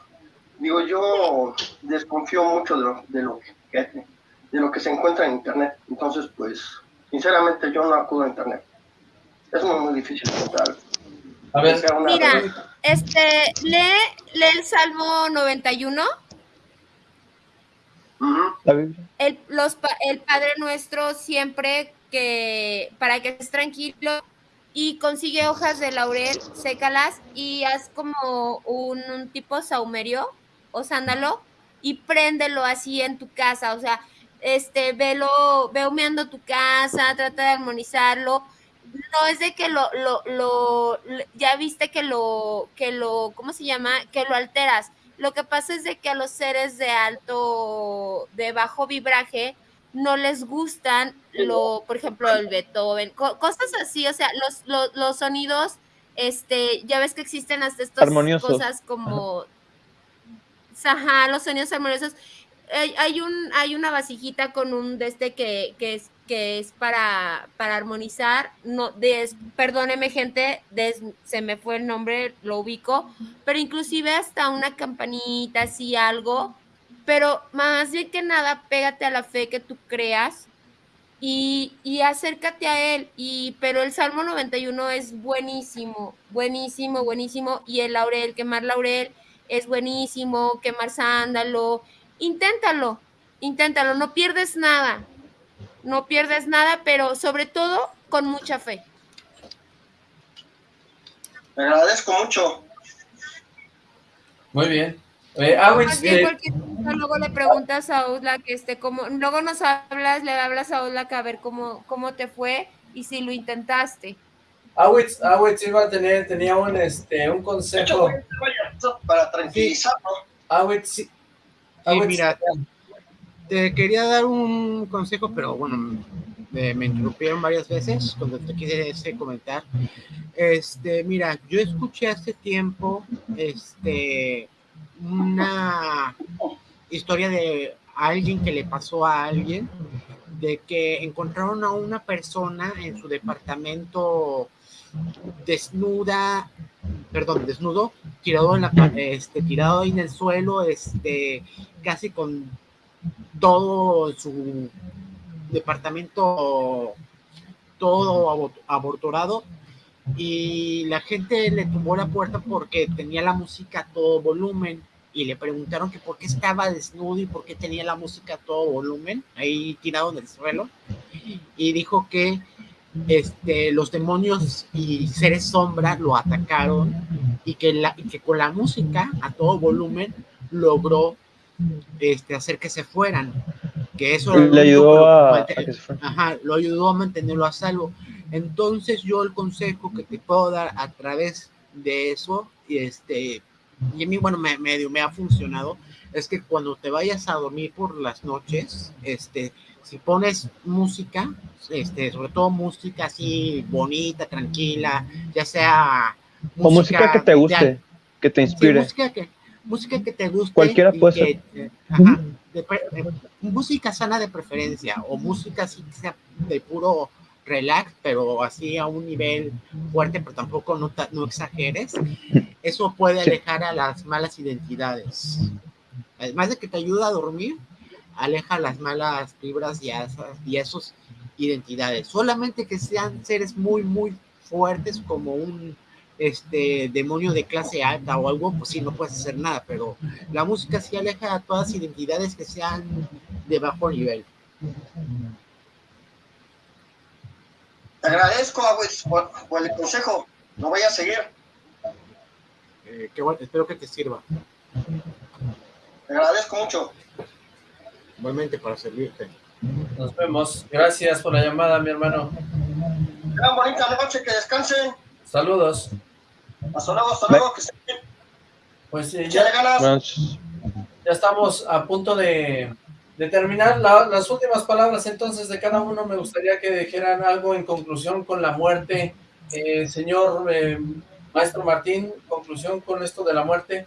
digo, yo desconfío mucho de lo, de lo que de lo que se encuentra en internet. Entonces, pues, sinceramente yo no acudo a internet. Es muy, muy difícil encontrar. A ver, Mira, este, lee, lee el Salmo 91, Ujú. La Biblia. el, los, el Padre Nuestro siempre que, para que estés tranquilo, y consigue hojas de laurel, sécalas y haz como un, tipo saumerio o sándalo y préndelo así en tu casa, o sea, este, velo, ve humeando tu casa, trata de armonizarlo. No es de que lo, lo, lo, lo- ya viste que lo, que lo, ¿cómo se llama? Que lo alteras. Lo que pasa es de que a los seres de alto, de bajo vibraje, no les gustan lo, por ejemplo, el Beethoven, co- cosas así, o sea, los, los, los sonidos, este, ya ves que existen hasta estas Armoniosos. cosas como, ajá, los sonidos armoniosos. Hay, hay un, hay una vasijita con un de este que, que es que es para, para armonizar. No, des, perdóneme, gente, des, se me fue el nombre, lo ubico, pero inclusive hasta una campanita, así algo. Pero más bien que nada, pégate a la fe que tú creas y, y, acércate a él. Y, pero el Salmo 91 es buenísimo, buenísimo, buenísimo. Y el laurel, quemar laurel, es buenísimo, quemar sándalo. Inténtalo, inténtalo, no pierdes nada no pierdes nada, pero sobre todo con mucha fe. Me agradezco mucho. Muy bien. Eh, ah, eh, luego le preguntas a Usla que esté como, luego nos hablas, le hablas a que a ver cómo, cómo te fue y si lo intentaste. Awitz, Awitz iba a tener, tenía un, este, un consejo. Para tranquilizarlo. Awitz, sí, mira, te quería dar un consejo, pero bueno, me, interrumpieron varias veces cuando te quise comentar. Este, mira, yo escuché hace tiempo este, una historia de alguien que le pasó a alguien, de que encontraron a una persona en su departamento desnuda, perdón, desnudo, tirado en la, este, tirado ahí en el suelo, este, casi con todo su departamento todo abortorado y la gente le tumbó la puerta porque tenía la música a todo volumen y le preguntaron que por qué estaba desnudo y por qué tenía la música a todo volumen ahí tirado en el suelo y dijo que este, los demonios y seres sombra lo atacaron y que, la, y que con la música a todo volumen logró este, hacer que se fueran. Que eso le ayudó a, lo ayudó a mantenerlo a salvo. Entonces yo el consejo que te puedo dar a través de eso, y este, y a mí, bueno, me, medio me ha funcionado, es que cuando te vayas a dormir por las noches, este, si pones música, este, sobre todo música así bonita, tranquila, ya sea o música, que te guste, que te inspire. música que, música que te guste. Cualquiera puede ser. música sana de preferencia o música así que sea de puro relax, pero así a un nivel fuerte, pero tampoco no, no exageres. Eso puede alejar a las malas identidades. Además de que te ayuda a dormir, aleja las malas fibras y, esas, y esos identidades. Solamente que sean seres muy, muy fuertes como un este demonio de clase alta o algo, pues sí, no puedes hacer nada, pero la música sí aleja a todas identidades que sean de bajo nivel. Te agradezco por, el consejo, no voy a seguir. Eh, qué bueno, espero que te sirva. Te agradezco mucho. Igualmente para servirte. Nos vemos. Gracias por la llamada, mi hermano. Una bonita noche, que descansen. Saludos. Hasta luego, hasta luego, que Pues eh, ya, ya estamos a punto de, de terminar. las últimas palabras entonces de cada uno, me gustaría que dijeran algo en conclusión con la muerte. Eh, señor eh, Maestro Martín, conclusión con esto de la muerte.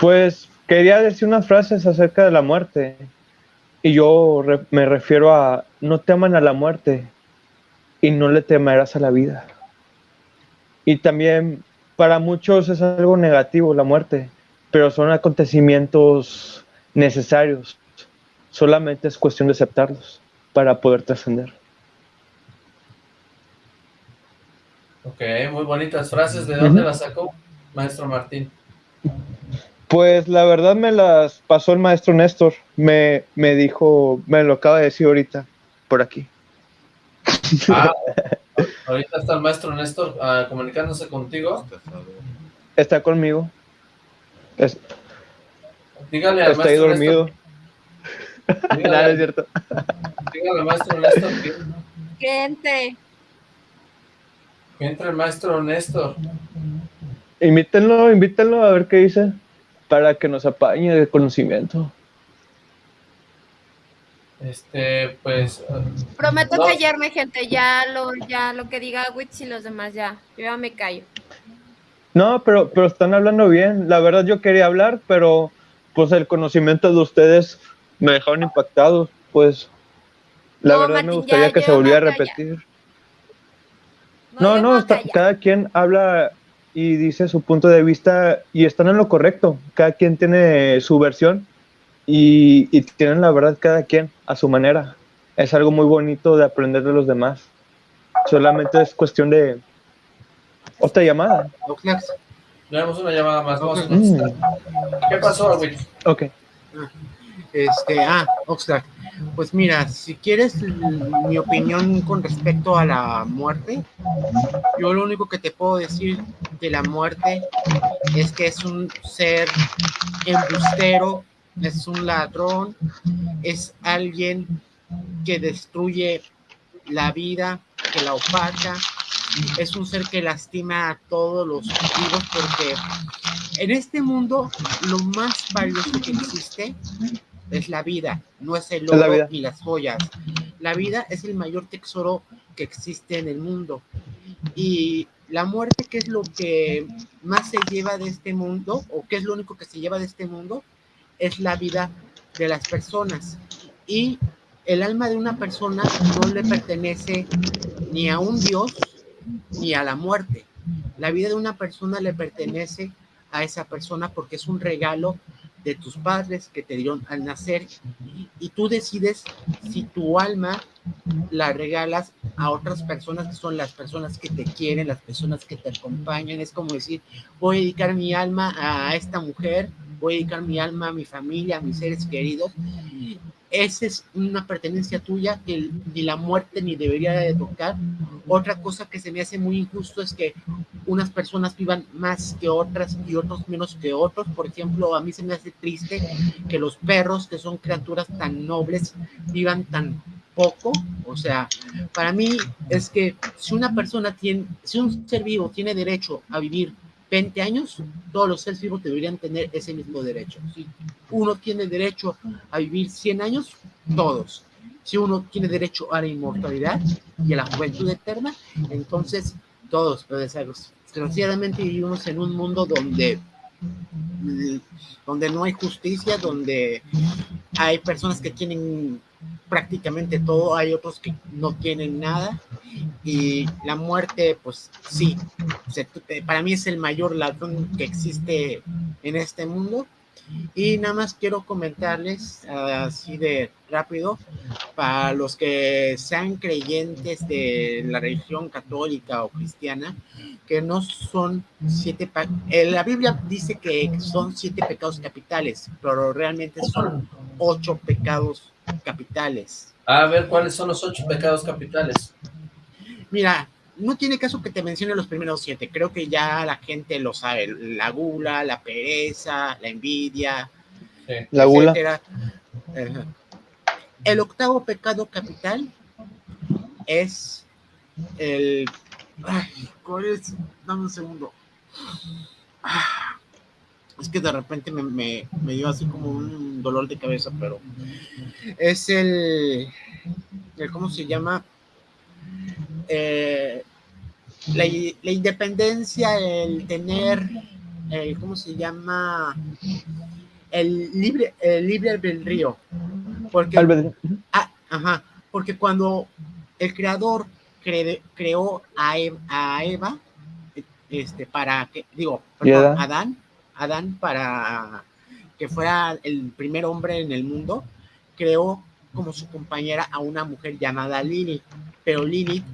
Pues quería decir unas frases acerca de la muerte. Y yo me refiero a no teman a la muerte y no le temerás a la vida. Y también para muchos es algo negativo la muerte, pero son acontecimientos necesarios. Solamente es cuestión de aceptarlos para poder trascender. Ok, muy bonitas frases. ¿De dónde las sacó, maestro Martín? Pues la verdad me las pasó el maestro Néstor. Me, me dijo, me lo acaba de decir ahorita, por aquí. Ah, ahorita está el maestro Néstor uh, comunicándose contigo. Está conmigo. Es... Dígale al está ahí dormido. Dígale, Nada, es cierto. Dígale al maestro Néstor que... Que entre. Que entre el maestro Néstor. Invítenlo, invítenlo a ver qué dice para que nos apañe de conocimiento. Este, pues... Prometo callarme, gente, ya lo, ya lo que diga Witch y los demás ya, yo ya me callo. No, pero, pero están hablando bien. La verdad yo quería hablar, pero pues el conocimiento de ustedes me dejaron impactado. pues la No, verdad me gustaría ya que se volviera a repetir. No, no, está- cada quien habla y dice su punto de vista y están en lo correcto. Cada quien tiene su versión y, y tienen la verdad cada quien a su manera. Es algo muy bonito de aprender de los demás. Solamente es cuestión de otra llamada. Tenemos una llamada más. Vamos. Mm, ¿Qué pasó, Will? ok. Este, ah, Oxlack, pues mira, si quieres mi opinión con respecto a la muerte, yo lo único que te puedo decir de la muerte es que es un ser embustero, es un ladrón, es alguien que destruye la vida, que la opaca, es un ser que lastima a todos los vivos porque en este mundo lo más valioso que existe es la vida, no es el la oro ni las joyas. La vida es el mayor tesoro que existe en el mundo. Y la muerte, ¿qué es lo que más se lleva de este mundo? ¿O qué es lo único que se lleva de este mundo? Es la vida de las personas. Y el alma de una persona no le pertenece ni a un Dios ni a la muerte. La vida de una persona le pertenece a esa persona porque es un regalo de tus padres que te dieron al nacer y tú decides si tu alma la regalas a otras personas que son las personas que te quieren, las personas que te acompañan. Es como decir, voy a dedicar mi alma a esta mujer, voy a dedicar mi alma a mi familia, a mis seres queridos. Esa es una pertenencia tuya que ni la muerte ni debería de tocar. Otra cosa que se me hace muy injusto es que unas personas vivan más que otras y otros menos que otros. Por ejemplo, a mí se me hace triste que los perros, que son criaturas tan nobles, vivan tan poco. O sea, para mí es que si una persona tiene, si un ser vivo tiene derecho a vivir 20 años, todos los seres vivos deberían tener ese mismo derecho. Si uno tiene derecho a vivir 100 años, todos. Si uno tiene derecho a la inmortalidad y a la juventud eterna, entonces todos. Pero desgraciadamente vivimos en un mundo donde, donde no hay justicia, donde hay personas que tienen prácticamente todo, hay otros que no tienen nada y la muerte, pues sí, para mí es el mayor ladrón que existe en este mundo. Y nada más quiero comentarles así de rápido, para los que sean creyentes de la religión católica o cristiana, que no son siete, eh, la Biblia dice que son siete pecados capitales, pero realmente son ocho pecados capitales. A ver, ¿cuáles son los ocho pecados capitales? Mira, no tiene caso que te mencione los primeros siete. Creo que ya la gente lo sabe. La gula, la pereza, la envidia, Sí. La gula. El octavo pecado capital es el. Ay, ¿cuál es? Dame un segundo. Ah, Es que de repente me, me, me dio así como un dolor de cabeza, pero es el, el ¿cómo se llama? Eh, la, la independencia, el tener, el, ¿cómo se llama? El libre, el libre albedrío. Porque, ah, ajá, porque cuando el creador cre- creó a Eva, a Eva, este, para que, digo, ¿Y perdón, Adán? Adán, para que fuera el primer hombre en el mundo, creó como su compañera a una mujer llamada Lilith, pero Lilith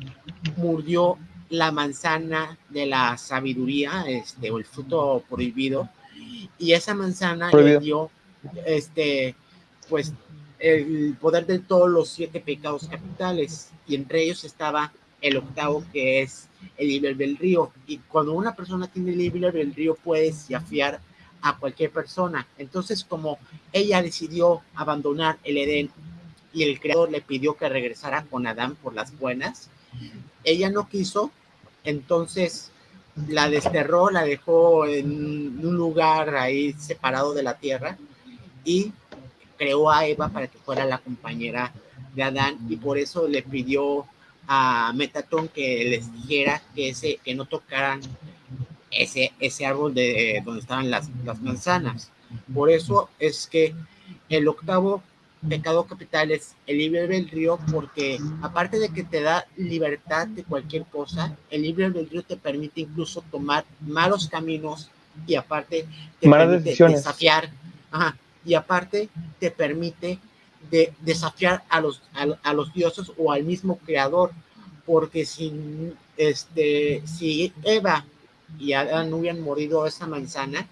mordió la manzana de la sabiduría, este, o el fruto prohibido, y esa manzana Prohibido. le dio, este, pues, el poder de todos los siete pecados capitales, y entre ellos estaba el octavo, que es el libre albedrío, y cuando una persona tiene libre albedrío, puede desafiar a cualquier persona. Entonces, como ella decidió abandonar el Edén y el creador le pidió que regresara con Adán por las buenas, ella no quiso, entonces la desterró, la dejó en un lugar ahí separado de la tierra y creó a Eva para que fuera la compañera de Adán. Y por eso le pidió a Metatron que les dijera que, ese, que no tocaran ese, ese árbol de donde estaban las, las manzanas. Por eso es que el octavo pecado capital es el libre albedrío porque aparte de que te da libertad de cualquier cosa, el libre albedrío te permite incluso tomar malos caminos y aparte te Malas permite decisiones. desafiar, ajá, y aparte te permite de desafiar a los, a, los dioses o al mismo creador, porque si, este, si Eva y Adán hubieran morido esa manzana,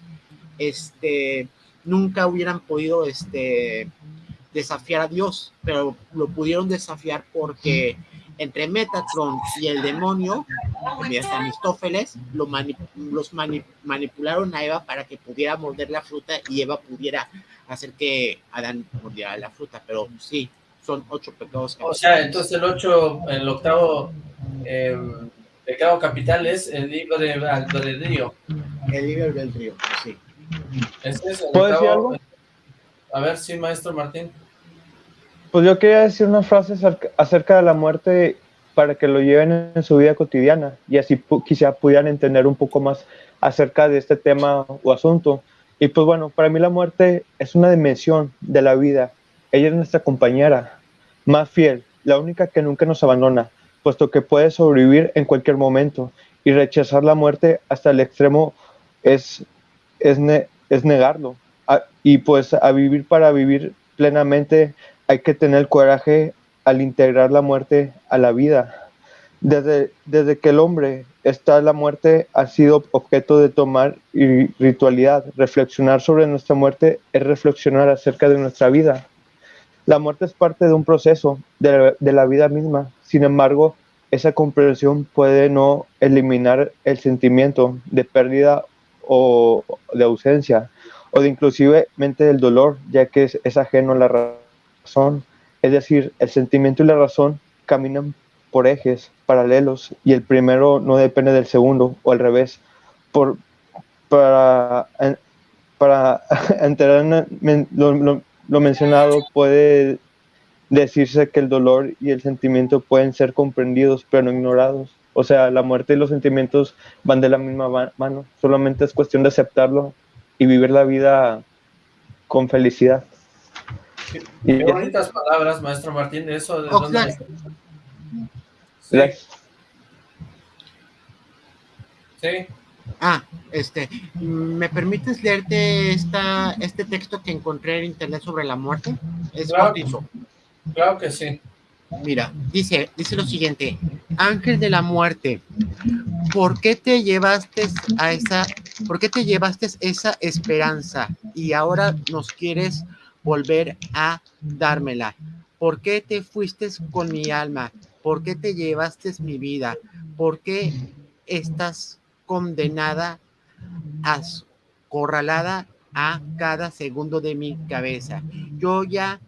este, nunca hubieran podido este, desafiar a Dios, pero lo pudieron desafiar porque entre Metatron y el demonio, Aristófeles, lo mani- los mani- manipularon a Eva para que pudiera morder la fruta y Eva pudiera hacer que Adán mordiera la fruta, pero sí, son ocho pecados. O sea, entonces el ocho, el octavo eh, pecado capital es el libre albedrío. El libre albedrío, sí. Ese es el ¿Puedo decir algo? A ver, sí, maestro Martín. Pues yo quería decir una frase acerca- de la muerte para que lo lleven en su vida cotidiana y así pu- quizá pudieran entender un poco más acerca de este tema o asunto. Y pues bueno, para mí la muerte es una dimensión de la vida. Ella es nuestra compañera más fiel, la única que nunca nos abandona, puesto que puede sobrevivir en cualquier momento y rechazar la muerte hasta el extremo es, es, es negarlo. Y pues a vivir para vivir plenamente hay que tener coraje al integrar la muerte a la vida. Desde, desde que el hombre está la muerte ha sido objeto de tomar y ritualidad. Reflexionar sobre nuestra muerte es reflexionar acerca de nuestra vida. La muerte es parte de un proceso de, la vida misma. Sin embargo, esa comprensión puede no eliminar el sentimiento de pérdida o de ausencia o de inclusivemente del dolor, ya que es, es ajeno a la razón. Es decir, el sentimiento y la razón caminan por ejes paralelos y el primero no depende del segundo o al revés. Por, para, en- para enterar en- lo, lo- lo mencionado puede decirse que el dolor y el sentimiento pueden ser comprendidos pero no ignorados. O sea, la muerte y los sentimientos van de la misma ma- mano. Solamente es cuestión de aceptarlo y vivir la vida con felicidad. Y Qué bonitas palabras, maestro Martín, de eso. ¿De? Sí, sí. Ah, este, ¿me permites leerte esta, este texto que encontré en internet sobre la muerte? Es Claro. bautizo. Claro que sí. Mira, dice, dice lo siguiente, ángel de la muerte, ¿por qué te llevaste a esa, por qué te llevaste esa esperanza y ahora nos quieres volver a dármela? ¿Por qué te fuiste con mi alma? ¿Por qué te llevaste mi vida? ¿Por qué estás condenada, acorralada a cada segundo de mi cabeza? Yo ya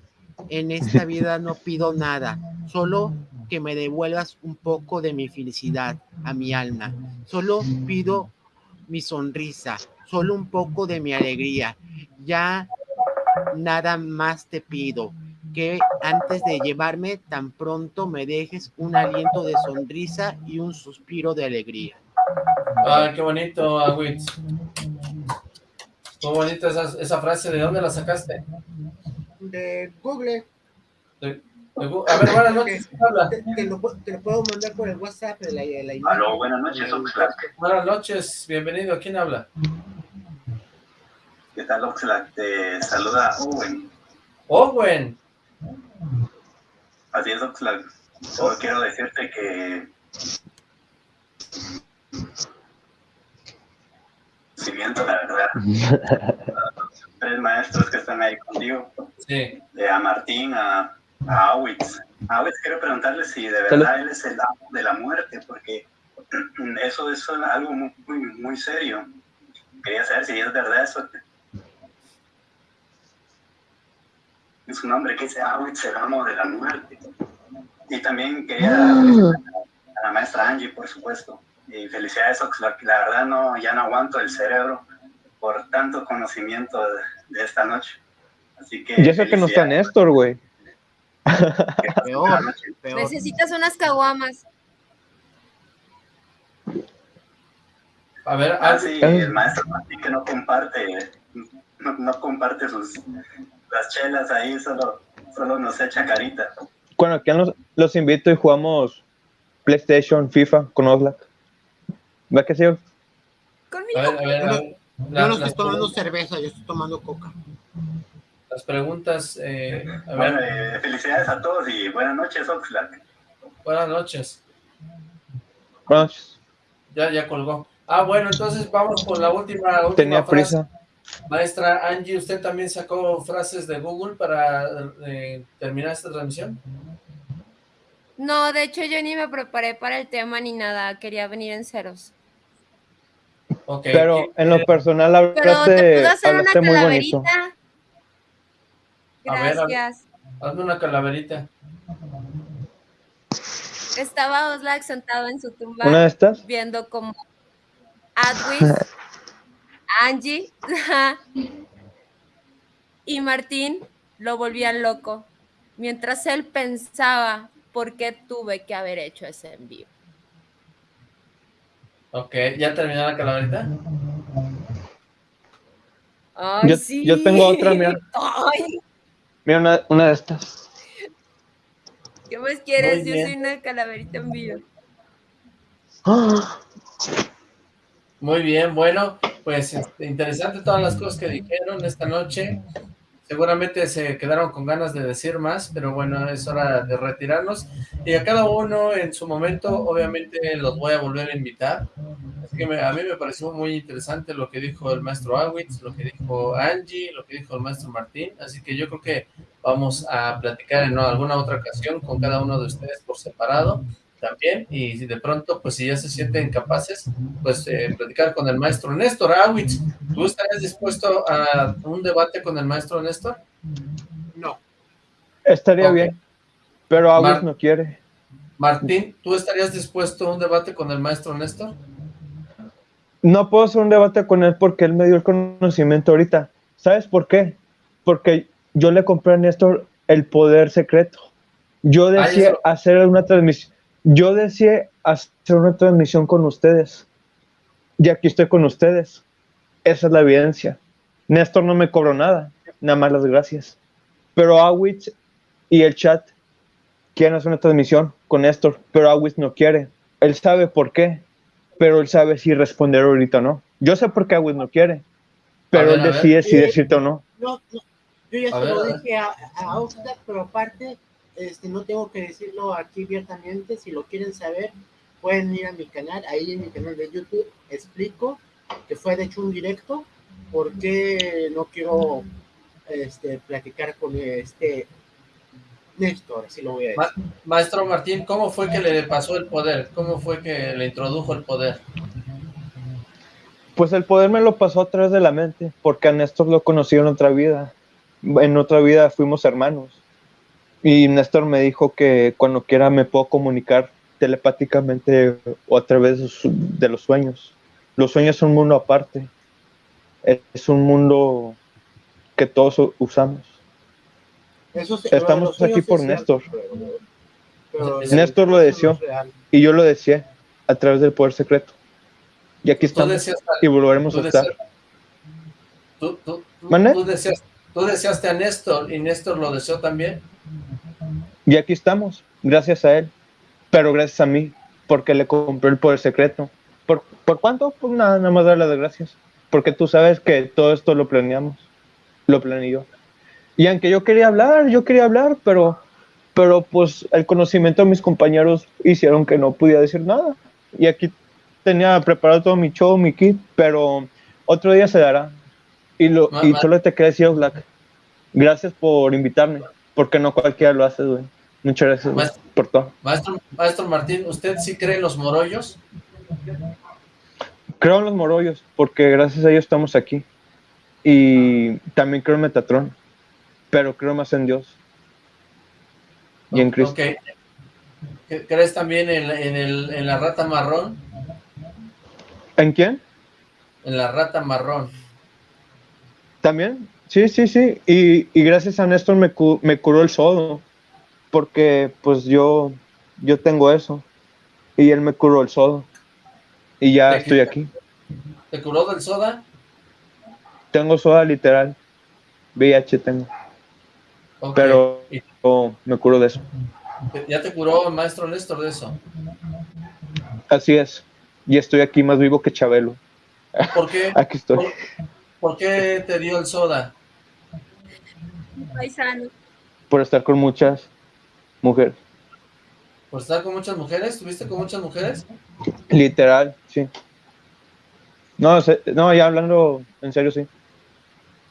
en esta vida no pido nada, solo que me devuelvas un poco de mi felicidad a mi alma. Solo pido mi sonrisa, solo un poco de mi alegría. Ya nada más te pido que antes de llevarme tan pronto me dejes un aliento de sonrisa y un suspiro de alegría. Ah, qué bonito, Agüitz. Muy bonita esa, esa frase. ¿De dónde la sacaste? De Google, De- de Gu- a ver, buenas noches. te, te lo, pu- te lo puedo mandar por el WhatsApp de la, de la imagen. Aló, buenas noches, Oxlack. Buenas noches, bienvenido. ¿Quién habla? ¿Qué tal, Oxlack? Te saluda Owen. Owen. Así es, Oxlack. Solo quiero decirte que... Si viento, la verdad. Los tres maestros que están ahí contigo, Sí. de a Martín, a, a Awitz. Awitz quiero preguntarle si de verdad él es el amo de la muerte, porque eso es algo muy, muy, muy serio. Quería saber si es verdad eso. Es un hombre que dice Awitz, el amo de la muerte. Y también quería felicitar a la maestra Angie, por supuesto. Y felicidades, Oxlack. La verdad, no, ya no aguanto el cerebro por tanto conocimiento de, de esta noche. Así que. Y eso que no está. Néstor, güey. Peor, peor. Necesitas unas caguamas. A ver, Ah, sí, el maestro Martín que no comparte, no, no comparte sus las chelas ahí, solo, solo nos echa carita. Cuando aquí los, los invito y jugamos PlayStation, FIFA con Oxlack. ¿Va que sí? A Conmigo. ver, a ver, a ver. Yo La- no estoy tomando cerveza, yo estoy tomando coca. las preguntas, eh, a Bueno, ver, eh, felicidades a todos y buenas noches, Oxlack. buenas noches. Buenas noches. Ya, ya colgó. Ah, bueno, entonces vamos con la última, última Tenía frase. prisa. Maestra Angie, ¿usted también sacó frases de Google para eh, terminar esta transmisión? No, de hecho yo ni me preparé para el tema ni nada, quería venir en ceros. Ok. Pero ¿quién en lo personal Pero te hablaste, puedo hacer una hablaste muy bonito. calaverita. A ver. Gracias. Hazme una calaverita. Estaba Oslac sentado en su tumba ¿Una de estas? viendo como Adwis, Angie y Martín lo volvían loco, mientras él pensaba por qué tuve que haber hecho ese envío. Ok, ¿ya terminó la calaverita? Ay, Yo- sí. yo tengo otra, mira. Ay, Mira, una, una de estas. ¿qué más quieres? Yo soy una calaverita en vivo. Muy bien, bueno, pues este, interesante todas las cosas que dijeron esta noche. Seguramente se quedaron con ganas de decir más, pero bueno, es hora de retirarnos. Y a cada uno en su momento, obviamente, los voy a volver a invitar. Así que me- a mí me pareció muy interesante lo que dijo el maestro Awitz, lo que dijo Angie, lo que dijo el maestro Martín. Así que yo creo que vamos a platicar en alguna otra ocasión con cada uno de ustedes por separado también. Y si de pronto, pues si ya se sienten capaces, pues eh, platicar con el maestro Néstor Awitz. ¿Tú estarías dispuesto a un debate con el maestro Néstor? No, Estaría bien. Pero Mar- no quiere. Martín, ¿tú estarías dispuesto a un debate con el maestro Néstor? No puedo hacer un debate con él porque él me dio el conocimiento ahorita. ¿Sabes por qué? Porque yo le compré a Néstor el poder secreto. Yo Ah, eso- hacer una transmisión. Yo deseé hacer una transmisión con ustedes. Y aquí estoy con ustedes. Esa es la evidencia. Néstor no me cobró nada, nada más las gracias. Pero Awitz y el chat quieren hacer una transmisión con Néstor, pero Awitz no quiere. Él sabe por qué, pero él sabe si responder ahorita o no. Yo sé por qué Awitz no quiere, pero ver, él decide si decirte o no. no, no. Yo ya A se ver, lo dije a, a pero aparte, este, no tengo que decirlo aquí abiertamente. Si lo quieren saber, pueden ir a mi canal. Ahí en mi canal de YouTube explico que fue de hecho un directo. ¿Por qué no quiero este, platicar con este Néstor? Así lo voy a decir. Ma- maestro Martín, ¿cómo fue que le pasó el poder? ¿Cómo fue que le introdujo el poder? Pues el poder me lo pasó a través de la mente, porque a Néstor lo conocí en otra vida. En otra vida fuimos hermanos. Y Néstor me dijo que cuando quiera me puedo comunicar telepáticamente o a través de, los sueños. Los sueños son un mundo aparte. Es un mundo que todos usamos. Eso sí, Estamos aquí por Néstor. pero- pero Néstor lo deseó. Y yo lo deseé a través del poder secreto. Y aquí estamos. Y volveremos a estar. deseas- tú, tú- tú- ¿Mande? tú deseas- tú deseaste a Néstor y Néstor lo deseó también. Y aquí estamos, gracias a él, pero gracias a mí, porque le compré el poder secreto. ¿Por, ¿por cuánto? Pues nada, nada más darle las gracias. Porque tú sabes que todo esto lo planeamos, lo planeé yo. Y aunque yo quería hablar, yo quería hablar, pero, pero pues el conocimiento de mis compañeros hicieron que no pudiera decir nada. Y aquí tenía preparado todo mi show, mi kit, pero otro día se dará. Y, lo, y solo te quería decir, Black, gracias por invitarme, porque no cualquiera lo hace, güey. Muchas gracias Maestro- por todo. Maestro, maestro Martín, ¿usted sí cree en los morollos? Creo en los morollos, porque gracias a ellos estamos aquí. Y también creo en Metatron, pero creo más en Dios y en Cristo. Ok. ¿Cre- ¿Crees también en, en, el, en la rata marrón? ¿En quién? En la rata marrón. También, sí, sí, sí. Y, y gracias a Néstor me, cu- me curó el sodo, porque pues yo, yo tengo eso. Y él me curó el sodo. Y ya estoy aquí. ¿Te curó del soda? Tengo soda literal. VIH tengo. Pero ¿Y oh, me curo de eso. ¿Ya te curó el maestro Néstor de eso? Así es. Y estoy aquí más vivo que Chabelo. ¿Por qué, Aquí estoy. por, por qué te dio el soda? Paisano. Por estar con muchas mujeres. ¿Por estar con muchas mujeres? ¿Estuviste con muchas mujeres? Literal, sí. No, se- no, ya hablando en serio, sí.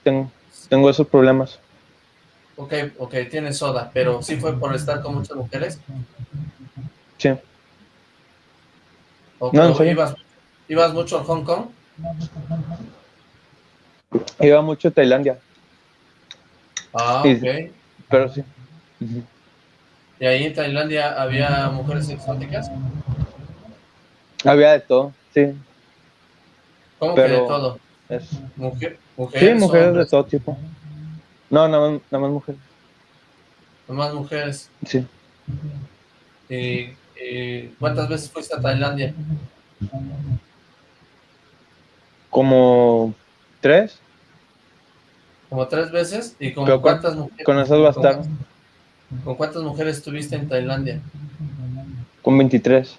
Tengo, tengo esos problemas. Ok, ok, tienes soda, pero sí fue por estar con muchas mujeres. Sí. ¿O No, ibas mucho a Hong Kong? Iba mucho a Tailandia, Ah, Sí. ok. pero sí. ¿Y ahí en Tailandia había mujeres exóticas? Había de todo, sí. ¿Cómo que de todo? Es- Mujer, mujeres, sí, mujeres de todo tipo. No, nada más, nada más mujeres. Nomás mujeres. Sí. ¿Y, y cuántas veces fuiste a Tailandia? Como tres, ¿Como tres veces? ¿Y con Pero con- cuántas mujeres? con esas bastaron. ¿Con cuántas mujeres estuviste en Tailandia? Con 23.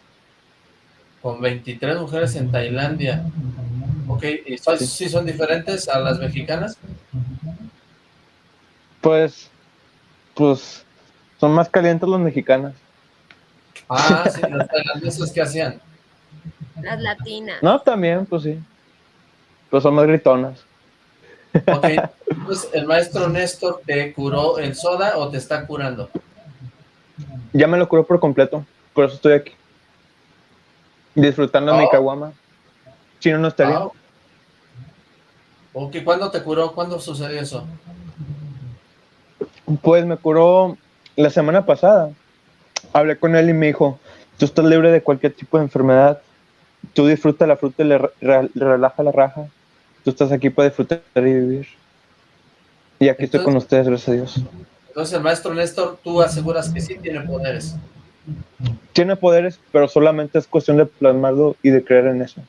Con 23 mujeres en Tailandia. Ok, ¿y son, Sí. sí son diferentes a las mexicanas? Pues, pues, son más calientes los mexicanos. Ah, sí, las tailandesas que hacían. Las latinas. No, también, pues sí. Pues son más gritonas. Ok, pues el maestro Néstor te curó el soda o te está curando. Ya me lo curó por completo, por eso estoy aquí. Disfrutando mi Oh. caguama. Si no, no estaría. Ah, Ok, ¿cuándo te curó? ¿Cuándo sucedió eso? Pues me curó la semana pasada. Hablé con él y me dijo, tú estás libre de cualquier tipo de enfermedad. Tú disfruta la fruta y le, re- re- relaja la raja. Tú estás aquí para disfrutar y vivir. Y aquí estoy con ustedes, gracias a Dios. Entonces el maestro Néstor, tú aseguras que sí tiene poderes. Tiene poderes, pero solamente es cuestión de plasmarlo y de creer en eso.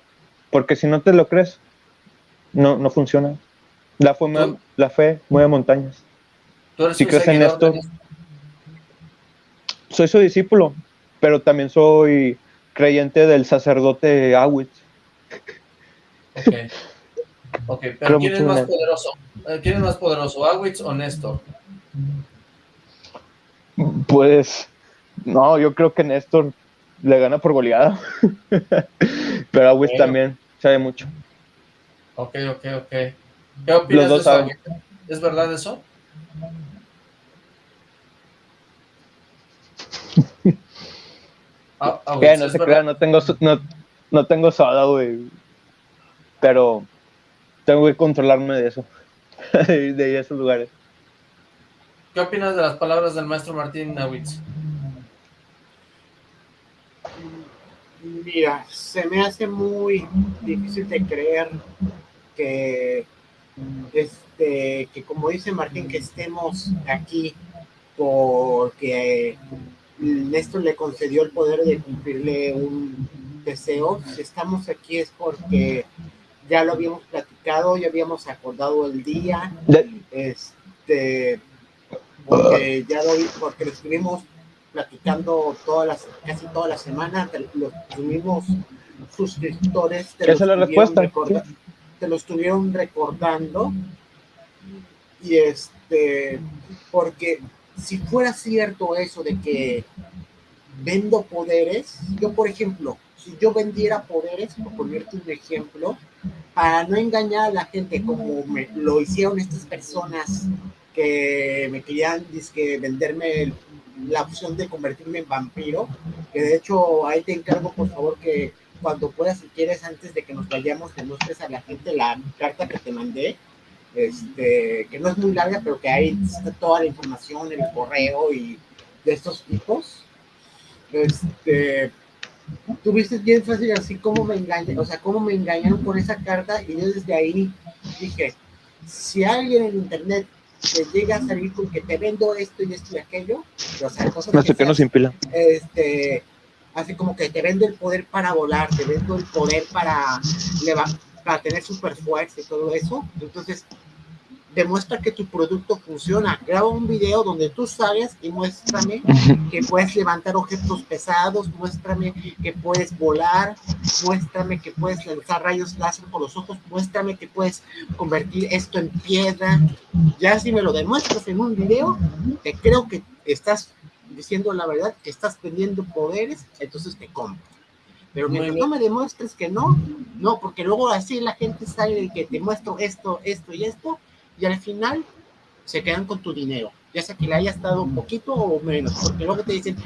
Porque si no te lo crees, no, no funciona. La fe, mueve- ¿Tú? la fe mueve montañas. Tú eres Si crees en esto, soy su discípulo, pero también soy creyente del sacerdote Awitz. Ok. Ok, pero Creo ¿quién es más poderoso? Eh, ¿Quién es más poderoso, Awitz o Néstor? Pues, no, yo creo que Néstor le gana por goleada. pero Awitz Bueno. también sabe mucho. Ok, ok, ok. ¿Qué opinas Los dos de eso? saben. ¿Es verdad eso? Ah, Awitz, Que no ¿es se verdad? crea, no tengo, no, no tengo soda, güey. Pero tengo que controlarme de eso. de esos lugares. ¿Qué opinas de las palabras del maestro Martín Awitz? Mira, se me hace muy difícil de creer que, este, que como dice Martín, que estemos aquí porque Néstor le concedió el poder de cumplirle un deseo. Si estamos aquí es porque ya lo habíamos platicado, ya habíamos acordado el día, este, porque ya lo, porque lo estuvimos platicando todas las, casi toda la semana, te- los, mismos suscriptores te lo, Esa es la estuvieron respuesta, recorda- te lo estuvieron recordando. Y este porque si fuera cierto eso de que vendo poderes, yo por ejemplo, si yo vendiera poderes, por ponerte un ejemplo, para no engañar a la gente como me, lo hicieron estas personas que me querían dizque, venderme la opción de convertirme en vampiro, que de hecho ahí te encargo por favor que cuando puedas, si quieres, antes de que nos vayamos, te muestres a la gente la carta que te mandé, este, que no es muy larga, pero que ahí está toda la información, el correo y de estos tipos. Este, tuviste bien fácil así como me engañan, o sea, cómo me engañaron con esa carta y yo desde ahí dije, si alguien en internet te llega a salir con que te vendo esto y esto y aquello, o sea, cosas No sé qué sean- nos impila. este, así como que te vendo el poder para volar, te vendo el poder para, para tener super fuerza y todo eso. Entonces, demuestra que tu producto funciona. Graba un video donde tú sabes y muéstrame que puedes levantar objetos pesados, muéstrame que puedes volar, muéstrame que puedes lanzar rayos láser por los ojos, muéstrame que puedes convertir esto en piedra. Ya si me lo demuestras en un video, te creo que estás diciendo la verdad, que estás teniendo poderes, entonces te compro. Pero mientras no me demuestres que no, no, porque luego así la gente sale de que te muestro esto, esto y esto, y al final se quedan con tu dinero, ya sea que le haya estado un poquito o menos, porque luego te dicen,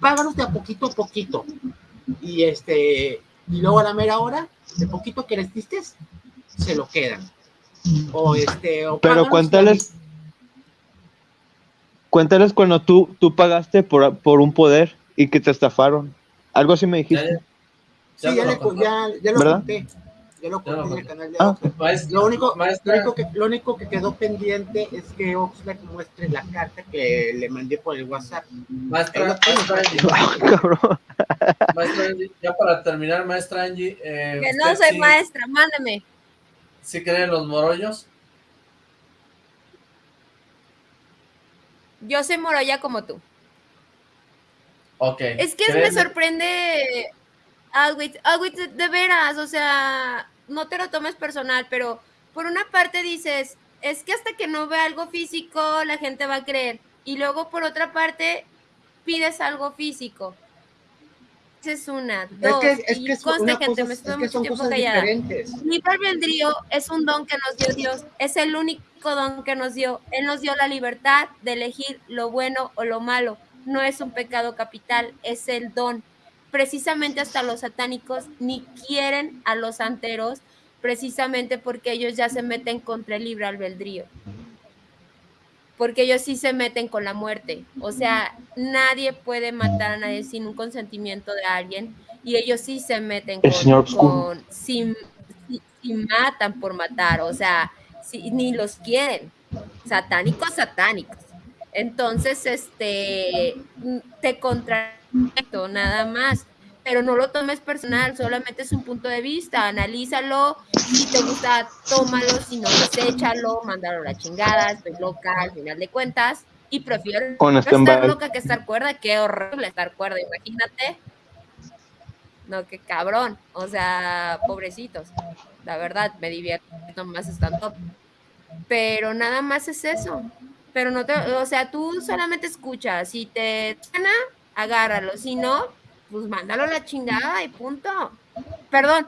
páganos de a poquito a poquito, y este, y luego a la mera hora, de poquito que les diste, se lo quedan. O este, o Pero cuéntales, cuéntales cuando tú, tú pagaste por, por un poder y que te estafaron. Algo así me dijiste. Ya, sí, ya, le, ya, ya lo conté. Ya lo conté en el canal de ah. lo, único, lo, único que, lo único que quedó pendiente es que Oxlack muestre la carta que le mandé por el WhatsApp. Maestra, maestra, Angie, ya para terminar, maestra Angie. Eh, que no soy maestra, mándame. ¿Sí creen los morollos? Yo soy morolla como tú. Ok. Es que me sorprende Alwitz, Alwitz, de veras, o sea, no te lo tomes personal, pero por una parte dices, es que hasta que no vea algo físico, la gente va a creer. Y luego por otra parte, pides algo físico. Esa es una, dos, es que, es que gente, me estoy mucho tiempo callada. Libre albedrío es un don que nos dio Dios, es el único don que nos dio. Él nos dio la libertad de elegir lo bueno o lo malo. No es un pecado capital, es el don precisamente hasta los satánicos ni quieren a los santeros, precisamente porque ellos ya se meten contra el libre albedrío. Porque ellos sí se meten con la muerte. O sea, nadie puede matar a nadie sin un consentimiento de alguien. Y ellos sí se meten con, con si, matan por matar. O sea, si, ni los quieren. Satánicos, satánicos. Entonces, este, te contra nada más. Pero no lo tomes personal, solamente es un punto de vista, analízalo, si te gusta, tómalo, si no, deséchalo, mándalo a la chingada, estoy loca al final de cuentas, y prefiero estar loca que estar cuerda, qué horrible estar cuerda, imagínate. No, qué cabrón, o sea, pobrecitos, la verdad, me divierto más estando pero nada más es eso, pero no te, o sea, tú solamente escuchas, si te gana, agárralo. Si no, pues mándalo a la chingada y punto. Perdón,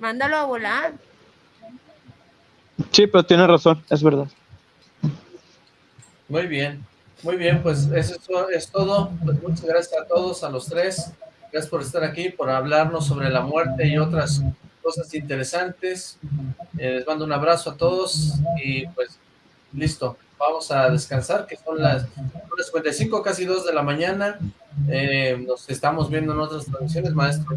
mándalo a volar. Sí, pero tiene razón, es verdad. Muy bien, muy bien, pues eso es todo. Pues muchas gracias a todos, a los tres. Gracias por estar aquí, por hablarnos sobre la muerte y otras cosas interesantes. Eh, les mando un abrazo a todos y pues listo vamos a descansar, que son las 55, casi 2 de la mañana. Eh, nos estamos viendo en otras transmisiones, maestro,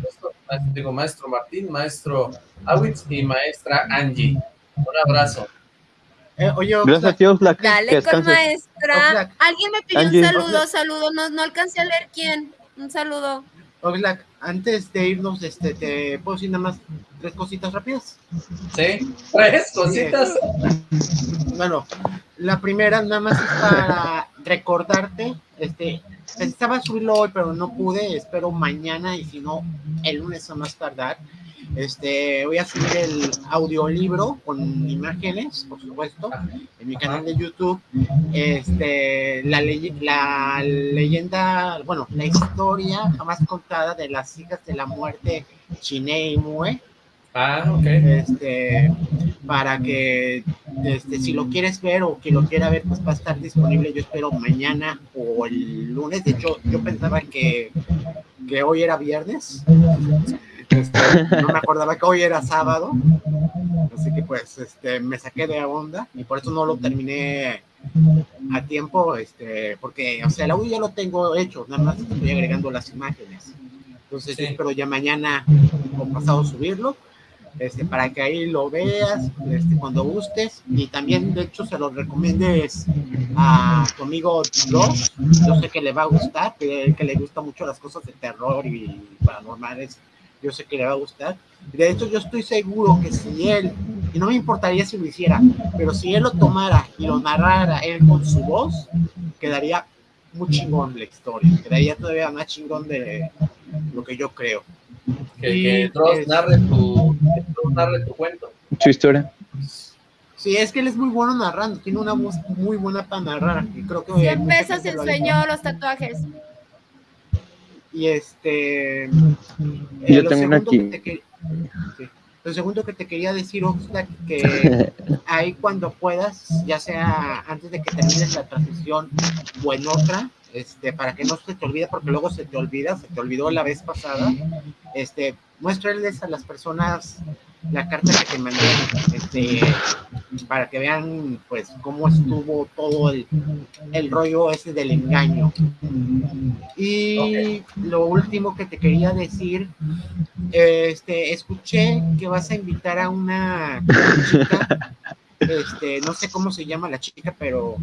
digo, maestro Martín, maestro Awitz y maestra Angie. Un abrazo. Eh, oye, Gracias a Dios, Dale con maestra. Alguien me pidió un saludo, saludo, no, no alcancé a leer quién. Un saludo. Oxlack, antes de irnos, este, ¿te puedo decir nada más tres cositas rápidas? Sí, tres cositas. Bueno, la primera nada más es para recordarte, este, pensaba subirlo hoy, pero no pude, espero mañana y si no, el lunes a más tardar. Este, voy a subir el audiolibro con imágenes, por supuesto, en mi canal de YouTube. Este, la, la leyenda, bueno, la historia jamás contada de las hijas de la muerte Chine y Mue Ah, ok. Este, para que este, si lo quieres ver o que lo quiera ver, pues va a estar disponible, yo espero mañana o el lunes. De hecho, yo pensaba que, que hoy era viernes. Este, no me acordaba que hoy era sábado. Así que pues este, me saqué de onda y por eso no lo terminé a tiempo, este, porque, o sea, el audio ya lo tengo hecho, nada más estoy agregando las imágenes. Entonces, espero ya mañana o pasado subirlo este, para que ahí lo veas este, cuando gustes y también de hecho se lo recomiendes a tu amigo Josh, yo sé que le va a gustar, que, que le gusta mucho las cosas de terror y paranormales, yo sé que le va a gustar. De hecho yo estoy seguro que si él y no me importaría si lo hiciera, pero si él lo tomara y lo narrara él con su voz, quedaría muy chingón la historia, quedaría todavía más chingón de lo que yo creo. Que, que Y, Dross es- narre tu, que Dross narre tu cuento. Su historia. Sí, es que él es muy bueno narrando, tiene una voz muy buena para narrar, y creo que 100 mucha pesos enseñó los tatuajes. Y este. Yo lo tengo aquí. que te que- sí. Lo segundo que te quería decir, Oxlack, que ahí cuando puedas, ya sea antes de que termines la transmisión o en otra, este, para que no se te olvide, porque luego se te olvida, se te olvidó la vez pasada, este, muéstrales a las personas la carta que te mandé, este, para que vean, pues, cómo estuvo todo el, el rollo ese del engaño. Y lo último que te quería decir, este, escuché que vas a invitar a una chica, este, no sé cómo se llama la chica, pero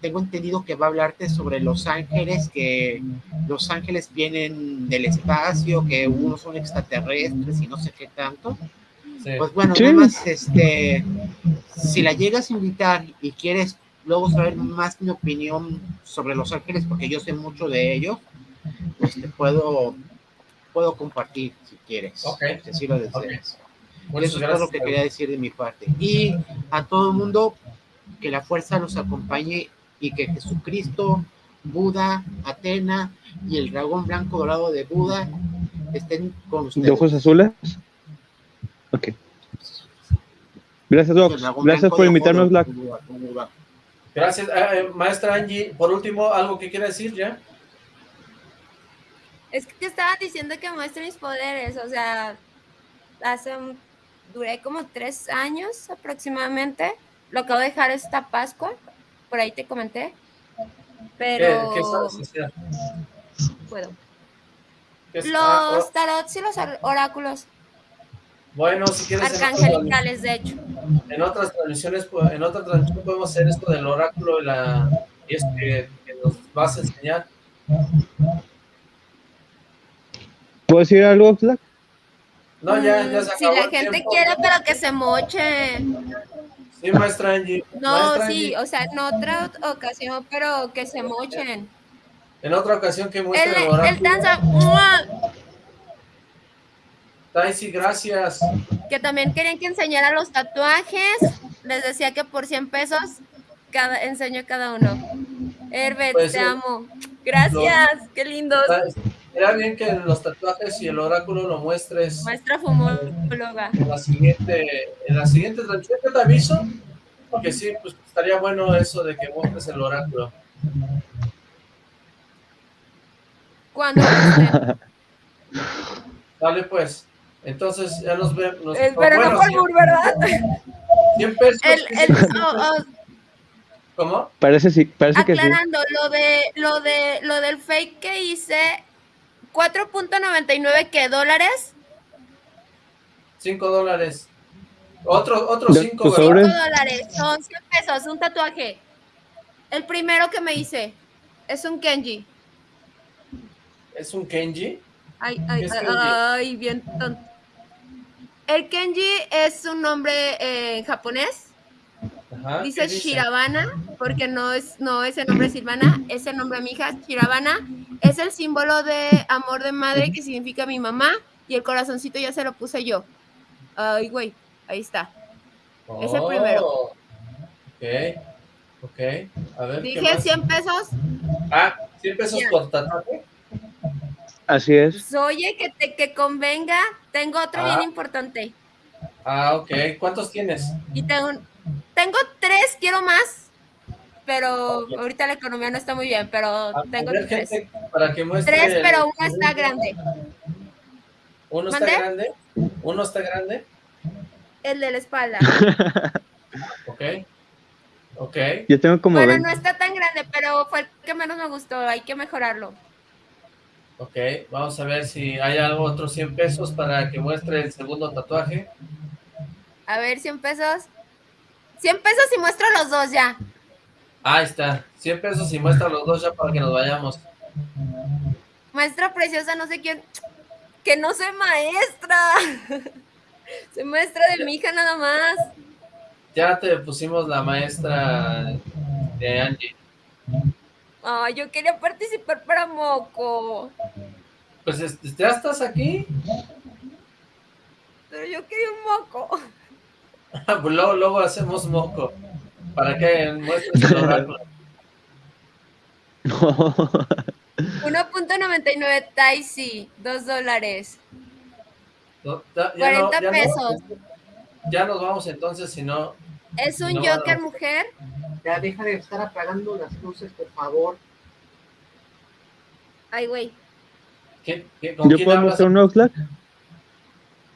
tengo entendido que va a hablarte sobre los ángeles, que los ángeles vienen del espacio, que unos son extraterrestres y no sé qué tanto. Sí. Pues bueno, Sí. nada más, este, si la llegas a invitar y quieres luego saber más mi opinión sobre Los Ángeles, porque yo sé mucho de ellos, pues te puedo, puedo compartir si quieres. Ok. Si lo deseas. Muchas Eso es todo lo gracias. que quería decir de mi parte. Y a todo el mundo, que la fuerza los acompañe y que Jesucristo, Buda, Atena y el dragón blanco dorado de Buda estén con ustedes. ¿De ojos azules? Ok. Gracias, Doc. Gracias por invitarnos, Buda. Gracias, Eh, eh, maestra Angie. Por último, ¿algo que quiera decir ya? Es que estaban diciendo que muestre mis poderes, o sea, hace un- duré como tres años aproximadamente. Lo acabo de dejar esta Pascua, por ahí te comenté. ¿Qué, Pero qué sabes hacer? puedo. ¿Qué es- ah, Los oh, tarots y los or- oráculos bueno, si quieres, arcangelicales, de hecho. en otras transmisiones, pues, en otra transmisión podemos hacer esto del oráculo y, la, y esto que, que nos vas a enseñar. ¿Puedo decir algo, Black? No, ya, ya se Si la el gente tiempo. quiere, pero que se moche. Sí, maestra Angie. No, Maestra sí, o sea, en otra ocasión, pero que se mochen. En otra ocasión que El, muestre el el oráculo. danza, ¡mua! Daisy, gracias. que también querían que enseñara los tatuajes. Les decía que por 100 pesos cada, enseño cada uno. Herbert, Pues, te eh, amo. Gracias, qué lindos. Era bien que los tatuajes y el oráculo lo muestres Maestra fumóloga. en la siguiente, en la siguiente transmisión. Te aviso, porque sí, pues estaría bueno eso de que muestres el oráculo. Cuando. Dale, pues. Entonces, ya nos vemos. Eh, pero no por Bur, ¿verdad? 100 pesos. El, ¿qué el- oh, oh, ¿Cómo? Parece, sí, parece que sí. aclarando, lo de lo de lo del fake que hice, 4.99 que dólares, 5 dólares. Otro, otro De 5 tus 5 sobres. dólares, son 100 pesos, un tatuaje. El primero que me hice es un Kenji. ¿Es un Kenji? Ay, ay, ¿Qué Kenji? ay, bien tonto. El Kenji es un nombre eh, en japonés. Ajá. Dice ¿qué dice? Shirabana, porque no es, no es el nombre de Silvana, es el nombre de mi hija, Shirabana. Es el símbolo de amor de madre que significa mi mamá. Y el corazoncito ya se lo puse yo. Ay, güey, ahí está. Es el primero. Ok. Ok. A ver. ¿qué Dije más? 100 pesos. Ah, 100 pesos por tatuaje. Así es. Pues, oye, que te que convenga. Tengo otro Ah. bien importante. Ah, ok. ¿Cuántos tienes? Y tengo, tengo tres, quiero más. Pero Ok. ahorita la economía no está muy bien, pero A tengo ver, tres. gente, para que muestre. Tres, el- pero uno está grande. ¿Uno está ¿Mandé? grande? ¿Uno está grande? El de la espalda. Ok. Ok. Yo tengo como bueno, 20. no está tan grande, pero fue el que menos me gustó. Hay que mejorarlo. Ok. Vamos a ver si hay algo, otros 100 pesos para que muestre el segundo tatuaje. A ver, 100 pesos. 100 pesos y muestro los dos ya. Ahí está. 100 pesos y muestra los dos ya para que nos vayamos. Maestra preciosa, no sé quién. Que no soy maestra. Soy maestra de mi hija nada más. Ya te pusimos la maestra de Angie. Ay, yo quería participar para Moco. Pues este, ya estás aquí. Pero yo quería un moco. Luego, luego hacemos moco. Para que muestres el oráculo. 1.99 Taisi, 2 dólares. No, ya- ya no- 40 ya no- pesos. ya nos vamos entonces, si no... ¿Es un No, Joker no. mujer? Ya deja de estar apagando las luces, por favor. Ay, güey. ¿qué- qué- ¿Con ¿Yo quién puedo hablas? mostrar un Oxlack?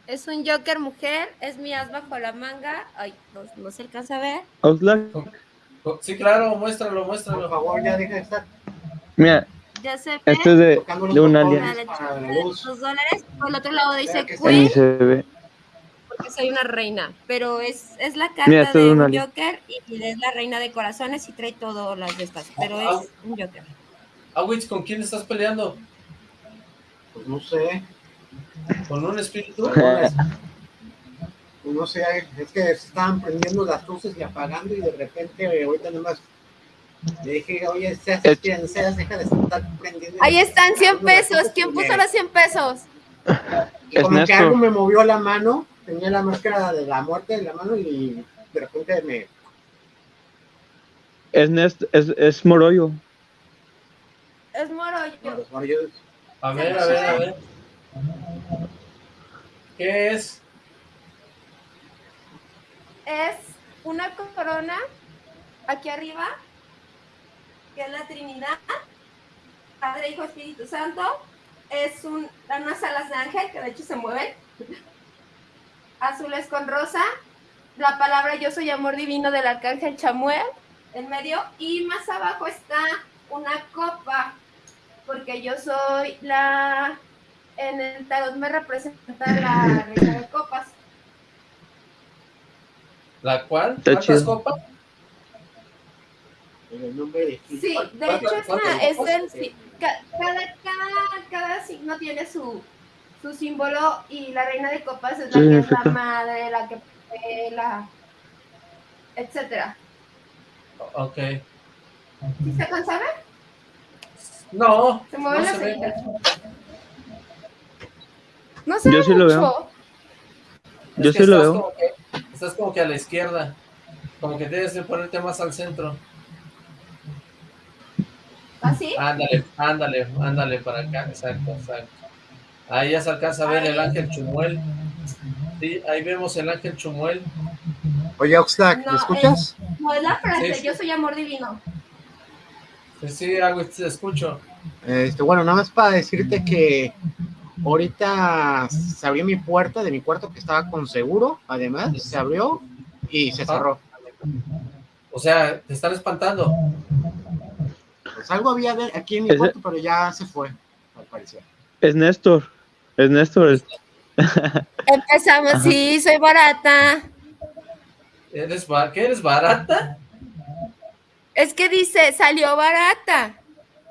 Es un Joker mujer, es mi as bajo la manga. Ay, no, no se alcanza a ver. Oxlack. Sí, claro, muéstralo, Por muéstralo. favor, ya deja de estar Mira, Ya se ve. este es de, de un alien. Dos dólares. Por el otro lado dice Queen, se ve. porque soy una reina. Pero es, es la carta Mira, es de un. Joker y es la reina de corazones y trae todas las de estas. Pero es un Joker. Awitz, ¿con quién estás peleando? Pues no sé, ¿Con un espíritu? no sé, es que se estaban prendiendo las luces y apagando y de repente ahorita nomás le dije, oye, seas Es- seas, deja de estar prendiendo. Ahí están 100 apagando las pesos. ¿Quién puso los 100 pesos? Y como que algo me movió la mano, tenía la máscara de la muerte en la mano y de repente me... Es, Nest, es, es Moroyo. Es Moro. bueno, yo- A ver, a ver, a ver. ¿Qué es? es una corona aquí arriba, que es la Trinidad, Padre, Hijo, Espíritu Santo. Es un, unas alas de ángel que de hecho se mueven. Azules con rosa. La palabra yo soy amor divino del arcángel Chamuel en medio. Y más abajo está una copa, porque yo soy la. En el tarot me representa la reina de copas. ¿La cual? ¿Cuántas copas? en el nombre de Sí, de ¿Cuántas- hecho es, una, es copas? el, sí, ca- cada, cada, cada signo tiene su, su símbolo y la reina de copas es la Sí, que es la madre, la que la etcétera. Ok. ¿Sí se ver? No, Se mueven no las. No se Yo sí lo veo. Es Yo que sí lo estás veo. Como que, estás como que a la izquierda. Como que tienes que ponerte más al centro. ¿Así? Ándale, ándale, ándale para acá. Exacto, exacto. Ahí ya se alcanza a ver el ángel Chumuel. Sí, ahí vemos el ángel Chumuel. Oye, Oxlack, No, ¿me escuchas? No, es la frase, Sí, sí. yo soy amor divino. Sí, sí, Agüiz, te escucho. Este, bueno, nada más para decirte que ahorita se abrió mi puerta de mi cuarto que estaba con seguro, además, se abrió y se cerró. O sea, te están espantando. Pues algo había de- aquí en mi cuarto, pero ya se fue, al parecer. Es Néstor. Es Néstor. es- Empezamos, sí, soy barata. ¿Eres ba- ¿Qué eres barata? Es que dice, salió barata.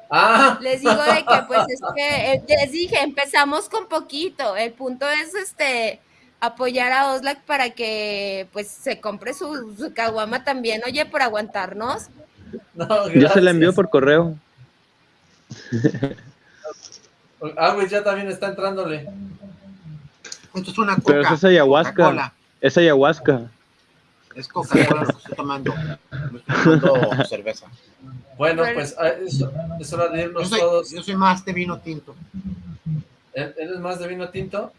Ah, Les digo de que, pues, es que, eh, les dije, empezamos con poquito. El punto es, este, apoyar a Oslac para que, pues, se compre su, su caguama también. Oye, por aguantarnos. no, Yo se la envío por correo. Agüiz ya también está entrándole. Esto es una Pero coca. eso es ayahuasca. Es ayahuasca. Es Coca-Cola lo que estoy tomando. No estoy tomando cerveza. Bueno, pues ah, es, es hora de Yo irnos soy, todos. yo soy más de vino tinto. ¿E- ¿Eres más de vino tinto?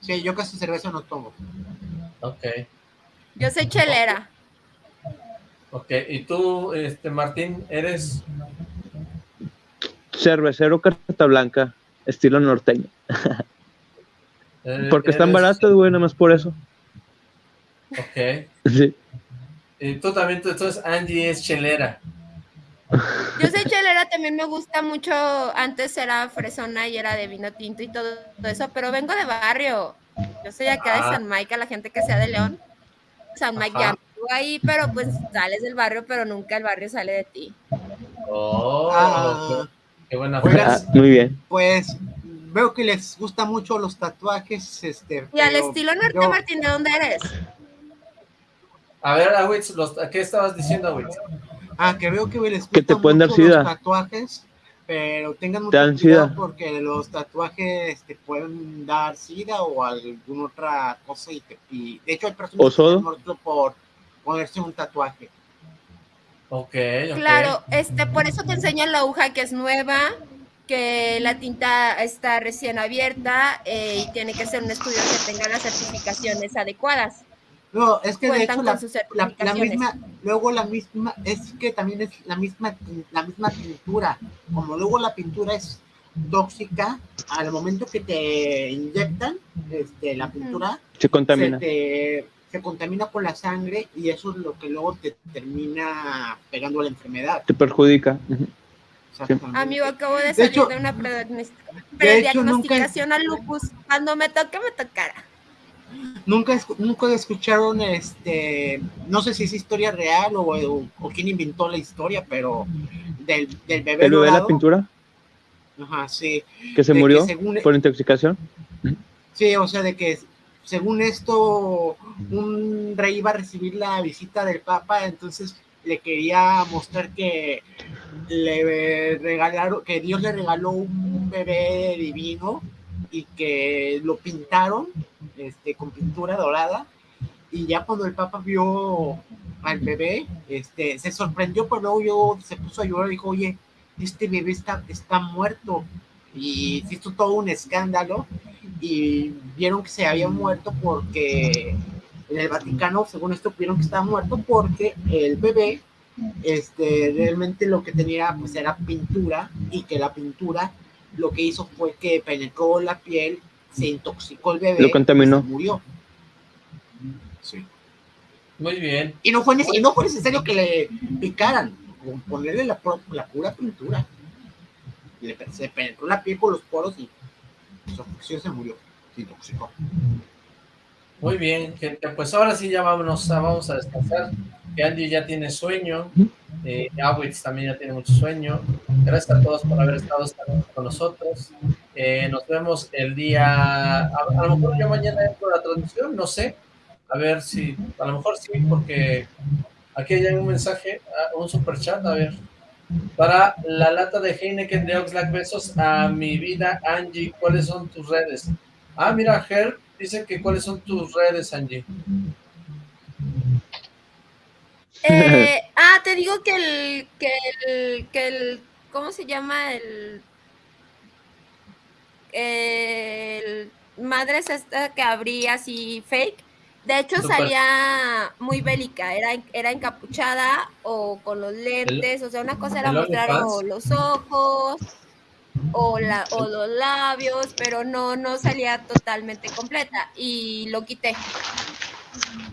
Sí, yo casi cerveza no tomo. Ok, Yo soy chelera. ok. ¿Y tú, este Martín, eres Cervecero carta blanca. Estilo norteño. eh, Porque están eres- baratos, güey, nada más por eso. Ok. Sí. Y tú también, tú, entonces Angie es chelera. Yo soy chelera, también me gusta mucho. Antes era fresona y era de vino tinto y todo eso, pero vengo de barrio. Yo soy acá Ah. de San Mike, a la gente que sea de León. San Mike Ajá. ya vivo ahí, pero pues sales del barrio, pero nunca el barrio sale de ti. Oh, Ah, qué, buena Oigan, Ah, muy bien. pues veo que les gusta mucho los tatuajes. Este, Y al estilo norte, yo- Martín, ¿de dónde eres? A ver, Awitz, los- ¿qué estabas diciendo, Awitz? Ah, que veo que les Que te pueden dar sida. tatuajes, pero tengan Te mucho dan cuidado sida. porque los tatuajes te pueden dar sida o alguna otra cosa y, te- y de hecho hay personas ¿O que han muerto por ponerse un tatuaje. Ok, ok. Claro, este, por eso te enseñan la aguja que es nueva, que la tinta está recién abierta eh, y tiene que ser un estudio que tenga las certificaciones adecuadas. No, es que de hecho la, la- misma, luego la misma, es que también es la misma, la misma pintura. Como luego la pintura es tóxica, al momento que te inyectan este, la pintura, Se contamina. Se, te- se contamina con la sangre y eso es lo que luego te termina pegando la enfermedad. Te perjudica. Amigo, acabo de De salir hecho- de una nunca- prediagnosticación al lupus. Cuando me toque, me tocará. Nunca, nunca escucharon, este, no sé si es historia real o, o- o quién inventó la historia, pero del, del bebé El bebé de la pintura Ajá, sí. que se de que murió según- por intoxicación. Sí, o sea, de que según esto, un rey iba a recibir la visita del Papa, entonces le quería mostrar que le regalaron, que Dios le regaló un bebé divino y que lo pintaron este, con pintura dorada. Y ya cuando el Papa vio al bebé, este, se sorprendió, pero luego yo, se puso a llorar y dijo, oye, este bebé está, está muerto. Y se hizo todo un escándalo y vieron que se había muerto porque en el Vaticano, según esto, vieron que estaba muerto porque el bebé este, realmente lo que tenía pues era pintura y que la pintura lo que hizo fue que penetró la piel, se intoxicó el bebé Lo contaminó. y se murió. Sí. Muy bien. Y no fue, y no fue necesario que le picaran, ponerle la, pura pintura. Le, se penetró la piel por los poros y su afección se murió, se intoxicó. Muy bien, gente. Pues ahora sí ya vámonos, a- vamos a descansar. Que Andy ya tiene sueño. Eh, Awitz también ya tiene mucho sueño. Gracias a todos por haber estado con nosotros. Eh, nos vemos el día... A, a lo mejor yo mañana entro a la transmisión, no sé. A ver si... A lo mejor sí, porque aquí hay un mensaje, un super chat, a ver. Para la lata de Heineken de Oxlack, besos a mi vida, Angie. ¿Cuáles son tus redes? Ah, mira, Ger dice que cuáles son tus redes, Angie. Eh, ah, te digo que el, que el, que el, ¿cómo se llama? El, el madres esta que abría así fake. De hecho salía muy bélica, era, era encapuchada o con los lentes, o sea, una cosa era mostrar o los ojos o, la, o los labios, pero no, no salía totalmente completa y lo quité.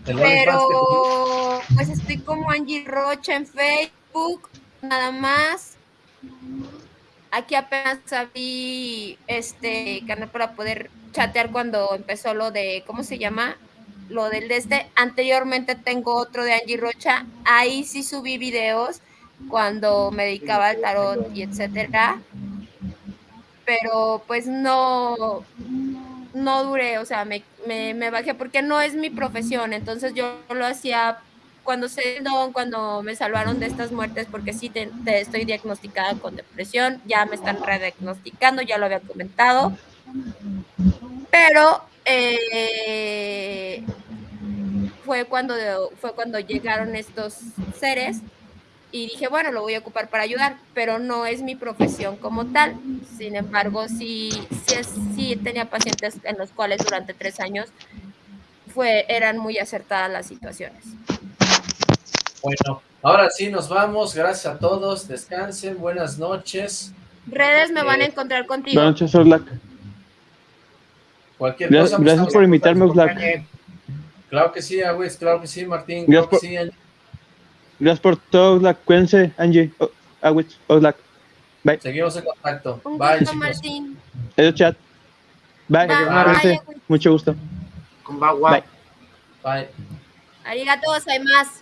Pero pues estoy como Angie Rocha en Facebook, nada más. Aquí apenas abrí este canal para poder chatear cuando empezó lo de, ¿cómo se llama? Lo del de este. Anteriormente tengo otro de Angie Rocha. Ahí sí subí videos cuando me dedicaba al tarot y etcétera. Pero pues no, no duré, o sea, me, me, bajé porque no es mi profesión, entonces yo lo hacía cuando se cuando me salvaron de estas muertes, porque sí te, te estoy diagnosticada con depresión, ya me están rediagnosticando, ya lo había comentado, pero eh, fue cuando fue cuando llegaron estos seres y dije, bueno, lo voy a ocupar para ayudar, pero no es mi profesión como tal. Sin embargo, sí, sí, sí tenía pacientes en los cuales durante tres años fue, eran muy acertadas las situaciones. Bueno, ahora sí nos vamos. Gracias a todos. Descansen. Buenas noches. Redes me van a Eh, encontrar contigo. Buenas noches, Oxlack. Cualquier Gracias, cosa. pues, gracias estamos por invitarme. Oxlack. Claro que sí, Agüez. Claro que sí, Martín. Gracias Claro que sí. Gracias por todo, Oxlack. Cuídense, Angie. O- Awitz, Oxlack. Bye. Seguimos en contacto. Un Bye, gusto, chicos. Martín. Adiós, chat. Bye. Bye. Cuídense. Mucho gusto. Bye. Bye. Arigato, hay más.